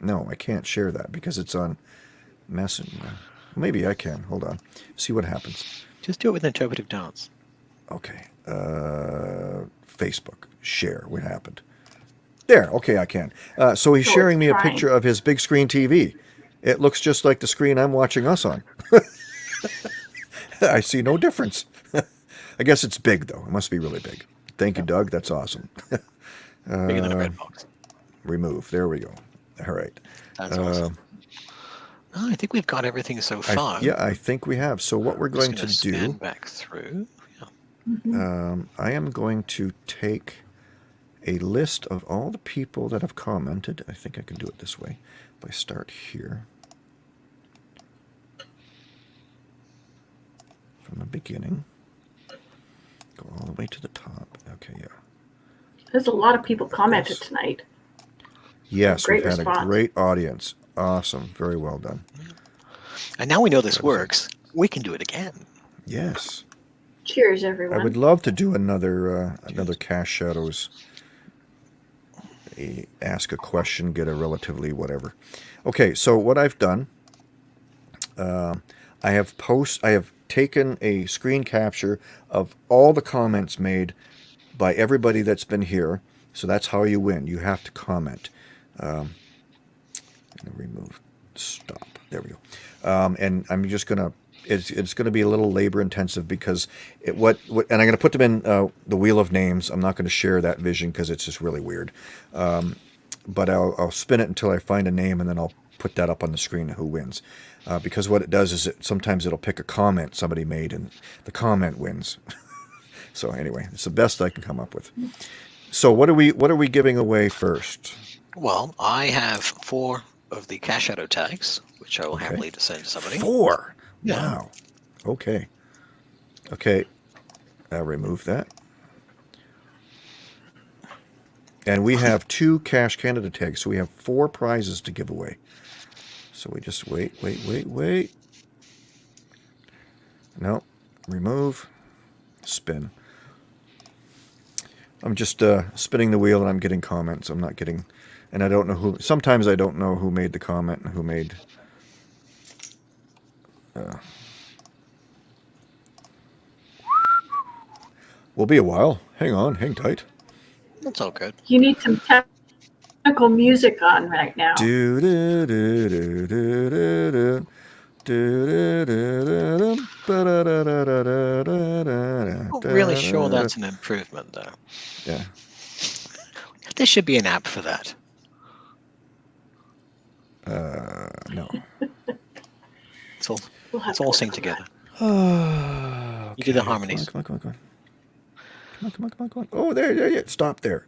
no, I can't share that because it's on Messenger. Maybe I can. Hold on. See what happens. Just do it with interpretive dance. Okay. Uh, Facebook. Share. What happened? There. Okay, I can. Uh, so he's So sharing it's me a picture of his big screen TV. It looks just like the screen I'm watching us on. I see no difference. I guess it's big though. It must be really big. Thank you, Doug. That's awesome. Bigger than a Uh, red box. Remove. There we go. All right. That's Uh, awesome. Oh, I think we've got everything so I, far. yeah, I think we have. So what we're going to do. scan back through. Yeah. um, I am going to take a list of all the people that have commented. I think I can do it this way. If I start here from the beginning, go all the way to the top. Okay, yeah. There's a lot of people commented Yes. tonight. Yes, Great we've had a great audience. Awesome. Very well done. And now we know this works. We can do it again. Yes. Cheers, everyone. I would love to do another uh, another Cache Shadows. A, ask a question, get a relatively whatever. Okay, so what I've done, um I have post, I have taken a screen capture of all the comments made by everybody that's been here. So that's how you win. You have to comment. Um, remove stop. There we go. Um, and I'm just gonna. It's it's gonna be a little labor intensive because it what, what and I'm gonna put them in uh, the wheel of names. I'm not gonna share that vision because it's just really weird. Um, but I'll I'll spin it until I find a name and then I'll put that up on the screen who wins. Uh, because what it does is it sometimes it'll pick a comment somebody made and the comment wins. so anyway, it's the best I can come up with. So what are we what are we giving away first? Well, I have four of the Cache Shadow tags, which I will Okay. happily send to somebody. Four. Yeah. Wow. Okay. Okay. I'll remove that. And we have two Cache Canada tags, so we have four prizes to give away. So we just wait, wait, wait, wait. No. Remove. Spin. I'm just uh, spinning the wheel and I'm getting comments. I'm not getting, and I don't know who. Sometimes I don't know who made the comment and who made Will be a while. Hang on, hang tight. That's all good. You need some technical music on right now. Do do do do do do do. Really sure that's an improvement, though. Yeah. There should be an app for that. Uh, no. It's all, We'll it's all to synced work okay. You do the harmonies. Come on, come on, come on, come on. Come on, come on, come on, come on. Oh, there, there, yeah. Stop there.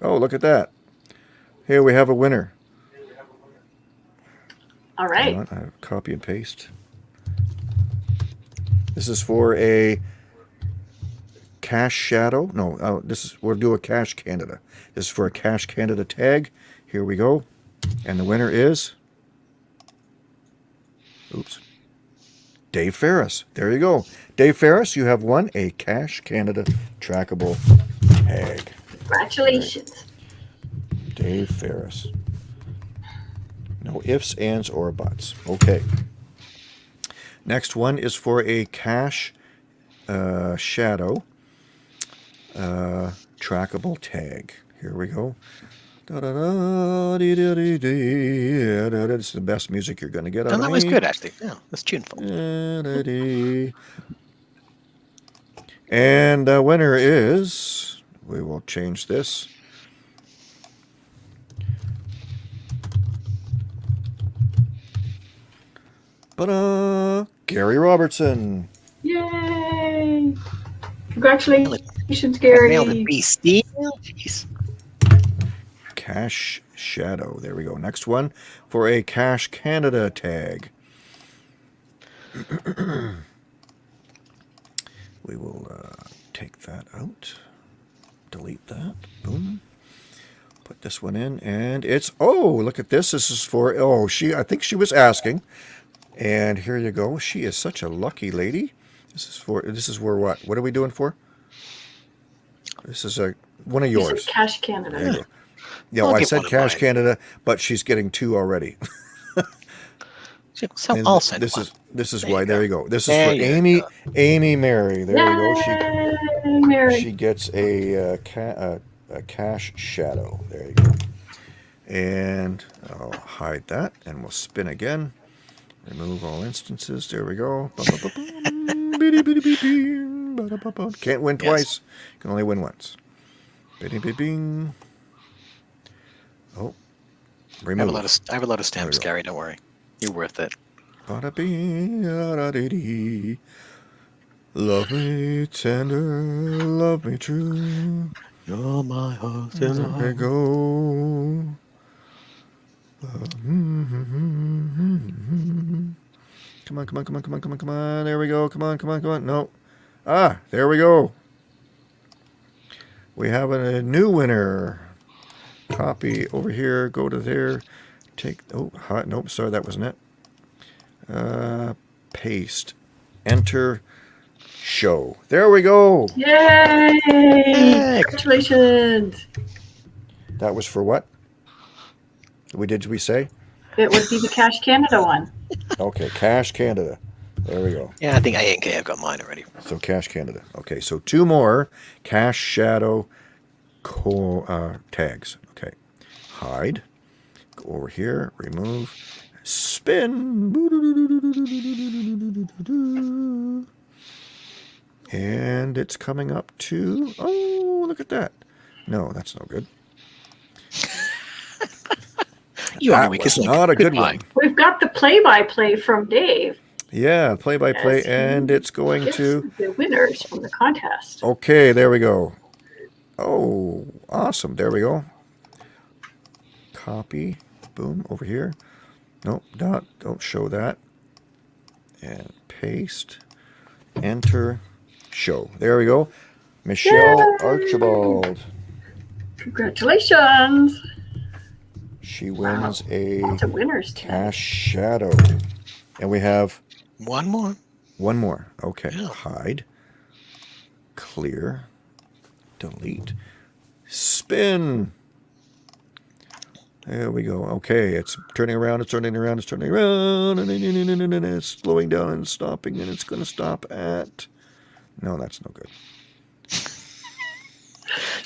Oh, look at that. Here we have a winner. All right. on, I copy and paste. This is for a Cache Shadow. No, uh, this is we'll do a Cache Canada. This is for a Cache Canada tag. Here we go, and the winner is. Oops. Dave Ferris. There you go, Dave Ferris. You have won a Cache Canada trackable tag. Congratulations. Dave Ferris. No ifs, ands, or buts. Okay. Next one is for a cache uh, shadow uh, trackable tag. Here we go. It's the best music you're going to get out that was good, actually. Yeah, that's tuneful. And the winner is, we will change this. But Gary Robertson. Yay! Congratulations, Gary. BC. nailed it. Cache Shadow. There we go. Next one for a Cache Canada tag. we will uh, take that out. Delete that. Boom. Put this one in, and it's oh, look at this. This is for oh, she. I think she was asking, and here you go. She is such a lucky lady. This is for. This is where what? What are we doing for? This is a one of You said yours. Cache There you Canada. go. Yeah, I'll well, I said Cache mine. Canada, but she's getting two already. So And I'll send this one. is this is There you why. go. There you go. This is There for Amy. go. Amy Mary. There you go. She Yay, Mary. she gets a uh, ca- uh, a Cache Shadow. There you go. And I'll hide that, and we'll spin again. Remove all instances. There we go. Can't win Yes. twice. Can only win once. Bitty, bitty, bing. Oh, I have a lot of I have a lot of stamps. Gary. Don't worry, you're worth it. Love me tender, love me true. You're my heart There we go. Come on, come on, come on, come on, come on, come on. There we go. Come on, come on, come on. No. Ah, there we go. We have a new winner. Copy over here. Go to there. Take. Oh, hot. Nope. Sorry, that wasn't it. Uh, paste. Enter. Show. There we go. Yay! Yay. Congratulations. That was for what? We did we say? It would be the Cache Canada one. Okay, Cache Canada. There we go. Yeah, I think A and K have got mine already. So Cache Canada. Okay, so two more Cache Shadow co- uh, tags. Okay, hide. Go over here. Remove. Spin. And it's coming up to. Oh, look at that. No, that's no good. You That only week, was isn't a good Goodbye. one. We've got the play-by-play from Dave. Yeah, play by play, Yes, he and it's going to. the winners from the contest. Okay, there we go. Oh, awesome. There we go. Copy. Boom. Over here. Nope. Not. Don't show that. And paste. Enter. Show. There we go. Michelle Yay! Archibald. Congratulations. She wins a Lots of winners tonight. Cache Shadow. And we have One more. One more. Okay. Yeah. Hide. Clear. Delete. Spin. There we go. Okay, it's turning around, it's turning around, it's turning around, and it's slowing down and stopping, and it's going to stop at. No, that's no good.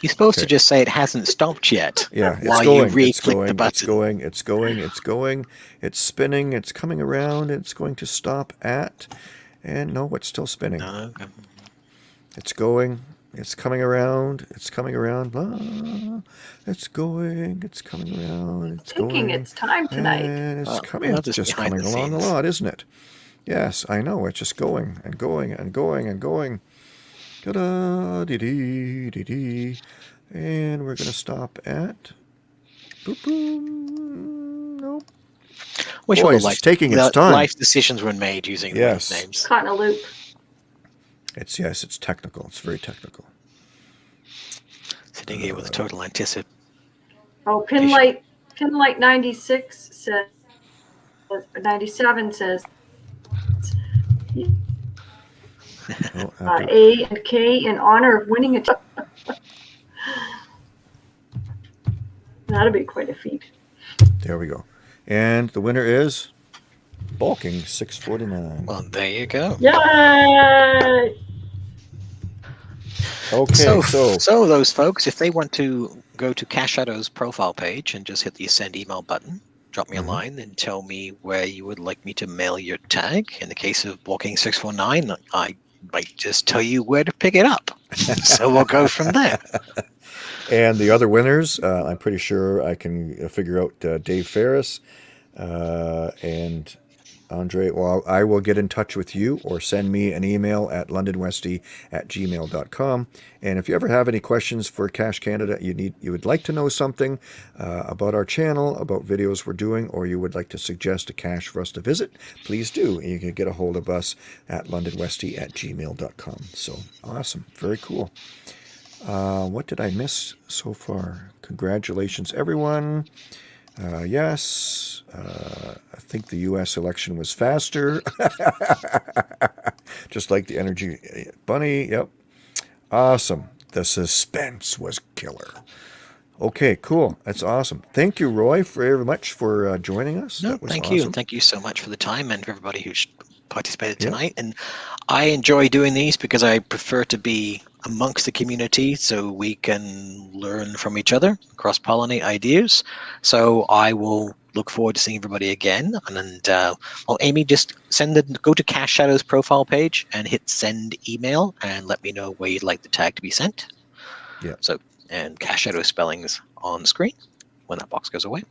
You're supposed Okay. to just say it hasn't stopped yet. Yeah, it's While going. you it's re-click going. the It's button. going. It's going. It's going. It's spinning. It's coming around. It's going to stop at. And no, it's still spinning. No, okay. It's going. It's coming around. It's coming around. Ah, it's going. It's coming around. It's Taking going. its time tonight. And it's Well, coming. well, It's just just coming the along a lot, isn't it? Yes, I know. It's just going and going and going and going. Ta-da, dee dee dee dee. And we're gonna stop at. Boop boom. Nope. Wish Boy, all the it's life, taking its time. life decisions were made using Yes. those names. Caught in a loop. It's yes. It's technical. It's very technical. Sitting here with a total oh, anticipation. Oh, Pinlight, Pinlight 96 says, 97 says, Oh, uh, A and K in honor of winning a. That'll be quite a feat. There we go. And the winner is Balking 649. Well, there you go. Yay! Okay, so, so, so those folks, if they want to go to Cache Shadow's profile page and just hit the send email button, drop me Mhm. a line and tell me where you would like me to mail your tag. In the case of Walking 649, I might just tell you where to pick it up. so we'll go from there. and the other winners, uh, I'm pretty sure I can uh, figure out uh, Dave Ferris uh, and Andre, well, I will get in touch with you or send me an email at londonwesty at gmail.com. And if you ever have any questions for Cache Canada, you need you would like to know something uh, about our channel, about videos we're doing, or you would like to suggest a cache for us to visit, please do. You can get a hold of us at londonwesty at gmail.com. So awesome. Very cool. Uh, what did I miss so far? Congratulations, everyone. Uh, yes, uh, I think the U.S. election was faster, just like the energy bunny. Yep, awesome. The suspense was killer. Okay, cool. That's awesome. Thank you, Roy, very much for uh, joining us. No, That was thank you, awesome. and thank you so much for the time and for everybody who's participated tonight. And I enjoy doing these because I prefer to be amongst the community so we can learn from each other, cross pollinate ideas. So I will look forward to seeing everybody again. And, and uh, well, Amy, just send the go to Cache Shadows profile page and hit send email and let me know where you'd like the tag to be sent. Yeah. So and Cache Shadow spellings on screen when that box goes away.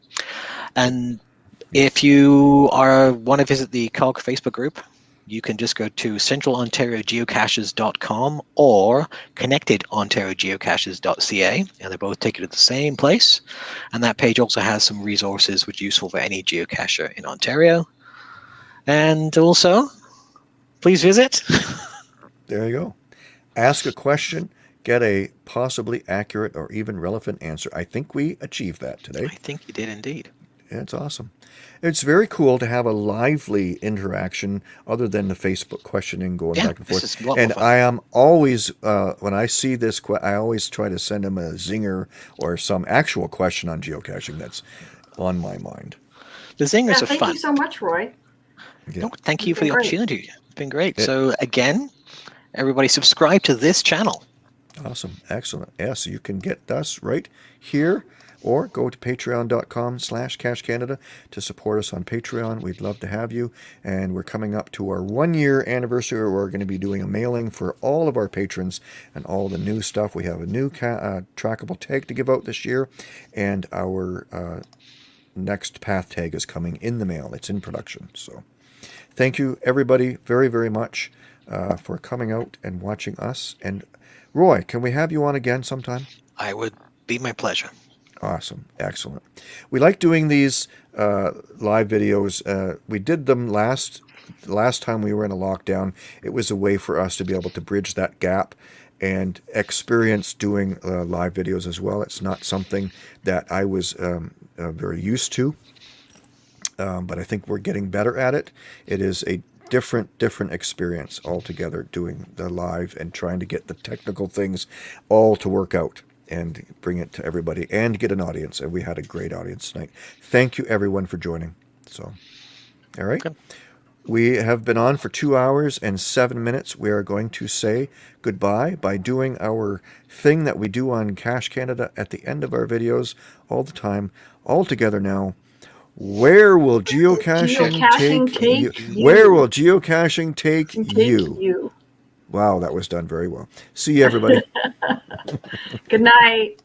And if you are want to visit the COG Facebook group, you can just go to centralontariogeocaches.com or connectedontariogeocaches.ca, and they both take you to the same place. And that page also has some resources which are useful for any geocacher in Ontario. And also, please visit. There you go. Ask a question, get a possibly accurate or even relevant answer. I think we achieved that today. I think you did indeed. It's awesome. It's very cool to have a lively interaction other than the Facebook questioning going Yeah, back and forth. is a lot more And. I am always, uh, when I see this, I always try to send them a zinger or some actual question on geocaching that's on my mind. The Yeah, zingers are thank fun. you so much, Roy. Yeah. No, thank you for the great. opportunity. It's been great. Yeah. So again, everybody subscribe to this channel. Awesome. Excellent. Yes, you can get us right here or go to patreon.com slash cache canada to support us on patreon. We'd love to have you. And we're coming up to our one year anniversary we're going to be doing a mailing for all of our patrons and all the new stuff. We have a new uh, trackable tag to give out this year and our uh, next path tag is coming in the mail. It's in production. So thank you everybody very very much uh, for coming out and watching us. And roy can we have you on again sometime? I would be my pleasure. Awesome. Excellent. We like doing these uh, live videos. Uh, we did them last last time we were in a lockdown. It was a way for us to be able to bridge that gap and experience doing uh, live videos as well. It's not something that I was um, uh, very used to, um, but I think we're getting better at it. It is a different different experience altogether doing the live and trying to get the technical things all to work out and bring it to everybody and get an audience and we had a great audience tonight thank you everyone for joining so all right Good. we have been on for two hours and seven minutes we are going to say goodbye by doing our thing that we do on Cache Canada at the end of our videos all the time all together now where will geocaching, Geocaching take, take you? you. Where will geocaching take, Take you? you. Wow, that was done very well. See you, everybody. Good night.